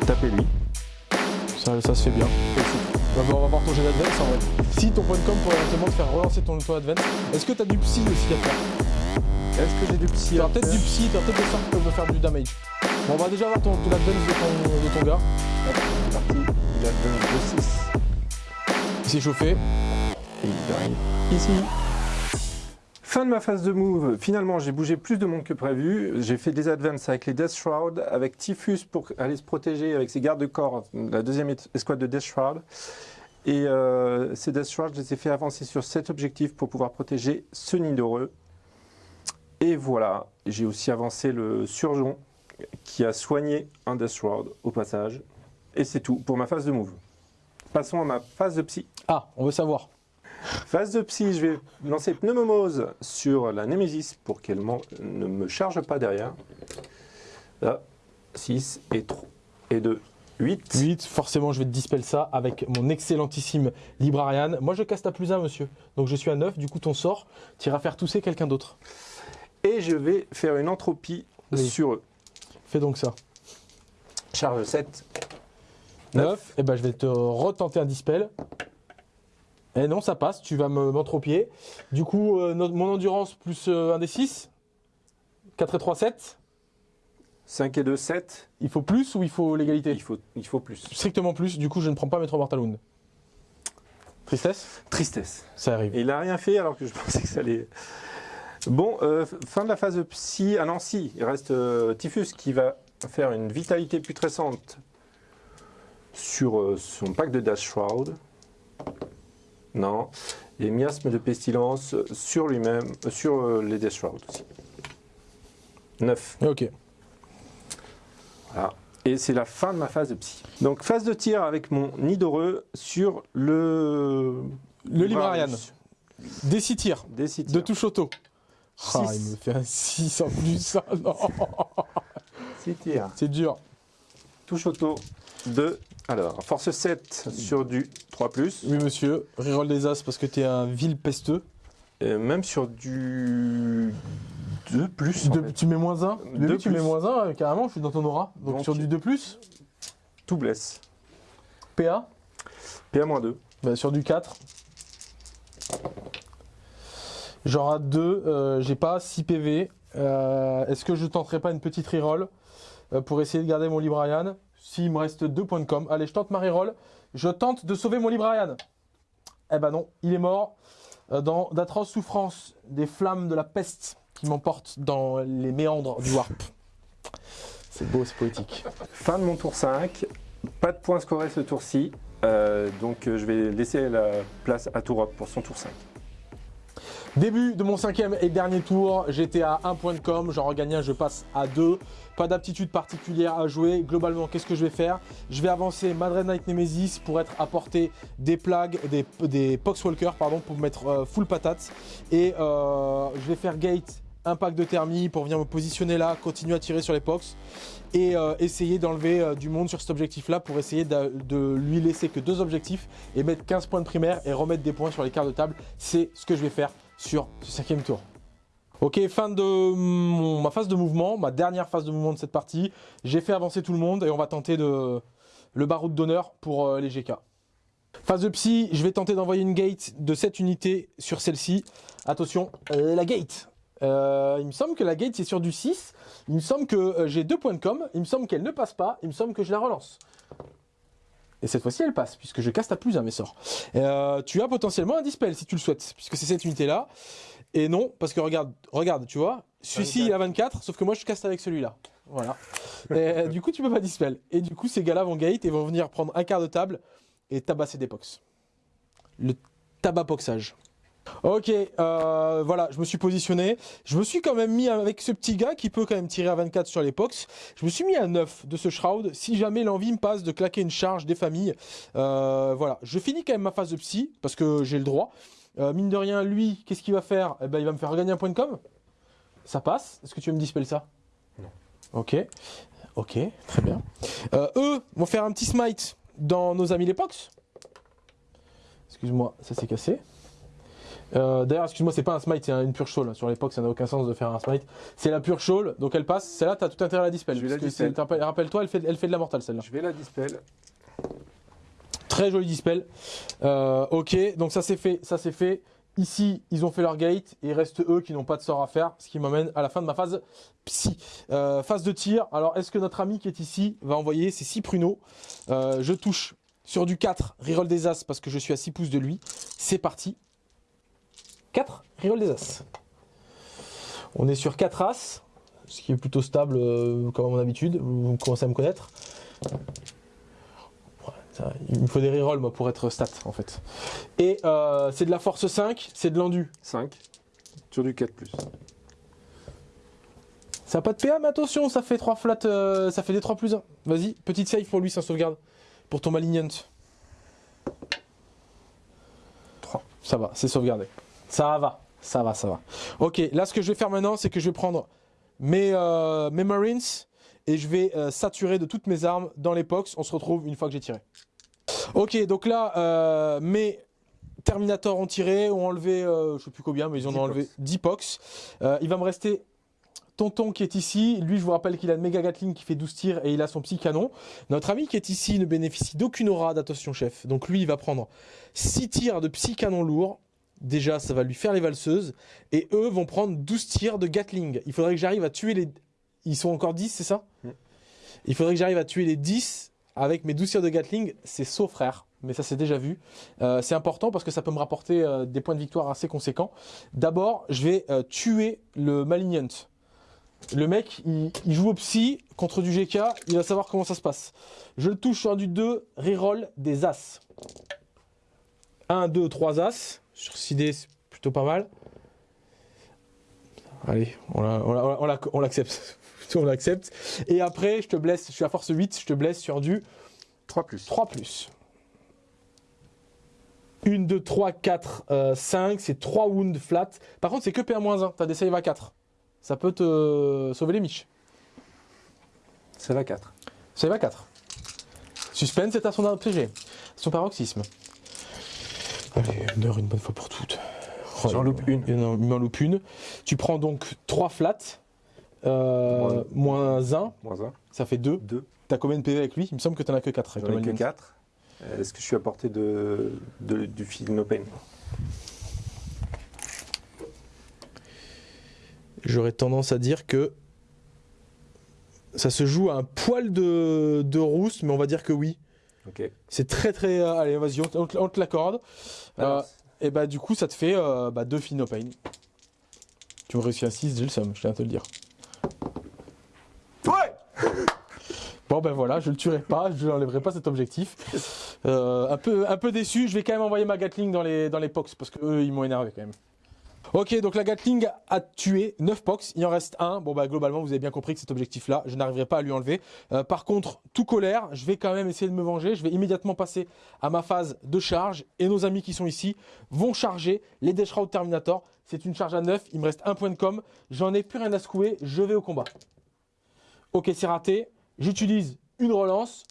de taper lui. Ça, ça se fait bien. On va voir ton jet d'advance en vrai. Si ton point de com pourrait éventuellement te faire relancer ton, ton advance, est-ce que t'as du psy aussi à faire? Est-ce que j'ai du psy T'as peut-être du psy, t'as peut-être des sorts qui peuvent me faire du damage. Bon, on va déjà voir ton, ton advance de ton, de ton gars. C'est parti, il a advance de 6. Il s'est chauffé. Et il arrive ici. Fin de ma phase de move, finalement j'ai bougé plus de monde que prévu, j'ai fait des advances avec les Death Shroud, avec Typhus pour aller se protéger avec ses gardes de corps, la deuxième escouade de Death Shroud. Et euh, ces Death Shroud, je les ai fait avancer sur cet objectif pour pouvoir protéger ce nid d'heureux. Et voilà, j'ai aussi avancé le Surgeon qui a soigné un Death Shroud au passage. Et c'est tout pour ma phase de move. Passons à ma phase de psy. Ah, on veut savoir. Phase de psy, je vais lancer Pneumomose sur la Nemesis pour qu'elle ne me charge pas derrière. Là, 6 et 3 et 2, 8. 8, forcément je vais te dispel ça avec mon excellentissime Librarian. Moi je casse ta plus 1 monsieur, donc je suis à 9, du coup ton sort, tu iras faire tousser quelqu'un d'autre. Et je vais faire une entropie Oui. sur eux. Fais donc ça. Charge 7. 9, et ben je vais te retenter un dispel. Et non, ça passe, tu vas me- m'entropier. Du coup, euh, notre- mon endurance plus euh, un des 6. 4 et 3, 7. 5 et 2, 7. Il faut plus ou il faut l'égalité? Il faut, il faut plus. Strictement plus, du coup je ne prends pas mes 3 Mortal Wound. Tristesse? Tristesse. Ça arrive. Et il n'a rien fait alors que je pensais que ça allait. Bon, euh, fin de la phase de psy. Ah non, si, il reste euh, Typhus qui va faire une vitalité putrescente sur euh, son pack de Dash Shroud. Non. Et miasme de pestilence sur lui-même, sur les Dash Shroud aussi. 9. Ok. Voilà. Et c'est la fin de ma phase de psy. Donc, phase de tir avec mon nid d'heureux sur le. Le Librarian. Des 6 tirs. Des six De touche auto. Ah, il me fait un 6 en plus. Ah, non. C'est dur. Touche auto de. Alors, force 7 sur du 3, Oui, monsieur. Reroll des as parce que t'es un vil pesteux. et même sur du 2 plus. De- tu mets moins 1 Deux tu mets plus. moins 1, carrément, je suis dans ton aura. Donc, Donc- sur du 2, Tout blesse. PA, PA-2. bah, sur du 4. J'aurai 2, j'ai pas 6 PV. Euh, Est-ce que je tenterai pas une petite reroll euh, pour essayer de garder mon Librarian S'il me reste 2 points de com. Allez, je tente ma reroll. Je tente de sauver mon Librarian. Eh ben non, il est mort euh, dans d'atroces souffrances, des flammes de la peste qui m'emportent dans les méandres du Warp. C'est beau, c'est poétique. Fin de mon tour 5. Pas de points scorés ce tour-ci. Euh, donc, euh, je vais laisser la place à Tourop pour son tour 5. Début de mon cinquième et dernier tour, j'étais à 1 point de com, j'en regagne un, je passe à 2. Pas d'aptitude particulière à jouer. Globalement, qu'est-ce que je vais faire? Je vais avancer Madred Knight Nemesis pour être apporté des plagues, des, Poxwalkers, pardon, pour me mettre euh, full patate. Et euh, je vais faire Gate, un pack de thermie pour venir me positionner là, continuer à tirer sur les Pox. Et euh, essayer d'enlever du monde sur cet objectif-là pour essayer de, de lui laisser que deux objectifs et mettre 15 points de primaire et remettre des points sur les cartes de table. C'est ce que je vais faire sur ce cinquième tour. Ok, fin de ma phase de mouvement, ma dernière phase de mouvement de cette partie. J'ai fait avancer tout le monde et on va tenter de le baroud d'honneur pour euh, les GK. Phase de psy, je vais tenter d'envoyer une gate de cette unité sur celle-ci. Attention, euh, la gate. Euh, il me semble que la gate c'est sur du 6. Il me semble que j'ai deux points de com. Il me semble qu'elle ne passe pas. Il me semble que je la relance. Et cette fois-ci, elle passe, puisque je casse ta plus un mes sorts. Euh, tu as potentiellement un dispel si tu le souhaites, puisque c'est cette unité-là. Et non, parce que regarde, regarde, tu vois, celui-ci il a 24, sauf que moi je casse avec celui-là. Voilà. Et, euh, du coup, tu peux pas dispel. Et du coup, ces gars-là vont gate et vont venir prendre un quart de table et tabasser des pox. Le tabac-poxage. Ok, euh, voilà, je me suis positionné. Je me suis quand même mis avec ce petit gars qui peut quand même tirer à 24 sur les pox. Je me suis mis à 9 de ce shroud. Si jamais l'envie me passe de claquer une charge des familles, euh, voilà. Je finis quand même ma phase de psy parce que j'ai le droit. Euh, mine de rien, lui, qu'est-ce qu'il va faire? Eh ben, Il va me faire regagner un point de com. Ça passe? Est-ce que tu veux me dispel ça? Non. Ok. Ok, très bien. Eux vont faire un petit smite dans nos amis les Pox. Excuse-moi, ça s'est cassé. Euh, D'ailleurs, excuse-moi, c'est pas un smite, c'est un- une pure shawl. Sur l'époque, ça n'a aucun sens de faire un smite. C'est la pure shawl, donc elle passe. Celle-là, t'as tout intérêt à la dispel. Je vais la parce que dispel. Rappelle-toi, elle fait, elle fait de la mortale celle-là. Je vais la dispel. Très joli dispel. Euh, ok, donc ça c'est fait, ça c'est fait. Ici, ils ont fait leur gate et il reste eux qui n'ont pas de sort à faire, ce qui m'amène à la fin de ma phase psy. Euh, phase de tir. Alors, est-ce que notre ami qui est ici va envoyer ses 6 pruneaux? Je touche sur du 4, reroll des as parce que je suis à 6 pouces de lui. C'est parti. 4, reroll des as. On est sur 4 as, ce qui est plutôt stable euh, comme à mon habitude. Vous commencez à me connaître. Ça, il me faut des rerolls moi pour être stat en fait. Et euh, c'est de la force 5, c'est de l'endu. 5. Sur du 4 plus. Ça a pas de PA mais attention, ça fait 3 flats, euh, ça fait des 3 plus 1. Vas-y, petite save pour lui sans sauvegarde. Pour ton Malignant. 3. Ça va, c'est sauvegardé. Ça va, ça va, ça va. Ok, là ce que je vais faire maintenant, c'est que je vais prendre mes, euh, mes Marines et je vais euh, saturer de toutes mes armes dans les pox. On se retrouve une fois que j'ai tiré. Ok, donc là, euh, mes Terminators ont tiré, ont enlevé, je sais plus combien, mais ils en 10 ont enlevé pox. 10 pox. Il va me rester Tonton qui est ici. Lui, je vous rappelle qu'il a le méga Gatling qui fait 12 tirs et il a son petit canon. Notre ami qui est ici ne bénéficie d'aucune aura d'attention chef. Donc lui, il va prendre 6 tirs de psy canon lourd. Déjà, ça va lui faire les valseuses. Et eux vont prendre 12 tirs de Gatling. Il faudrait que j'arrive à tuer les... Ils sont encore 10, c'est ça? Mm. Il faudrait que j'arrive à tuer les 10 avec mes 12 tirs de Gatling. C'est sauf frère. Mais ça, c'est déjà vu. Euh, c'est important parce que ça peut me rapporter euh, des points de victoire assez conséquents. D'abord, je vais euh, tuer le Malignant. Le mec, il, il joue au psy contre du GK, il va savoir comment ça se passe. Je le touche sur du 2, reroll des As. 1, 2, 3 As. Sur 6D, c'est plutôt pas mal. Allez, on la- on la- on la- on l'accepte. on l'accepte. Et après, je te blesse, je suis à force 8, je te blesse sur du 3 plus. 3 plus. 1, 2, 3, 4, 5, c'est 3 wounds flat. Par contre, c'est que PA-1, t'as des save à 4. Ça peut te sauver les miches. C'est la 4. Save à 4. Suspense est à son PG. Son paroxysme. Allez, meurt une bonne fois pour toutes. Oh, J'en loupe une. Il en il m'en loupe une. Tu prends donc 3 flats. Euh, moins 1, Moins 1. ça fait 2. 2. T'as combien de PV avec lui? Il me semble que t'en as que 4 avec J'en ai que Malignant. 4. Est-ce que je suis à portée de, de- du fil No Pain J'aurais tendance à dire que ça se joue à un poil de, de rousse, mais on va dire que oui. C'est très très. euh, allez, vas-y, on, te- on te- on te l'accorde. Euh, et bah, du coup, ça te fait euh, bah, deux filles no pain. Tu me réussis à 6, j'ai le somme, je tiens à te le dire. Ouais Bon, ben voilà, je le tuerai pas, je n'enlèverai pas cet objectif. Euh, un, peu, un peu déçu, je vais quand même envoyer ma Gatling dans les, dans les pox, parce qu'eux, ils m'ont énervé quand même. Ok, donc la Gatling a tué 9 pox, il en reste un. Bon, bah globalement, vous avez bien compris que cet objectif-là, je n'arriverai pas à lui enlever. Euh, par contre, tout colère, je vais quand même essayer de me venger. Je vais immédiatement passer à ma phase de charge. Et nos amis qui sont ici vont charger les Death Shroud Terminator. C'est une charge à 9, il me reste un point de com. J'en ai plus rien à secouer, je vais au combat. Ok, c'est raté. J'utilise une relance.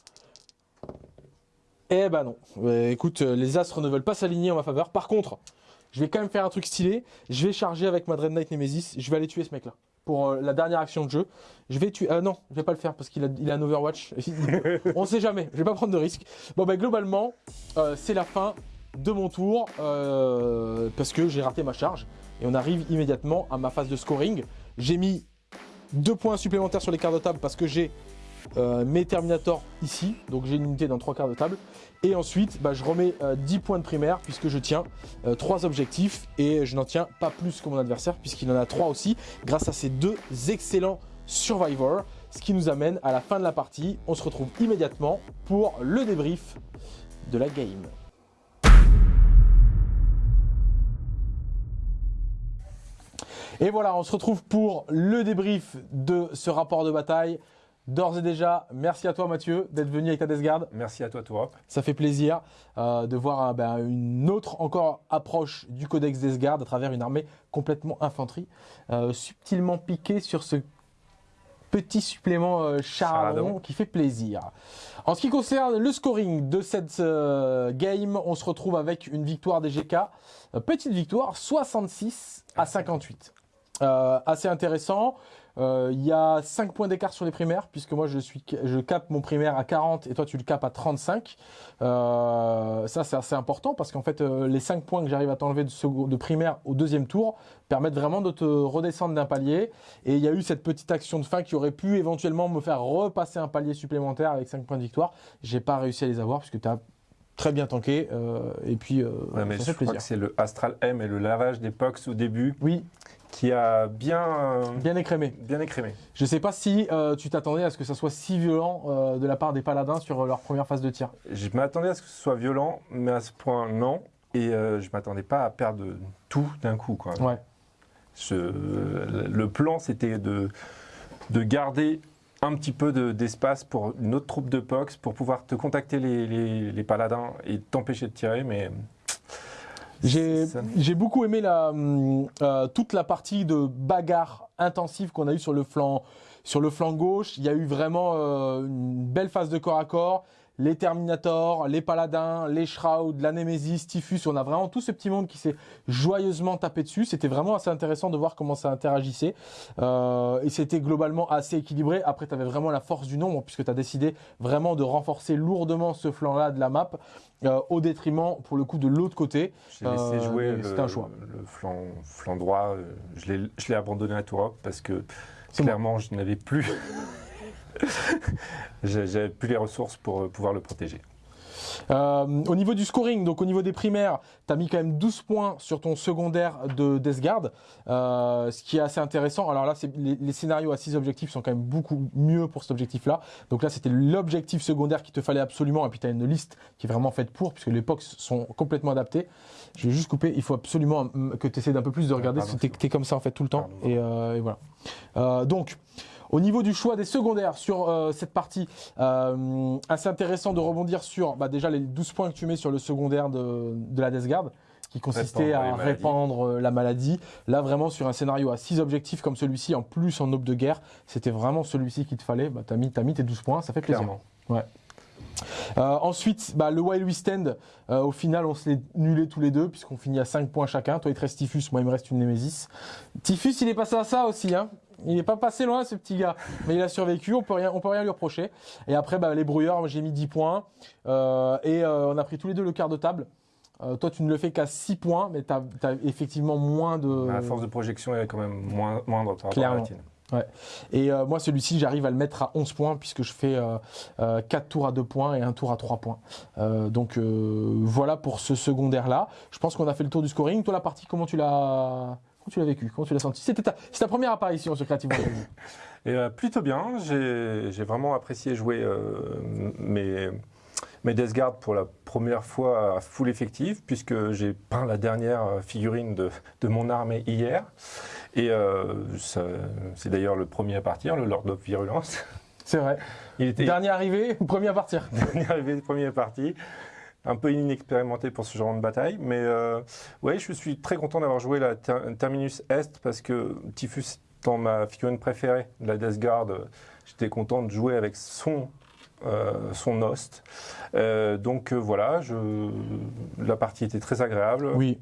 Eh ben non. Euh, écoute, euh, les astres ne veulent pas s'aligner en ma faveur. Par contre, je vais quand même faire un truc stylé. Je vais charger avec ma Dread Knight Nemesis. Je vais aller tuer ce mec-là. Pour euh, la dernière action de jeu. Je vais tuer. Ah non, je vais pas le faire parce qu'il a, il a un Overwatch. On sait jamais. Je vais pas prendre de risque. Bon, ben globalement, euh, c'est la fin de mon tour. euh, parce que j'ai raté ma charge. Et on arrive immédiatement à ma phase de scoring. J'ai mis deux points supplémentaires sur les quarts de table parce que j'ai euh, mes Terminators ici, donc j'ai une unité dans trois quarts de table. Et ensuite, bah, je remets euh, 10 points de primaire puisque je tiens euh, trois objectifs et je n'en tiens pas plus que mon adversaire puisqu'il en a trois aussi grâce à ces deux excellents Survivors. Ce qui nous amène à la fin de la partie. On se retrouve immédiatement pour le débrief de la game. Et voilà, on se retrouve pour le débrief de ce rapport de bataille. D'ores et déjà, merci à toi Mathieu d'être venu avec ta Death Guard. Merci à toi, Tourop. Ça fait plaisir euh, de voir euh, ben, une autre encore approche du Codex Death Guard à travers une armée complètement infanterie, euh, subtilement piquée sur ce petit supplément euh, charadon, qui fait plaisir. En ce qui concerne le scoring de cette euh, game, on se retrouve avec une victoire des GK. Euh, petite victoire, 66 à 58. Euh, assez intéressant. Euh, Il y a 5 points d'écart sur les primaires, puisque moi je suis je capte mon primaire à 40 et toi tu le capes à 35. Euh, ça c'est assez important parce qu'en fait euh, les 5 points que j'arrive à t'enlever de, primaire au deuxième tour permettent vraiment de te redescendre d'un palier. Et il y a eu cette petite action de fin qui aurait pu éventuellement me faire repasser un palier supplémentaire avec 5 points de victoire. J'ai pas réussi à les avoir puisque tu as très bien tanké euh, et puis euh, Ouais, mais ça je fait crois plaisir. que c'est le Astral M et le lavage des POX au début Oui, qui a bien, euh, bien écrémé. bien écrémé. Je sais pas si euh, tu t'attendais à ce que ça soit si violent euh, de la part des paladins sur leur première phase de tir. Je m'attendais à ce que ce soit violent, mais à ce point, non. Et euh, je m'attendais pas à perdre tout d'un coup. Quoi. Ouais. Je- le plan, c'était de, de garder un petit peu de- d'espace pour une autre troupe de POX pour pouvoir te contacter les, les- les paladins et t'empêcher de tirer, mais. J'ai beaucoup aimé la, hum, euh, toute la partie de bagarre intensive qu'on a eu sur le flanc sur le flanc gauche. Il y a eu vraiment euh, une belle phase de corps à corps. Les Terminators, les Paladins, les Shroud, la Nemesis, Typhus, on a vraiment tout ce petit monde qui s'est joyeusement tapé dessus. C'était vraiment assez intéressant de voir comment ça interagissait. Euh, et c'était globalement assez équilibré. Après, tu avais vraiment la force du nombre, puisque tu as décidé vraiment de renforcer lourdement ce flanc-là de la map, euh, au détriment, pour le coup, de l'autre côté. J'ai laissé Euh, jouer le, un choix. le flanc, flanc droit. Je l'ai- abandonné à Tourop parce que clairement, je n'avais plus. J'ai- J'avais plus les ressources pour euh, pouvoir le protéger. Euh, au niveau du scoring, donc au niveau des primaires, tu as mis quand même 12 points sur ton secondaire de Death Guard, euh, ce qui est assez intéressant. Alors là, les, les scénarios à 6 objectifs sont quand même beaucoup mieux pour cet objectif-là. Donc là, c'était l'objectif secondaire qu'il te fallait absolument. Et puis tu as une liste qui est vraiment faite pour, puisque les POX sont complètement adaptés. Je vais juste couper, il faut absolument mm, que tu essaies d'un peu plus de regarder, pardon, parce que t'es- t'es comme ça en fait tout le temps. Pardon. Et, euh, et voilà. Donc, au niveau du choix des secondaires sur euh, cette partie, euh, assez intéressant de rebondir sur bah, déjà les 12 points que tu mets sur le secondaire de, de la Death Guard, qui consistait Répandre à répandre euh, la maladie. Là, vraiment, sur un scénario à 6 objectifs comme celui-ci, en plus en aube de guerre, c'était vraiment celui-ci qu'il te fallait. Bah, tu as, mis t'as mis tes 12 points, ça fait plaisir. Clairement. Euh, ensuite, bah, le Wild West End, euh, au final, on se l'est nulé tous les deux, puisqu'on finit à 5 points chacun. Toi, il te reste Typhus, moi, il me reste une Nemesis. Typhus, il est passé à ça aussi, hein. Il n'est pas passé loin, ce petit gars. Mais il a survécu, on peut rien, on peut rien lui reprocher. Et après, bah, les brouilleurs, moi, j'ai mis 10 points. Euh, et euh, on a pris tous les deux le quart de table. Euh, toi, tu ne le fais qu'à 6 points, mais tu as, effectivement moins de. La force de projection est quand même moins, moindre Clairement. Et euh, moi, celui-ci, j'arrive à le mettre à 11 points puisque je fais euh, euh, 4 tours à 2 points et un tour à 3 points. Donc voilà pour ce secondaire-là. Je pense qu'on a fait le tour du scoring. Toi, la partie, comment tu l'as comment tu l'as vécu Comment tu l'as senti? C'était ta, première apparition sur Creative Fantasy. Et euh, plutôt bien, j'ai vraiment apprécié jouer euh, mes, mes Death Guard pour la première fois à full effectif, puisque j'ai peint la dernière euh, figurine de, de mon armée hier. Et c'est d'ailleurs le premier à partir, le Lord of Virulence. C'est vrai. Il était Dernier arrivé, premier à partir? arrivé le premier parti. Un peu inexpérimenté pour ce genre de bataille, mais euh, ouais, je suis très content d'avoir joué la Ter- Terminus Est parce que Typhus étant ma figurine préférée de la Death Guard, j'étais content de jouer avec son euh, son host. Euh, donc euh, voilà, je, la partie était très agréable. Oui,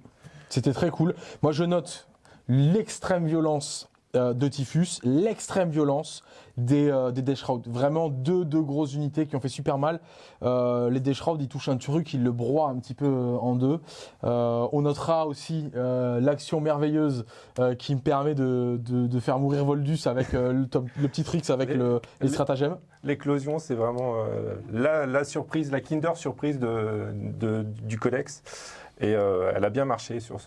c'était très cool. Moi, je note l'extrême violence euh, de Typhus, l'extrême violence des, euh, des. Vraiment deux, deux grosses unités qui ont fait super mal. Euh, les Death Shroud, ils touchent un truc, ils le broient un petit peu euh, en deux. On notera aussi l'action merveilleuse qui me permet de, de, de faire mourir Voldus avec le, top- le petit tricks avec Les- le, les stratagèmes. L'éclosion, c'est vraiment la, la surprise, la Kinder surprise de, de- du Codex. Et euh, elle a bien marché sur,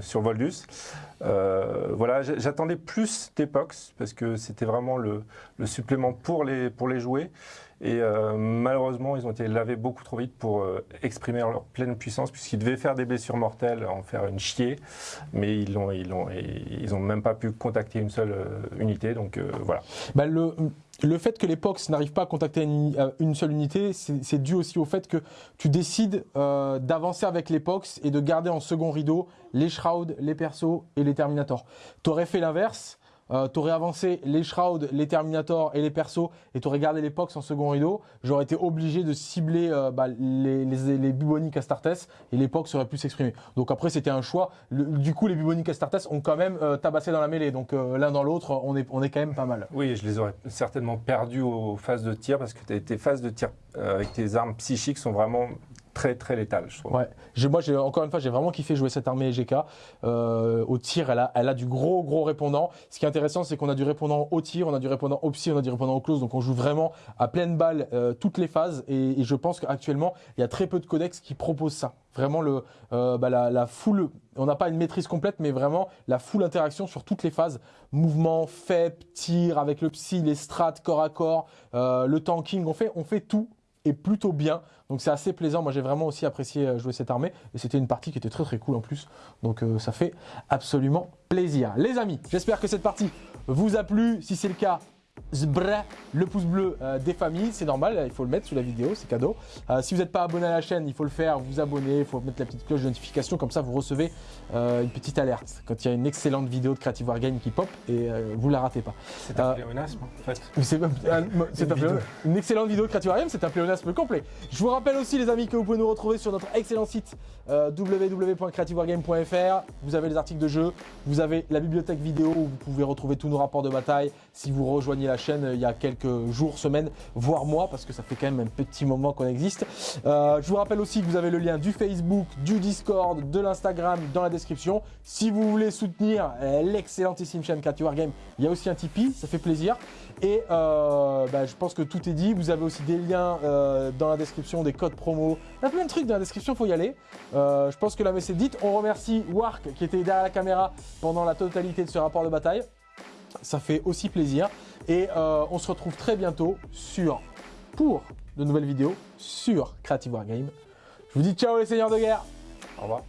sur Voldus. Euh, voilà, j'attendais plus d'Epox parce que c'était vraiment le, supplément pour les, pour les jouer. Et euh, malheureusement, ils ont été lavés beaucoup trop vite pour exprimer leur pleine puissance, puisqu'ils devaient faire des blessures mortelles, en faire une chier, mais ils n'ont ils ont, ils ont même pas pu contacter une seule unité. Donc voilà. Bah, le fait que les POX n'arrivent pas à contacter une, euh, seule unité, c'est dû aussi au fait que tu décides euh, d'avancer avec les et de garder en second rideau les Shroud, les Persos et les Terminators. T'aurais fait l'inverse. Euh, t'aurais avancé les Shroud, les Terminator et les persos, et t'aurais gardé les Pox en second rideau, j'aurais été obligé de cibler euh, bah, les, les, Astartes, et les Pox auraient pu s'exprimer. Donc après, c'était un choix. Du coup, les Bubonic Astartes ont quand même euh, tabassé dans la mêlée, donc l'un dans l'autre, on est, on est quand même pas mal. Oui, je les aurais certainement perdus aux phases de tir parce que tes- phases de tir avec tes armes psychiques sont vraiment très très létales, je trouve. Ouais, moi encore une fois j'ai vraiment kiffé jouer cette armée EGK. Euh, au tir, elle a, elle a du gros gros répondant. Ce qui est intéressant, c'est qu'on a du répondant au tir, on a du répondant au psy, on a du répondant au close, donc on joue vraiment à pleine balle euh, toutes les phases. Et, je pense qu'actuellement il y a très peu de codex qui proposent ça. Vraiment le euh, bah, la, la full, on n'a pas une maîtrise complète, mais vraiment la full interaction sur toutes les phases, mouvement, FEP, tir avec le psy, les strats corps à corps, euh, le tanking, on fait on fait tout et plutôt bien. Donc c'est assez plaisant. Moi j'ai vraiment aussi apprécié euh, jouer cette armée et c'était une partie qui était très très cool en plus. Donc euh, ça fait absolument plaisir. Les amis, j'espère que cette partie vous a plu. Si c'est le cas, zbra, le pouce bleu euh, des familles, c'est normal, il faut le mettre sous la vidéo, c'est cadeau. Euh, si vous n'êtes pas abonné à la chaîne, il faut le faire, vous abonner, il faut mettre la petite cloche de notification, comme ça vous recevez euh, une petite alerte quand il y a une excellente vidéo de Creative Wargame qui pop et vous la ratez pas. C'est un pléonasme en fait. mais C'est un- pléonasme. une excellente vidéo de Creative Wargame, c'est un pléonasme complet. Je vous rappelle aussi les amis que vous pouvez nous retrouver sur notre excellent site www.creativewargame.fr. Vous avez les articles de jeu, vous avez la bibliothèque vidéo où vous pouvez retrouver tous nos rapports de bataille. Si vous rejoignez la chaîne euh, il y a quelques jours, semaines, voire mois, parce que ça fait quand même un petit moment qu'on existe. Euh, je vous rappelle aussi que vous avez le lien du Facebook, du Discord, de l'Instagram dans la description. Si vous voulez soutenir euh, l'excellentissime chaîne Creative Wargame, il y a aussi un Tipeee, ça fait plaisir. Et bah, je pense que tout est dit. Vous avez aussi des liens dans la description, des codes promo. Il y a plein de trucs dans la description, faut y aller. Je pense que la messe est dite. On remercie Wark qui était derrière la caméra pendant la totalité de ce rapport de bataille. Ça fait aussi plaisir. Et euh, on se retrouve très bientôt sur, pour de nouvelles vidéos sur Creative Wargame. Je vous dis ciao les seigneurs de guerre Au revoir.